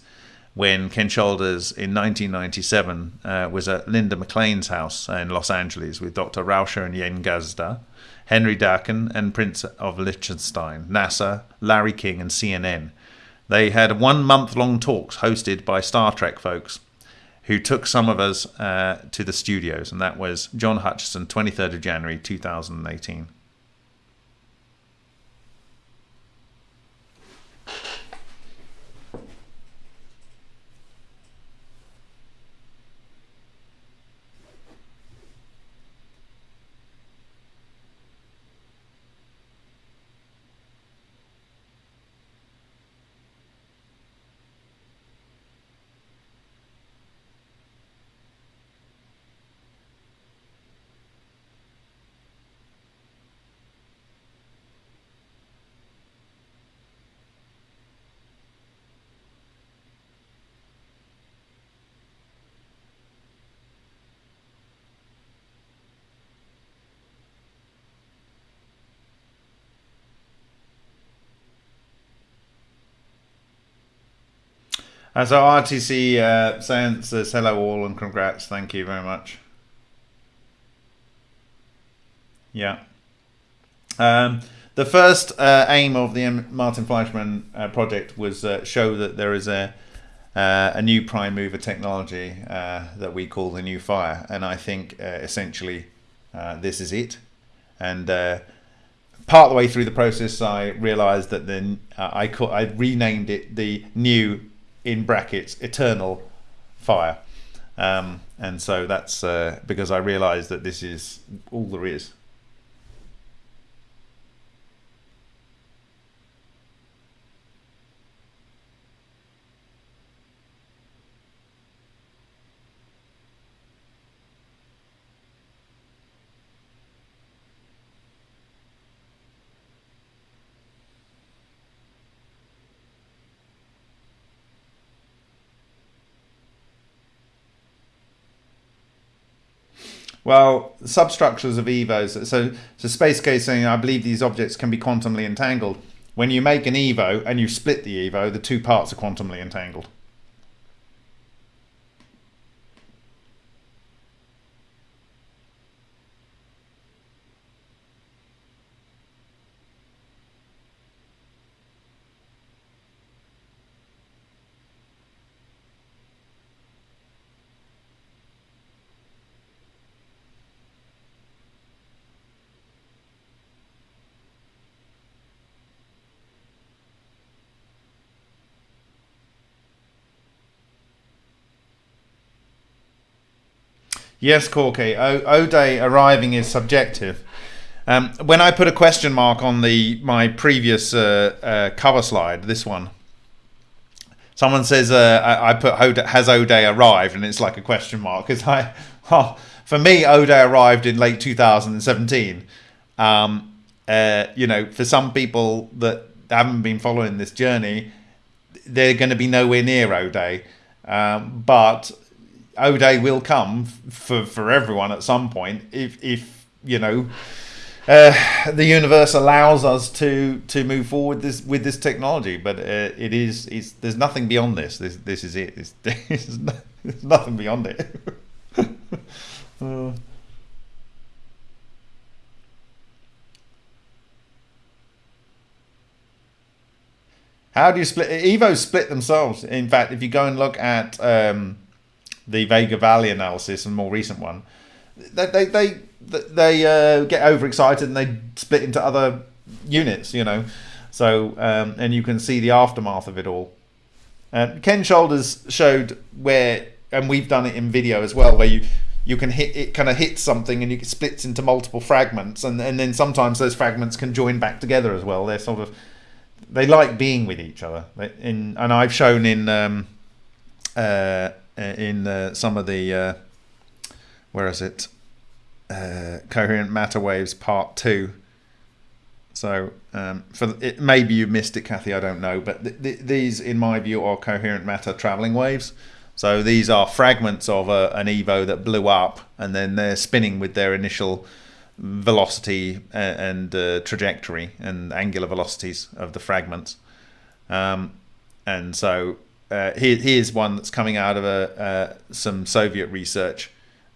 when Ken Shoulders in 1997 uh, was at Linda McLean's house in Los Angeles with Dr. Rauscher and Yen Gazda, Henry Dakin, and Prince of Liechtenstein, NASA, Larry King, and CNN. They had one month long talks hosted by Star Trek folks who took some of us uh, to the studios, and that was John Hutchison, 23rd of January 2018. And so RTC uh, Science says hello all and congrats. Thank you very much. Yeah. Um, the first uh, aim of the Martin Fleischmann uh, project was uh, show that there is a uh, a new prime mover technology uh, that we call the new fire, and I think uh, essentially this is it. And part of the way through the process, I realised that then I I renamed it the new in brackets eternal fire. Um, and so that's uh, because I realised that this is all there is. Well, substructures of EVOs. So, so Space Case saying, I believe these objects can be quantumly entangled. When you make an EVO and you split the EVO, the two parts are quantumly entangled. Yes, Corky. O- O'Day arriving is subjective. Um, when I put a question mark on the my previous uh, uh, cover slide, this one, someone says uh, I, I, put has O'Day arrived, and it's like a question mark because I, oh, for me, O'Day arrived in late 2017. Um, uh, you know, for some people that haven't been following this journey, they're going to be nowhere near O'Day. Um, but O'Day will come for for everyone at some point if if you know uh, the universe allows us to to move forward this with this technology. But uh, it is it's there's nothing beyond this. This this is it. There's nothing beyond it. uh. How do you split? Evo split themselves. In fact, if you go and look at um, the Vega Valley analysis, and more recent one, they they they, they uh, get overexcited and they split into other units. You know, so um, and you can see the aftermath of it all. Uh, Ken Shoulders showed where, and we've done it in video as well, where you you can hit it kind of hits something and it splits into multiple fragments, and and then sometimes those fragments can join back together as well. They're sort of they like being with each other. In and I've shown in um, uh, in uh, some of the uh, where is it uh, coherent matter waves part two. So um, for it, maybe you missed it, Kathy. I don't know, but th th these, in my view, are coherent matter traveling waves. So these are fragments of a, an Evo that blew up, and then they're spinning with their initial velocity and, uh, trajectory and angular velocities of the fragments. Um, and so uh, here, here's one that's coming out of a, uh, some Soviet research.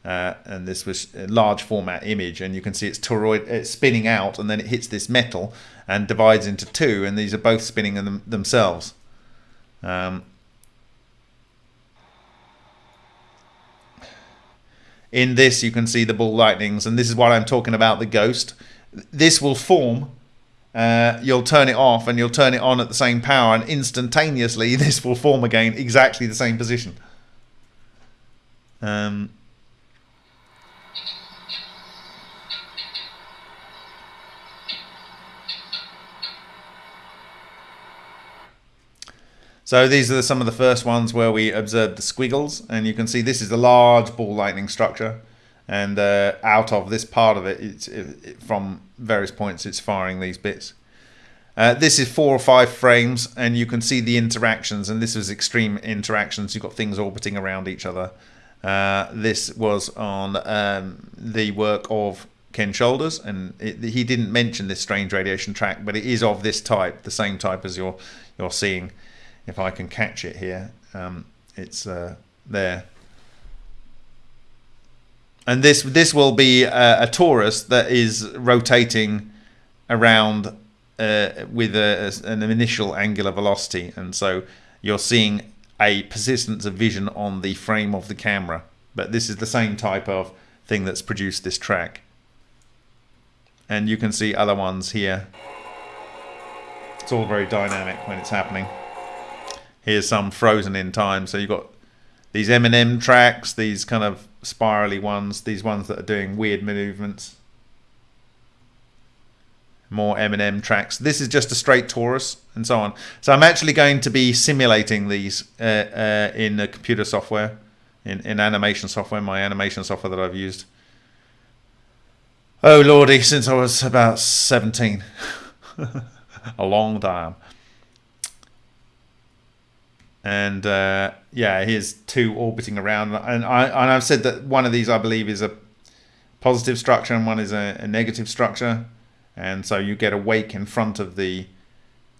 Uh, and this was a large format image and you can see it's toroid it's spinning out and then it hits this metal and divides into two and these are both spinning them, themselves um, in this you can see the ball lightnings and this is what I'm talking about the ghost this will form uh, you'll turn it off and you'll turn it on at the same power and instantaneously this will form again exactly the same position. Um, So these are some of the first ones where we observed the squiggles and you can see this is a large ball lightning structure and uh, out of this part of it, it's, it, from various points it's firing these bits. Uh, this is four or five frames and you can see the interactions and this is extreme interactions. You've got things orbiting around each other. Uh, this was on um, the work of Ken Shoulders and it, he didn't mention this strange radiation track but it is of this type, the same type as you're, you're seeing if I can catch it here, um, it's uh, there. And this this will be a, a torus that is rotating around uh, with a, an initial angular velocity, and so you're seeing a persistence of vision on the frame of the camera. But this is the same type of thing that's produced this track. And you can see other ones here. It's all very dynamic when it's happening. Here's some frozen in time. So you've got these M&M tracks, these kind of spirally ones, these ones that are doing weird movements. More M&M tracks. This is just a straight torus and so on. So I'm actually going to be simulating these uh, uh, in the computer software, in, in animation software, my animation software that I've used. Oh lordy, since I was about 17. a long time and uh, yeah, here's two orbiting around. And I and I've said that one of these I believe is a positive structure and one is a, a negative structure, and so you get a wake in front of the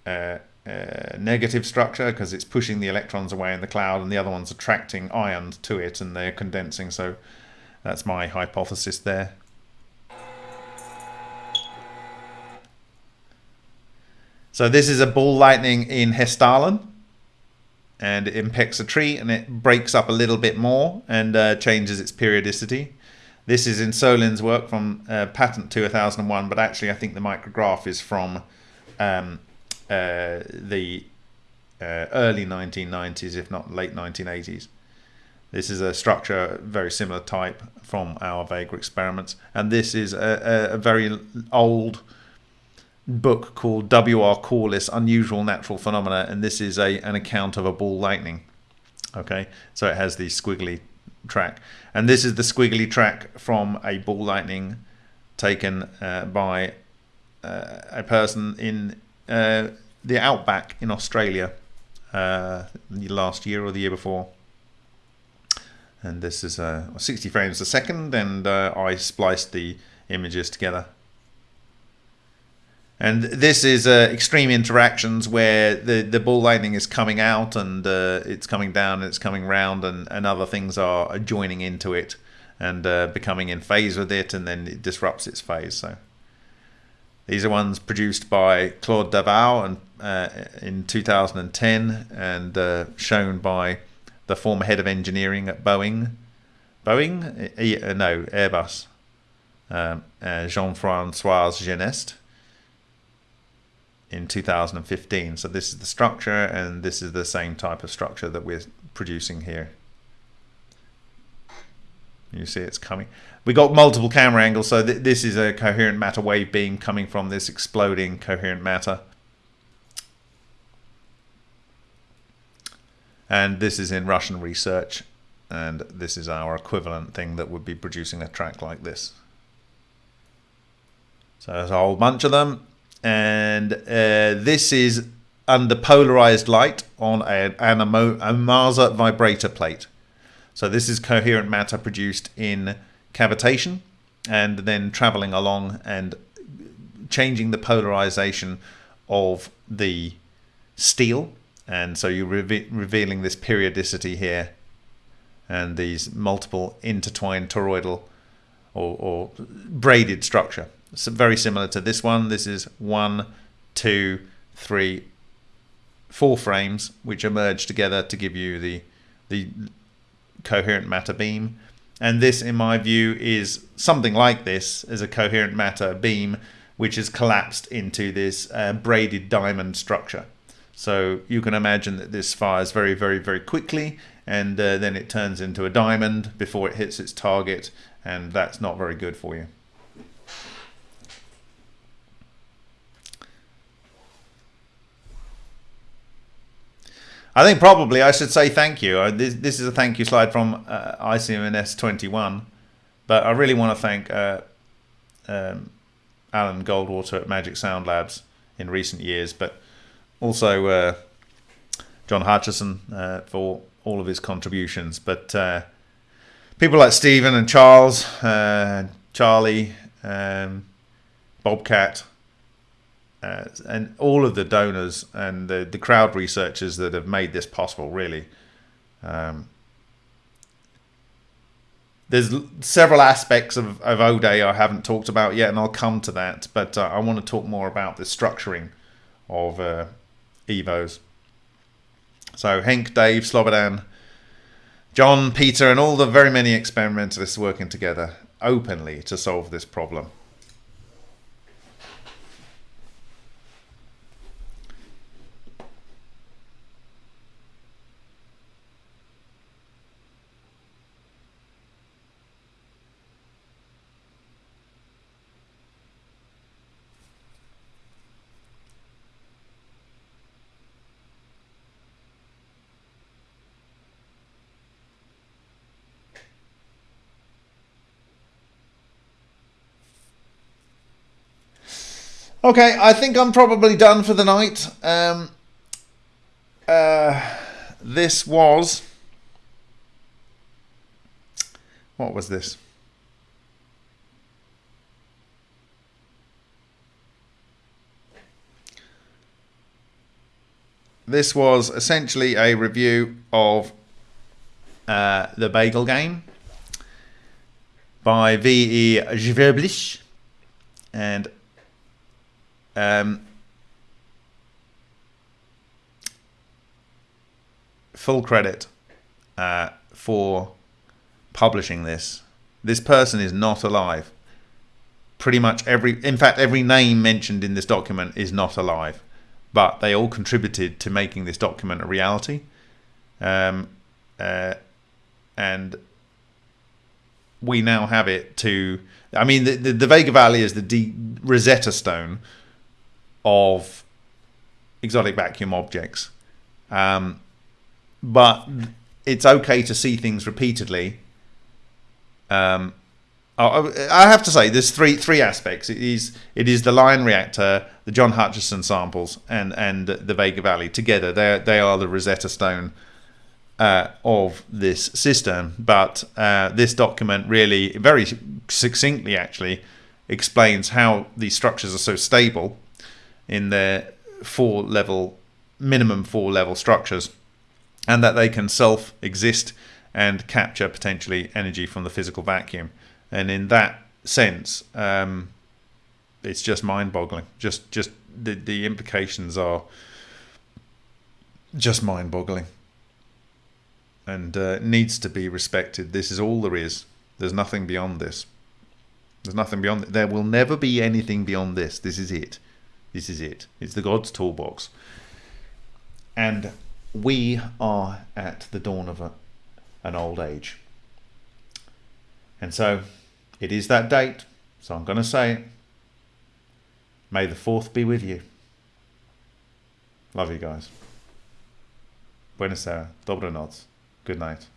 uh, uh, negative structure because it's pushing the electrons away in the cloud, and the other one's attracting ions to it, and they're condensing. So that's my hypothesis there. So this is a ball lightning in Hessdalen and it impacts a tree and it breaks up a little bit more and uh, changes its periodicity. This is in Solin's work from uh, patent 2001, but actually I think the micrograph is from um, uh, the uh, early 1990s, if not late 1980s. This is a structure very similar type from our Vega experiments, and this is a, a, a very old book called W.R. Corliss Unusual Natural Phenomena, and this is a an account of a ball lightning. Okay, so it has the squiggly track, and this is the squiggly track from a ball lightning taken uh, by uh, a person in uh, the outback in Australia uh, last year or the year before. And this is uh, 60 frames a second, and uh, I spliced the images together. And this is uh, extreme interactions where the, the ball lightning is coming out and uh, it's coming down and it's coming round and, and other things are joining into it and uh, becoming in phase with it and then it disrupts its phase. So these are ones produced by Claude Daviau and uh, in 2010 and uh, shown by the former head of engineering at Boeing. Boeing? E- no, Airbus. Um, uh, Jean-Francois Geneste in 2015. So this is the structure and this is the same type of structure that we're producing here. You see it's coming. We got multiple camera angles, so th this is a coherent matter wave beam coming from this exploding coherent matter. And this is in Russian research, and this is our equivalent thing that would be producing a track like this. So there's a whole bunch of them, and uh, this is under polarized light on a, an Ohmasa vibrator plate. So this is coherent matter produced in cavitation and then traveling along and changing the polarization of the steel. And so you're re revealing this periodicity here and these multiple intertwined toroidal or, or braided structure. So very similar to this one. This is one, two, three, four frames which are merged together to give you the the coherent matter beam. And this, in my view, is something like this as a coherent matter beam, which is collapsed into this uh, braided diamond structure. So you can imagine that this fires very, very, very quickly, and uh, then it turns into a diamond before it hits its target, and that's not very good for you. I think probably I should say thank you. This, this is a thank you slide from uh, ICMS21, but I really want to thank uh, um, Alan Goldwater at Magic Sound Labs in recent years, but also uh, John Hutchison uh, for all of his contributions. But uh, people like Stephen and Charles, uh, Charlie, um, Bobcat, uh, and all of the donors and the, the crowd researchers that have made this possible really. Um, there's several aspects of, of O'Day I haven't talked about yet and I'll come to that but uh, I want to talk more about the structuring of uh, EVOs. So Henk, Dave, Slobodan John, Peter and all the very many experimentalists working together openly to solve this problem Okay, I think I'm probably done for the night. Um, uh, this was... What was this? This was essentially a review of uh, the Bagel Game by V.E. Schweblich and um, full credit uh, for publishing this. This person is not alive. Pretty much every, in fact, every name mentioned in this document is not alive, but they all contributed to making this document a reality. Um, uh, and we now have it to, I mean, the, the, the Vega Valley is the D Rosetta Stone of exotic vacuum objects. Um, but it's okay to see things repeatedly. Um, I have to say, there's three three aspects. It is it is the Lion reactor, the John Hutchison samples, and and the Vega Valley together. They they are the Rosetta Stone uh, of this system. But uh, this document really very succinctly actually explains how these structures are so stable in their four level minimum four level structures and that they can self exist and capture potentially energy from the physical vacuum and in that sense um, it's just mind boggling just just the, the implications are just mind boggling. And uh, needs to be respected. This is all there is. There's nothing beyond this. There's nothing beyond There will never be anything beyond this. This is it. This is it. It's the God's toolbox. And we are at the dawn of a, an old age. And so it is that date. So I'm going to say it. May the 4th be with you. Love you guys. Buenos Aires. Dobranoc. Good night.